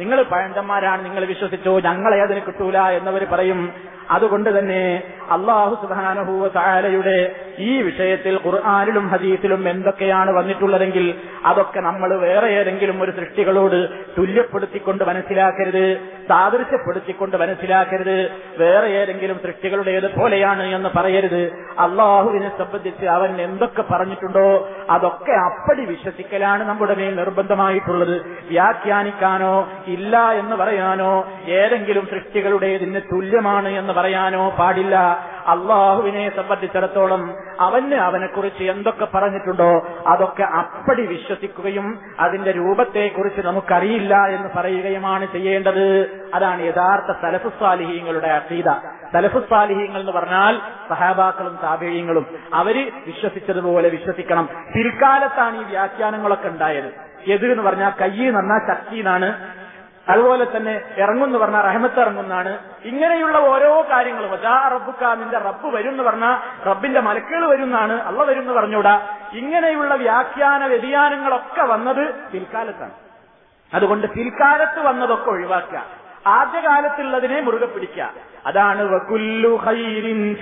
നിങ്ങൾ പഴഞ്ചന്മാരാണ് നിങ്ങൾ വിശ്വസിച്ചു ഞങ്ങളെ അതിന് കിട്ടൂല എന്നവർ പറയും. അതുകൊണ്ട് തന്നെ അള്ളാഹു സുധാനഹൂവ താലയുടെ ഈ വിഷയത്തിൽ ഖുർആാനിലും ഹദീസിലും എന്തൊക്കെയാണ് വന്നിട്ടുള്ളതെങ്കിൽ അതൊക്കെ നമ്മൾ വേറെ ഏതെങ്കിലും ഒരു സൃഷ്ടികളോട് തുല്യപ്പെടുത്തിക്കൊണ്ട് മനസ്സിലാക്കരുത് സാദൃശ്യപ്പെടുത്തിക്കൊണ്ട് മനസ്സിലാക്കരുത് വേറെ ഏതെങ്കിലും സൃഷ്ടികളുടേത് പോലെയാണ് എന്ന് പറയരുത്. അള്ളാഹുവിനെ സംബന്ധിച്ച് അവൻ എന്തൊക്കെ പറഞ്ഞിട്ടുണ്ടോ അതൊക്കെ അപ്പടി വിശ്വസിക്കലാണ് നമ്മുടെ മേൽ നിർബന്ധമായിട്ടുള്ളത്. വ്യാഖ്യാനിക്കാനോ ഇല്ല എന്ന് പറയാനോ? ഏതെങ്കിലും സൃഷ്ടികളുടേതിന് തുല്യമാണ് എന്ന് പറയാനോ പാടില്ല. അള്ളാഹുവിനെ സംബന്ധിച്ചിടത്തോളം അവന് അവനെക്കുറിച്ച് എന്തൊക്കെ പറഞ്ഞിട്ടുണ്ടോ അതൊക്കെ അപ്പടി വിശ്വസിക്കുകയും അതിന്റെ രൂപത്തെക്കുറിച്ച് നമുക്കറിയില്ല എന്ന് പറയുകയുമാണ് ചെയ്യേണ്ടത്. അതാണ് യഥാർത്ഥ സലഫുസ്വാലിഹീങ്ങളുടെ അസീത സലഫുസ്വാലിഹീങ്ങൾ എന്ന് പറഞ്ഞാൽ സഹാബാക്കളും താപേയങ്ങളും. അവർ വിശ്വസിച്ചതുപോലെ വിശ്വസിക്കണം. പിൽക്കാലത്താണ് ഈ വ്യാഖ്യാനങ്ങളൊക്കെ ഉണ്ടായത്. എതിർ എന്ന് പറഞ്ഞാൽ കയ്യിൽ നന്നാ ശക്തി എന്നാണ് അതുപോലെ തന്നെ ഇറങ്ങുന്നു പറഞ്ഞാൽ റഹമത്ത് ഇറങ്ങുന്നാണ് ഇങ്ങനെയുള്ള ഓരോ കാര്യങ്ങളും നിന്റെ റബ്ബ് വരും എന്ന് പറഞ്ഞാൽ റബ്ബിന്റെ മലക്കുകൾ വരുന്നാണ് അള്ള വരും എന്ന് പറഞ്ഞൂടാ ഇങ്ങനെയുള്ള വ്യാഖ്യാന വ്യതിയാനങ്ങളൊക്കെ വന്നത് പിൽക്കാലത്താണ്. അതുകൊണ്ട് പിൽക്കാലത്ത് വന്നതൊക്കെ ഒഴിവാക്കുക. ആദ്യകാലത്തുള്ളതിനെ മുറുകെ പിടിക്കുക. അതാണ് വകുല്ലു ഖൈരിൻ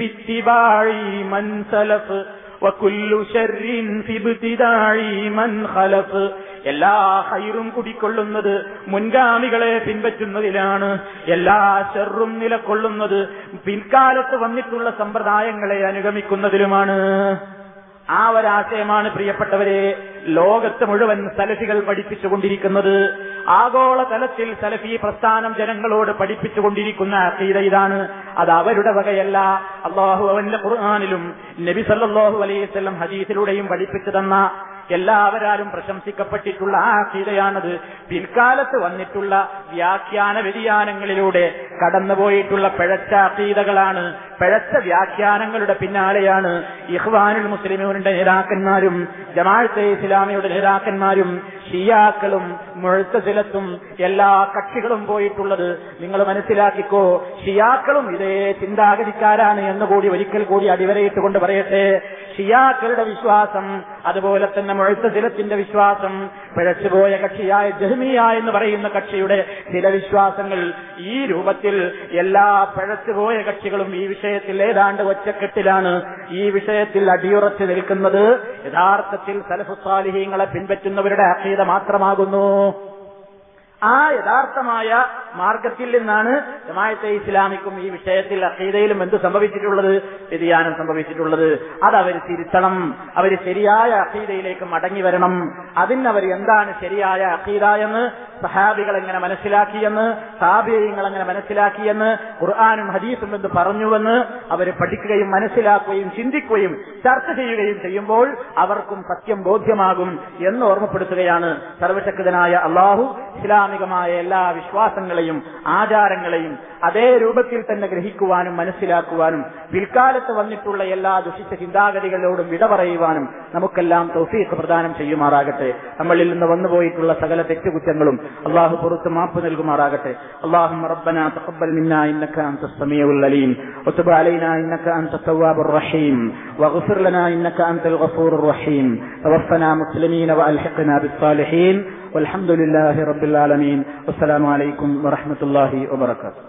എല്ലാ ഹൈറും കുടിക്കൊള്ളുന്നത് മുൻഗാമികളെ പിൻപറ്റുന്നതിലാണ്. എല്ലാ ഷെറും നിലക്കൊള്ളുന്നത് പിൻകാലത്ത് വന്നിട്ടുള്ള സമ്പ്രദായങ്ങളെ അനുഗമിക്കുന്നതിലുമാണ്. ആ ഒരാശയമാണ് പ്രിയപ്പെട്ടവരെ ലോകത്ത് മുഴുവൻ സലഫികൾ പഠിപ്പിച്ചുകൊണ്ടിരിക്കുന്നത്. ആഗോള തലത്തിൽ സലഫി പ്രസ്ഥാനം ജനങ്ങളോട് പഠിപ്പിച്ചുകൊണ്ടിരിക്കുന്ന അഖീദ ഇതാണ്. അത് അവരുടെ വകയല്ല. അള്ളാഹു അവന്റെ ഖുർആാനിലും നബി സല്ലല്ലാഹു അലൈഹി വസല്ലം ഹദീസിലൂടെയും പഠിപ്പിച്ചു തന്ന എല്ലാവരാലും പ്രശംസിക്കപ്പെട്ടിട്ടുള്ള ആ അഖീദയാണത് പിൽക്കാലത്ത് വന്നിട്ടുള്ള വ്യാഖ്യാന വ്യതിയാനങ്ങളിലൂടെ കടന്നുപോയിട്ടുള്ള പിഴച്ച അഖീദകളാണ് പിഴച്ച വ്യാഖ്യാനങ്ങളുടെ പിന്നാലെയാണ് ഇഹ്വാനുൽ മുസ്ലിമുകളുടെ നേതാക്കന്മാരും ജമാഅത്തെ ഇസ്ലാമിയുടെ നേതാക്കന്മാരും ഷിയാക്കളും മുഴുത്തസിലത്തും എല്ലാ കക്ഷികളും പോയിട്ടുള്ളത്. നിങ്ങൾ മനസ്സിലാക്കിക്കോ ഷിയാക്കളും ഇതേ ചിന്താഗതിക്കാരാണ് എന്ന് കൂടി ഒരിക്കൽ കൂടി അടിവരയിട്ടുകൊണ്ട് പറയട്ടെ. ഷിയാക്കളുടെ വിശ്വാസം അതുപോലെ തന്നെ മുഴുത്തസിലത്തിന്റെ വിശ്വാസം പിഴച്ചുപോയ കക്ഷിയായ ജഹ്മിയ എന്ന് പറയുന്ന കക്ഷിയുടെ ചില വിശ്വാസങ്ങൾ ഈ രൂപത്തിൽ എല്ലാ പിഴച്ചുപോയ കക്ഷികളും ഈ വിഷയത്തിൽ ഏതാണ്ട് ഒറ്റക്കെട്ടിലാണ് ഈ വിഷയത്തിൽ അടിയുറച്ചു നിൽക്കുന്നത്. യഥാർത്ഥത്തിൽ സലഫുസാലിഹീങ്ങളെ പിൻപറ്റുന്നവരുടെ അഖീദ മാത്രമാകുന്നു. ആ യഥാർത്ഥമായ മാർഗത്തിൽ നിന്നാണ് ജമായത്തെ ഇസ്ലാമിക്കും ഈ വിഷയത്തിൽ അഖീദയിലും എന്ത് സംഭവിച്ചിട്ടുള്ളത്? വ്യതിയാനം സംഭവിച്ചിട്ടുള്ളത്. അത് അവർ തിരുത്തണം. അവർ ശരിയായ അഖീദയിലേക്ക് മടങ്ങി വരണം. അതിനവർ എന്താണ് ശരിയായ അഖീദ എന്ന് സഹാബികൾ എങ്ങനെ മനസ്സിലാക്കിയെന്ന് സാബിയങ്ങൾ എങ്ങനെ മനസ്സിലാക്കിയെന്ന് ഖുർആാനും ഹദീസും എന്ന് പറഞ്ഞുവെന്ന് അവർ പഠിക്കുകയും മനസ്സിലാക്കുകയും ചിന്തിക്കുകയും ചർച്ച ചെയ്യുകയും ചെയ്യുമ്പോൾ അവർക്കും സത്യം ബോധ്യമാകും എന്ന് ഓർമ്മപ്പെടുത്തുകയാണ് സർവശക്തനായ അള്ളാഹു. ഇസ്ലാമികമായ എല്ലാ വിശ്വാസങ്ങളെയും ആചാരങ്ങളെയും അതേ രൂപത്തിൽ തന്നെ ഗ്രഹിക്കുവാനും മനസ്സിലാക്കുവാനും പിൽക്കാലത്ത് വന്നിട്ടുള്ള എല്ലാ ദുഷിച്ച ചിന്താഗതികളോടും വിട പറയുവാനും നമുക്കെല്ലാം തൗഫീഖ് പ്രദാനം ചെയ്യുമാറാകട്ടെ. നമ്മളിൽ നിന്ന് വന്നുപോയിട്ടുള്ള സകല തെറ്റുകുറ്റങ്ങളും അള്ളാഹു പുറത്ത് മാപ്പ് നൽകുമാറാകട്ടെ اللهم ربنا تقبل منا انك انت السميع العليم وتب علينا انك انت التواب الرحيم واغفر لنا انك انت الغفور الرحيم توفنا مسلمين والحقنا بالصالحين والحمد لله رب العالمين والسلام عليكم ورحمه الله وبركاته